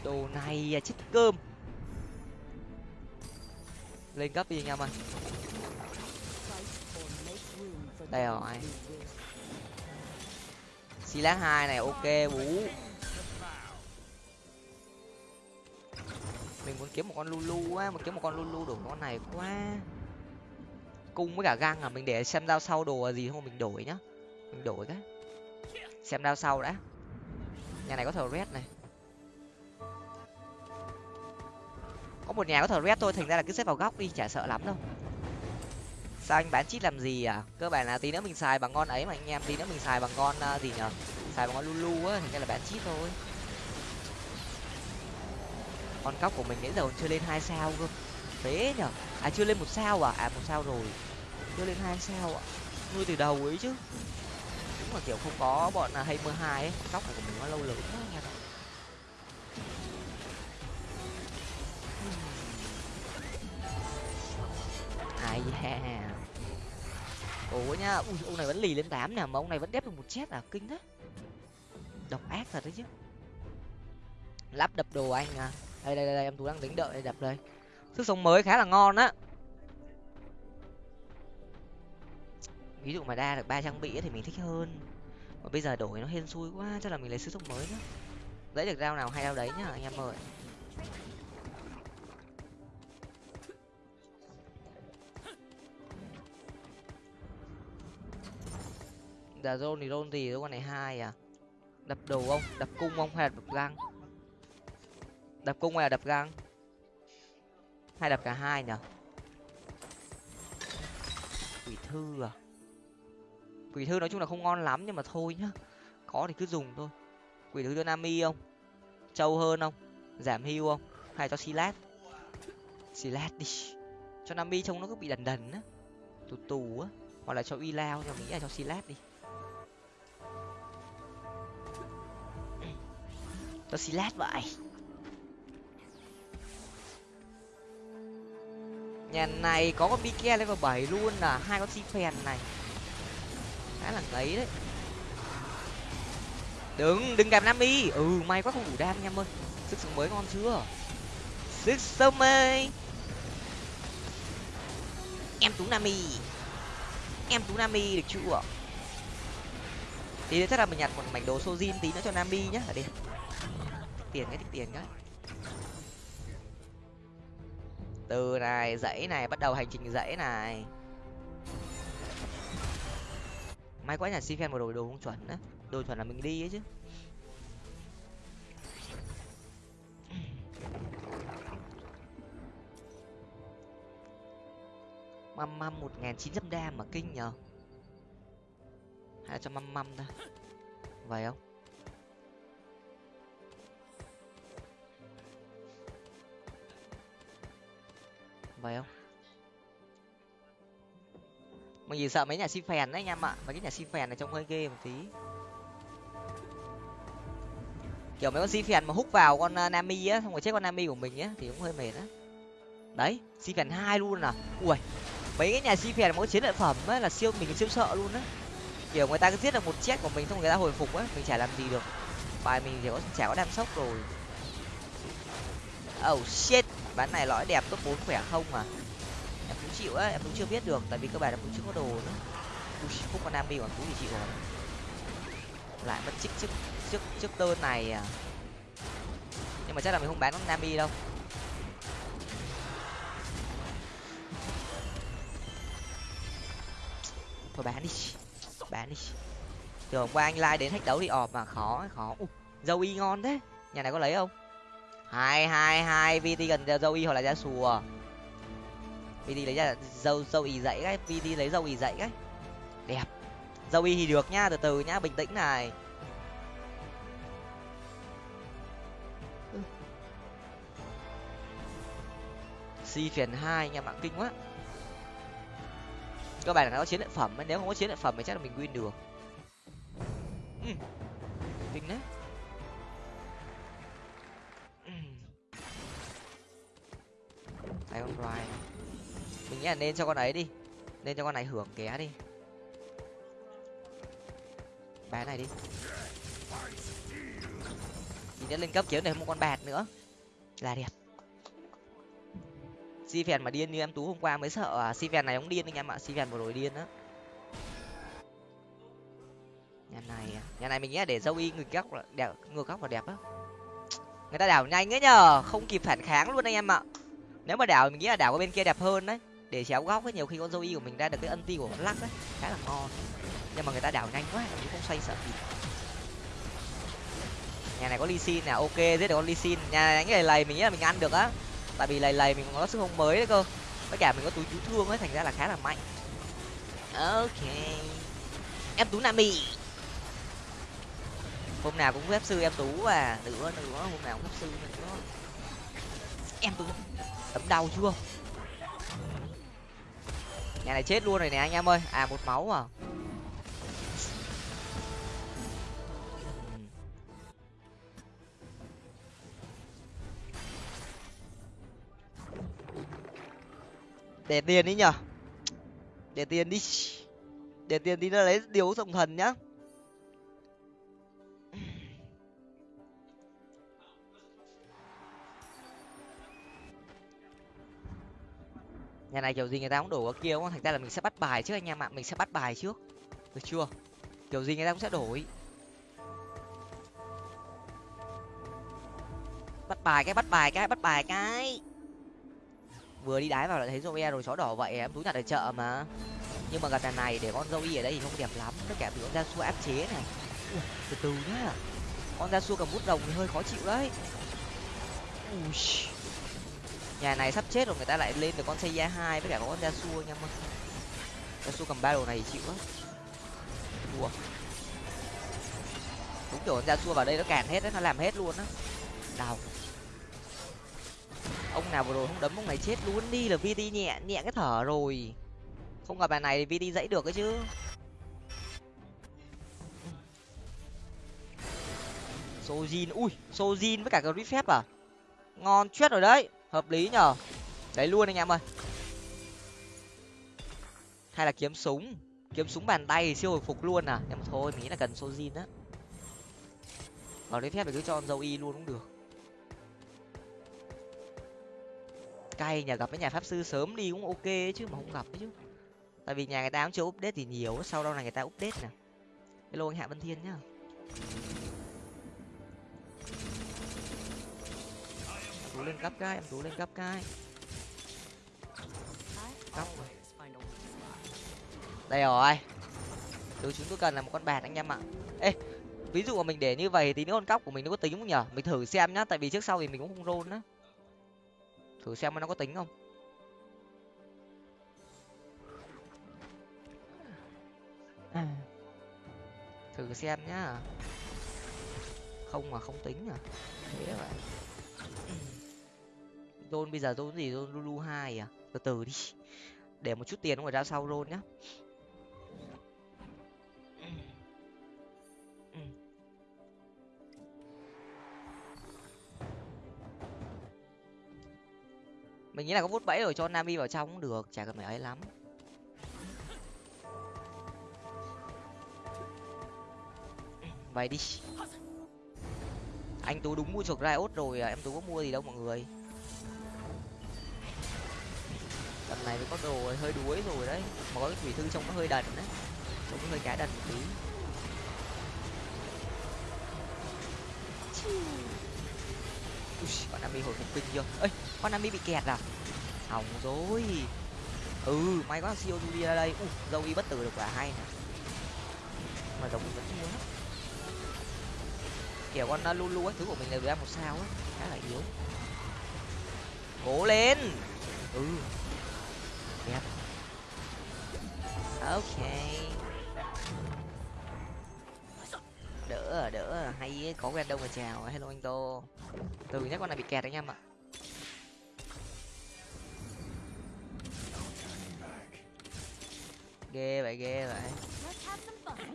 Đồ này à chết cơm. Lên cấp đi, anh em ơi. Đây rồi. Silat hai này, ok, bú mình muốn kiếm một con lulu á mà kiếm một con lulu đổi con này quá. Cung với cả găng à mình để xem dao sau đồ gì không mình đổi nhá. Mình đổi cái. Xem dao sau đã. Nhà này có thờ red này. Có một nhà có thờ red thôi, thành ra là cứ xếp vào góc đi, chả sợ lắm đâu. Sao anh bán chít làm gì à? Cơ bản là tí nữa mình xài bằng con ấy mà anh em, tí nữa mình xài bằng con à, gì nhở? Xài bằng con lulu á, thành ra là bán chít thôi con cóc của mình nãy giờ còn chưa lên hai sao cơ. Thế nhở. À chưa lên một sao à? À một sao rồi. Chưa lên hai sao ạ. Nuôi từ đầu ấy chứ. Đúng là kiểu không có bọn là hay mưa hai ấy. Cóc này của mình nó lâu lớn quá nha. Hmm. Ai da. Ủa nhá. Ui, ông này vẫn lì lên tám nè, mà ông này vẫn đép được một chết à? Kinh thế. Độc ác thật đấy chứ. Lắp đập đồ anh à đây đây đây em tú đang tính đợi đây đập đây. Sức sống mới khá là ngon á. Ví dụ mà đa được ba trang bị thì mình thích hơn. Mà bây giờ đổi nó hên xui quá, chắc là mình lấy sức sống mới nhá lấy được rau nào hay rau đấy nhá, anh em ơi. Giờ rôn thì rôn gì? Con này hai à? Đập đầu không? Đập cung không? Hay là đập răng đập cung hay là đập găng? Hay đập cả hai nhở? Quỷ thư à? Quỷ thư nói chung là không ngon lắm nhưng mà thôi nhá. Có thì cứ dùng thôi. Quỷ thư cho nami không? Trâu hơn không? Giảm hưu không? Hay cho silat silat đi. Cho nami trông nó cứ bị đần đần á. Tù tù á. Hoặc là cho uy lao cho nghĩ là cho silat đi. Cho silat vậy. Nhà này có con bike level bảy luôn là hai con Siphèn này. Khá là ngấy đấy. Đừng đừng gặp nam y ừ may quá không đủ đam em ơi. Sức sống mới ngon chưa? Sức sống mới. Em tú nami. Em tú nami được chưa? Thì chắc là mình nhặt một mảnh đồ sojin tí nữa cho nami nhá. Ở đây tiền cái tiền cái. Từ này, dãy này, bắt đầu hành trình dãy này. May quá nhà si fan một đồ đồ không chuẩn á. Đồ chuẩn là mình đi ấy chứ. Măm măm một nghìn chín trăm đam mà kinh nhờ. Hay là cho măm măm ta vậy không? Vậy không? Mình chỉ sợ mấy nhà si phèn đấy anh em ạ. Mấy cái nhà si phèn này trông hơi ghê một tí. Kiểu mấy con si phèn mà hút vào con à, nami á, xong rồi chết con nami của mình á, thì cũng hơi mệt á. Đấy si phèn hai luôn à. Ui, mấy cái nhà si phèn mỗi chiến lợi phẩm á, là siêu, mình siêu sợ luôn á. Kiểu người ta cứ giết được một chết của mình xong người ta hồi phục á, mình chả làm gì được. Bài mình chỉ có chả có đam sốc rồi. Oh shit bán này lõi đẹp top bốn khỏe không mà em cũng chịu á em cũng chưa biết được tại vì cơ bản em cũng chưa có đồ nữa. Ui, không có nam còn tú thì chịu rồi. Lại mất chiếc trước trước trước tơn này à? Nhưng mà chắc là mình không bán con nami đâu. Thôi bán đi bán đi. Từ hôm qua anh like đến thách đấu thì ọp mà khó khó. Ui, dâu y ngon thế. Nhà này có lấy không? Hai hai hai vt gần dâu y hoặc là ra sùa vt à? lấy ra dâu dâu y dậy cái vt lấy dâu y dậy cái. Đẹp. Dâu y thì được nhá từ từ nhá, bình tĩnh này. Si phiền hai nha mạng kinh quá. Cơ bản là nó có chiến lợi phẩm, nếu không có chiến lợi phẩm thì chắc là mình win được. Ừ. kinh đấy. Hai con roi mình nghĩ là nên cho con ấy đi. Nên cho con này hưởng ké đi. Bé này đi. Thì đã lên cấp kiếm này một con bạt nữa. Là đẹp. Si phèn mà điên như em tú hôm qua mới sợ à si phèn này ông điên anh em ạ. Si phèn vừa rồi điên á. Nhà này à. nhà này mình nghĩ là để dâu y ngược góc là đẹp, ngược góc là đẹp á. Người ta đảo nhanh ấy nhờ. Không kịp phản kháng luôn anh em ạ nếu mà đảo mình nghĩ là đảo qua bên kia đẹp hơn đấy. Để chéo góc ấy, nhiều khi con zoe của mình ra được cái ân ti của con lắc đấy khá là ngon. Nhưng mà người ta đảo nhanh quá chứ cũng không xoay sợ gì. Nhà này có ly xin nè ok, giết được con ly xin. Nhà này cái này lầy, mình nghĩ là mình ăn được á. Tại vì lầy lầy, mình có sức không mới đấy cơ. Tất cả mình có túi cứu thương ấy, thành ra là khá là mạnh. Ok. Em tú nami hôm nào cũng phép sư em tú à. Nữa nữa, hôm nào cũng phép sư nữa. Em tú tấm đau chưa? Nhà này chết luôn rồi nè anh em ơi. À một máu à? Để tiền đi nhở để tiền đi. Để tiền đi nó lấy điếu sông thần nhá. Nhà này kiểu gì người ta cũng đổ ở kia không? Thành ra là mình sẽ bắt bài trước anh em ạ. Mình sẽ bắt bài trước. Được chưa? Kiểu gì người ta cũng sẽ đổi. Bắt bài cái bắt bài cái bắt bài cái. Vừa đi đái vào lại thấy Zoe rồi chó đỏ vậy em túi nhặt ở chợ mà. Nhưng mà gần đàn này để con Zoe ở đây thì không đẹp lắm. Tất cả bị con da xua áp chế này. Ui, từ từ nhá. Con da xua cầm bút đồng thì hơi khó chịu đấy. Ui nhà này sắp chết rồi, người ta lại lên được con xây hai với cả con gia xua nha mà gia xua cầm ba đồ này chịu á đùa đúng kiểu con gia xua vào đây nó cản hết đấy, nó làm hết luôn á. Đau. Ông nào vừa rồi không đấm, ông này chết luôn đi là vt nhẹ nhẹ cái thở rồi. Không gặp bài này thì vt dãy được cái chứ. Sojin, ui, sojin với cả cái phép à? Ngon chết rồi đấy hợp lý nhở đấy luôn anh em ơi. Hay là kiếm súng. Kiếm súng bàn tay siêu hồi phục luôn à. Em thôi, mình nghĩ là cần sojin á. Còn đấy phép thì cứ cho dâu y luôn cũng được. Cay nhà gặp cái nhà pháp sư sớm đi cũng ok ấy chứ, mà không gặp ấy chứ. Tại vì nhà người ta cũng chưa update thì nhiều, sau đó là người ta update nè. Hello anh hạ vân thiên nhá. Tú lên cấp cái, em tú lên cấp cái. Cấp đây rồi. Thứ chúng tôi cần là một con bạt anh em ạ. Ê, ví dụ mà mình để như vậy thì những con cóc của mình nó có tính không nhở mình thử xem nhá, tại vì trước sau thì mình cũng không roll á. Thử xem nó có tính không. À. thử xem nhá. Không mà không tính à. Thế vậy zone bây giờ zone gì? Zone lulu hai à? Từ từ đi. Để một chút tiền rồi ra sau zone nhá. Mình nghĩ là có vút bẫy rồi cho nami vào trong cũng được chả cần phải ấy lắm. Vậy đi. Anh tú đúng mua chuộc riot rồi à, em tú có mua gì đâu mọi người. Lần này mới có đồ hơi đuối rồi đấy. Mà có cái thủy thư trông nó hơi đần đấy. Trông nó hơi cá đần một tí. Ui, con Nami hồi phục kinh chưa? Ơi con Nami bị kẹt à? Hỏng rồi. Ừ may quá siêu Judy ra đây. Ui, dâu y bất tử được quả hay nè. Mà giống mình vẫn yếu lắm. Kiểu con uh, lulu ấy thứ của mình đều ăn một sao á. Khá là yếu. Cố lên. Ừ. Yep. ok. Đỡ à, đỡ. À. hay ấy, có quen đâu mà chào. Hello anh tô. Từ nhắc con này bị kẹt anh em ạ. Ghê vậy ghê vậy.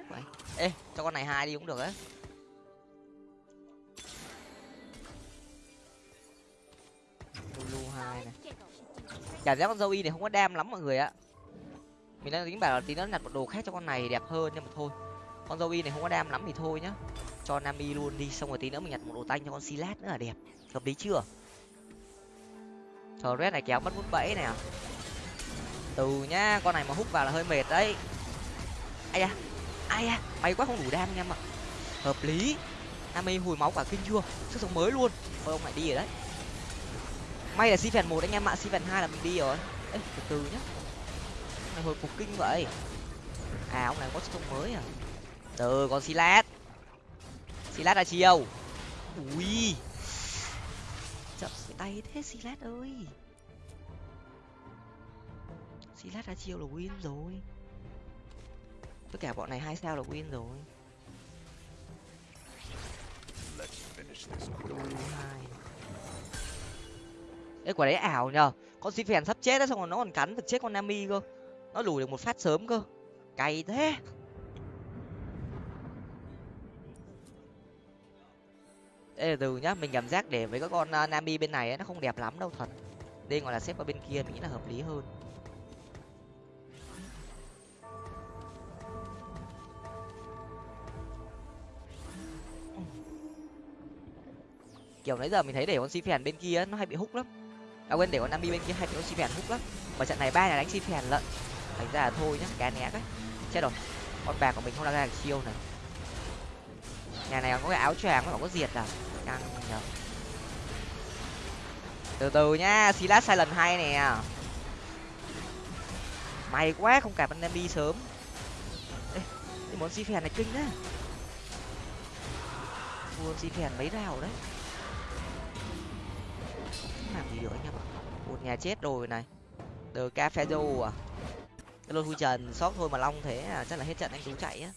Vậy ê cho con này hai đi cũng được á. Blue hai này cảm giác con dâu y này không có đam lắm mọi người ạ. Mình đang tính bảo là tí nó nhặt một đồ khác cho con này đẹp hơn nhưng mà thôi. Con dâu y này không có đam lắm thì thôi nhá. Cho nami luôn đi, xong rồi tí nữa mình nhặt một đồ tanh cho con silat nữa là đẹp. Hợp lý chưa? Thờ red này kéo mất bút bẫy nè à? từ nhá, con này mà hút vào là hơi mệt đấy. Ai da ai da, may quá không đủ đam anh em ạ. Hợp lý. Nami hồi máu cả kinh chưa? Sức sống mới luôn. Thôi, ông lại đi rồi đấy may là si phèn một, anh em ạ si phèn hai là mình đi rồi. Ê, từ từ nhá. Này, hồi phục kinh vậy. À ông này có sông mới à? Từ con silat silat là chiều. Ui. Chậm cái tay thế silat ơi. Silat là chiều là win rồi. Tất cả bọn này hai sao là win rồi. Lulu hai cái quả đấy ảo nhờ. Con xí phèn sắp chết đấy xong rồi nó còn cắn được chết con nami cơ. Nó lùi được một phát sớm cơ. Cay thế. Ê, từ từ nhá mình cảm giác để với các con uh, nami bên này ấy, nó không đẹp lắm đâu thật. Nên gọi là xếp qua bên kia mình nghĩ là hợp lý hơn. Kiểu nãy giờ mình thấy để con si phèn bên kia nó hay bị hút lắm à quên để con nami bên kia hay con si phèn hút lắm. Mà trận này ba nhà đánh si phèn lận. Thành ra là thôi nhá cá né đấy chết rồi. Con bạc của mình không ra ra được chiêu này. Nhà này có cái áo choàng nó có diệt à? Căng nhờ. Từ từ nhá silas sai lần hai nè. May quá không cả anh đi sớm. Ê, cái món si phèn này kinh á. Mua si phèn mấy rào đấy gì được anh em ạ? Một nhà chết rồi này. Từ ca phe à? Cái lôi trần sót thôi mà long thế à? Chắc là hết trận anh tú chạy á.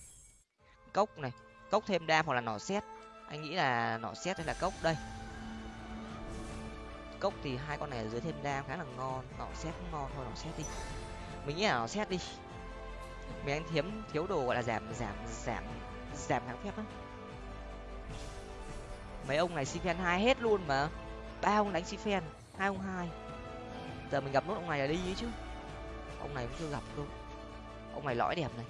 Cốc này. Cốc thêm đam hoặc là nỏ xét. Anh nghĩ là nỏ xét hay là cốc đây? Cốc thì hai con này ở dưới thêm đam khá là ngon. Nỏ xét cũng ngon thôi, nỏ xét đi. Mình nghĩ là nỏ xét đi. Mình anh thiếu thiếu đồ gọi là giảm giảm giảm giảm kháng phép á. Mấy ông này si phen hai hết luôn mà. Ba ông đánh si phen hai ông hai. Giờ mình gặp nốt ông này là đi ấy chứ. Ông này cũng chưa gặp luôn. ông này lõi đẹp này.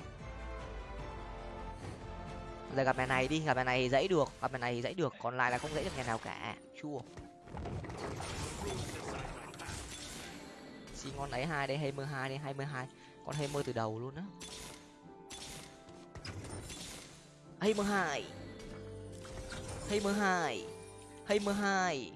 Giờ gặp mẹ này đi, gặp mẹ này dãy được, gặp mẹ này dãy được, còn lại là không dãy được nhà nào cả. Chua. Xin ngon ấy hai đây hai mươi hai đây hai mươi hai. Con hai mươi từ đầu luôn á. Hai mươi hai. Hai mươi hai. Hai mươi hai.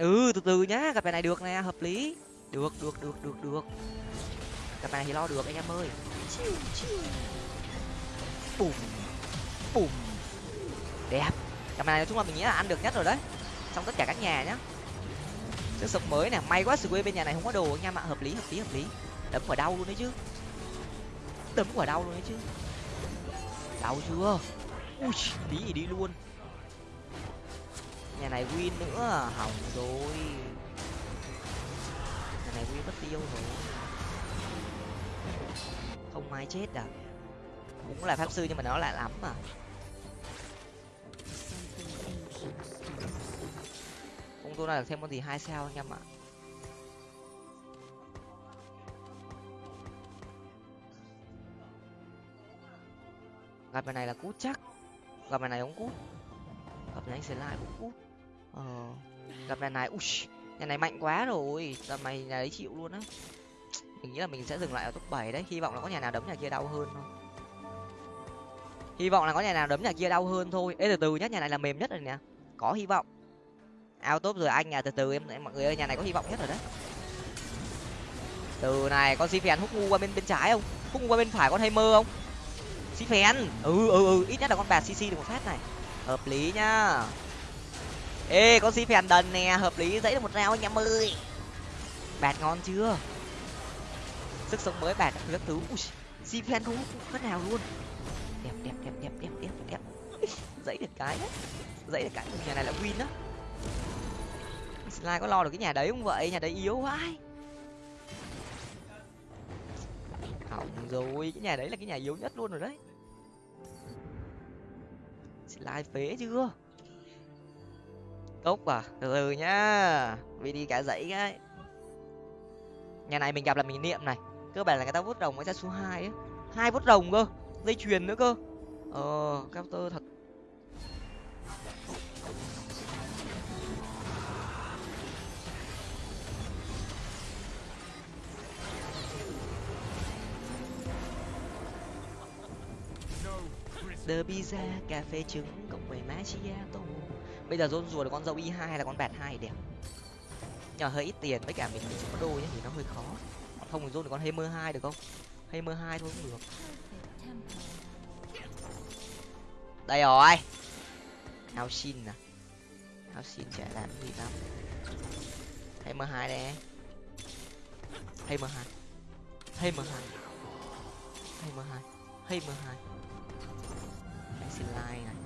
Ừ từ từ nhá cặp bài này được nè, hợp lý. Được được được được được. Cặp bài này thì lo được, anh em ơi. Bùm bùm. Đẹp. Cặp bài này nói chung là mình nghĩ là ăn được nhất rồi đấy. Trong tất cả các nhà nhá. Sức sống mới nè, may quá sự quê bên nhà này không có đồ anh em ạ hợp lý hợp lý hợp lý. Đấm quả đau luôn đấy chứ. Đấm quả đau luôn đấy chứ. Đau chưa? Ui, tí gì đi luôn nhà này win nữa à? hỏng rồi. Nhà này win mất tiêu rồi. Không ai chết à? Cũng là pháp sư nhưng mà nó lại lắm mà không tôi là thêm con gì hai sao anh em ạ. Gặp bài này là cút chắc. Gặp bài này ông cút. Gặp này anh sẽ lại cũng cút ờ. Gặp nhà này ui nhà này mạnh quá rồi. Gặp mày nhà đấy chịu luôn á. Mình nghĩ là mình sẽ dừng lại ở top bảy đấy. Hy vọng là có nhà nào đấm nhà kia đau hơn thôi. Hy vọng là có nhà nào đấm nhà kia đau hơn thôi. Ê từ từ nhá nhà này là mềm nhất rồi nè. Có hy vọng. Ao top rồi anh à từ từ em, mọi người ơi nhà này có hy vọng nhất rồi đấy. Từ này con si phèn hút ngu qua bên bên trái không? Hút ngu qua bên phải con hay mơ không? Si phèn ừ ừ ừ ít nhất là con bạc cc được một phát này. Hợp lý nhá ê con si phèn đần nè, hợp lý, dãy được một rau anh em ơi. Bạt ngon chưa? Sức sống mới bạt các thứ. Ui si phèn không hút phát nào luôn. Đẹp đẹp đẹp đẹp đẹp đẹp đẹp [laughs] dãy được cái đấy. Dãy được cái. Nhà này là win đó slide có lo được cái nhà đấy không vậy? Nhà đấy yếu quá. Hỏng rồi, cái nhà đấy là cái nhà yếu nhất luôn rồi đấy. Slide phế chưa? Cốc à từ từ nhá. Vì đi cả dãy cái. Nhà này mình gặp là mình niệm này. Cơ bản là người ta vút rồng mới ra số hai ấy. Hai vút rồng cơ, dây chuyền nữa cơ. Ờ counter thật. The pizza, cà phê trứng, cộng với macchiato bây giờ rôn rùa được con dâu y hai là con bạt hai đẹp. Nhờ hơi ít tiền với cả mình mình chỉ có đôi nhá thì nó hơi khó. Không thì rôn được con hammer hai được không? Hammer hai thôi cũng được. Đây rồi. Áo xin à. Áo xin chả làm gì lắm hammer hai đây. Hammer hai. Hammer hai. Hammer hai. Hammer hai. Xin like này.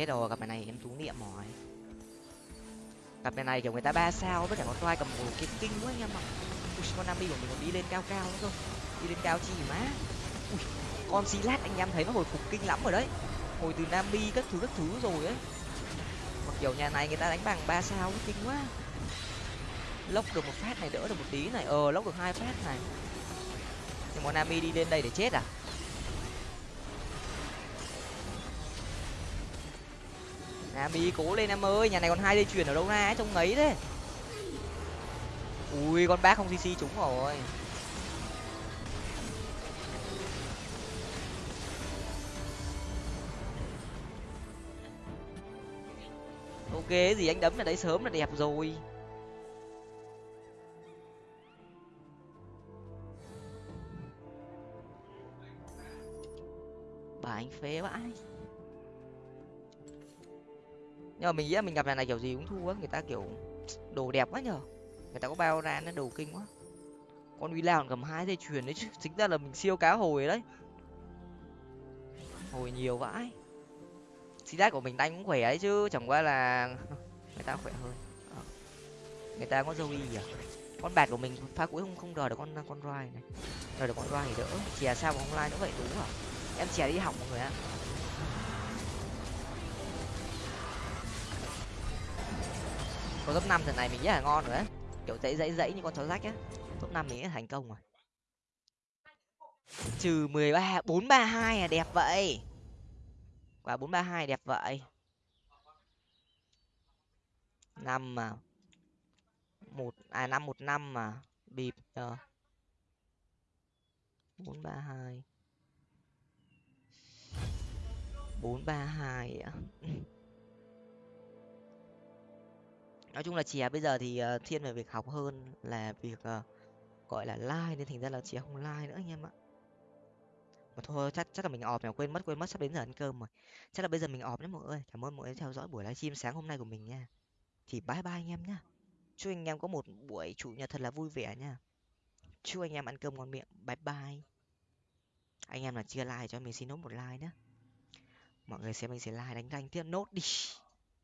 Chết rồi gặp bài này em thú niệm rồi. Gặp bài này, kiểu, người ta ba sao, với cả con toai cầm một cái kinh quá anh em ạ. Ui, con nami của mình còn đi lên cao cao nữa cơ. Đi lên cao chi má ui, con xí lát anh em thấy nó hồi phục kinh lắm rồi đấy. Hồi từ nami các thứ các thứ rồi ấy. Mặc kiểu nhà này người ta đánh bằng ba sao kinh quá. Lốc được một phát này, đỡ được một tí này. Ờ lốc được hai phát này. Nhưng mà nami đi lên đây để chết à? Nami cố lên em ơi nhà này còn hai dây chuyền ở đâu ra ấy, trông ngấy thế. Ui con bác không cc trúng rồi. Ok gì anh đấm là đấy sớm là đẹp rồi. Bà anh phế vãi nhưng mà mình nghĩ là mình gặp này này kiểu gì cũng thua á người ta kiểu [tsk] đồ đẹp quá nhở người ta có bao ra nó đồ kinh quá. Con uy lao cầm hai dây chuyền đấy chứ. [laughs] Chính ra là mình siêu cá hồi đấy. Hồi nhiều vãi. Xí đát của mình đánh cũng khỏe ấy chứ. Chẳng qua là [laughs] người ta khỏe hơn. À. người ta có dâu y à? Con bạt của mình pha cuối không không đòi được con con roi này. Đòi được con roi thì đỡ. Chè sao mà không lai nữa vậy, đúng à? Em chè đi học mọi người ạ. Có top năm trận này mình nghĩ là ngon rồi đấy kiểu dãy dãy dãy như con chó rách á. Top năm mình thành công rồi. Trừ mười ba, bốn ba hai à đẹp vậy. Quả bốn ba hai đẹp vậy. Năm mà. Một à năm, một năm mà bịp nhờ bốn ba hai. bốn ba hai nói chung là chè bây giờ thì ờ, thiên về việc học hơn là việc ờ, gọi là like nên thành ra là chè không like nữa anh em ạ. Mà thôi, chắc chắc là mình ọp nhỉ? Quên mất quên mất, sắp đến giờ ăn cơm rồi. Chắc là bây giờ mình ọp nhé mọi người. Cảm ơn mọi người đã theo dõi buổi livestream sáng hôm nay của mình nha. Thì bye bye anh em nhá. Chúc anh em có một buổi chủ nhật thật là vui vẻ nha. Chúc anh em ăn cơm ngon miệng. Bye bye. Anh em là chia like cho mình xin nốt một like nữa mọi người xem mình sẽ like đánh rank tiếp. Nốt đi.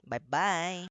Bye bye.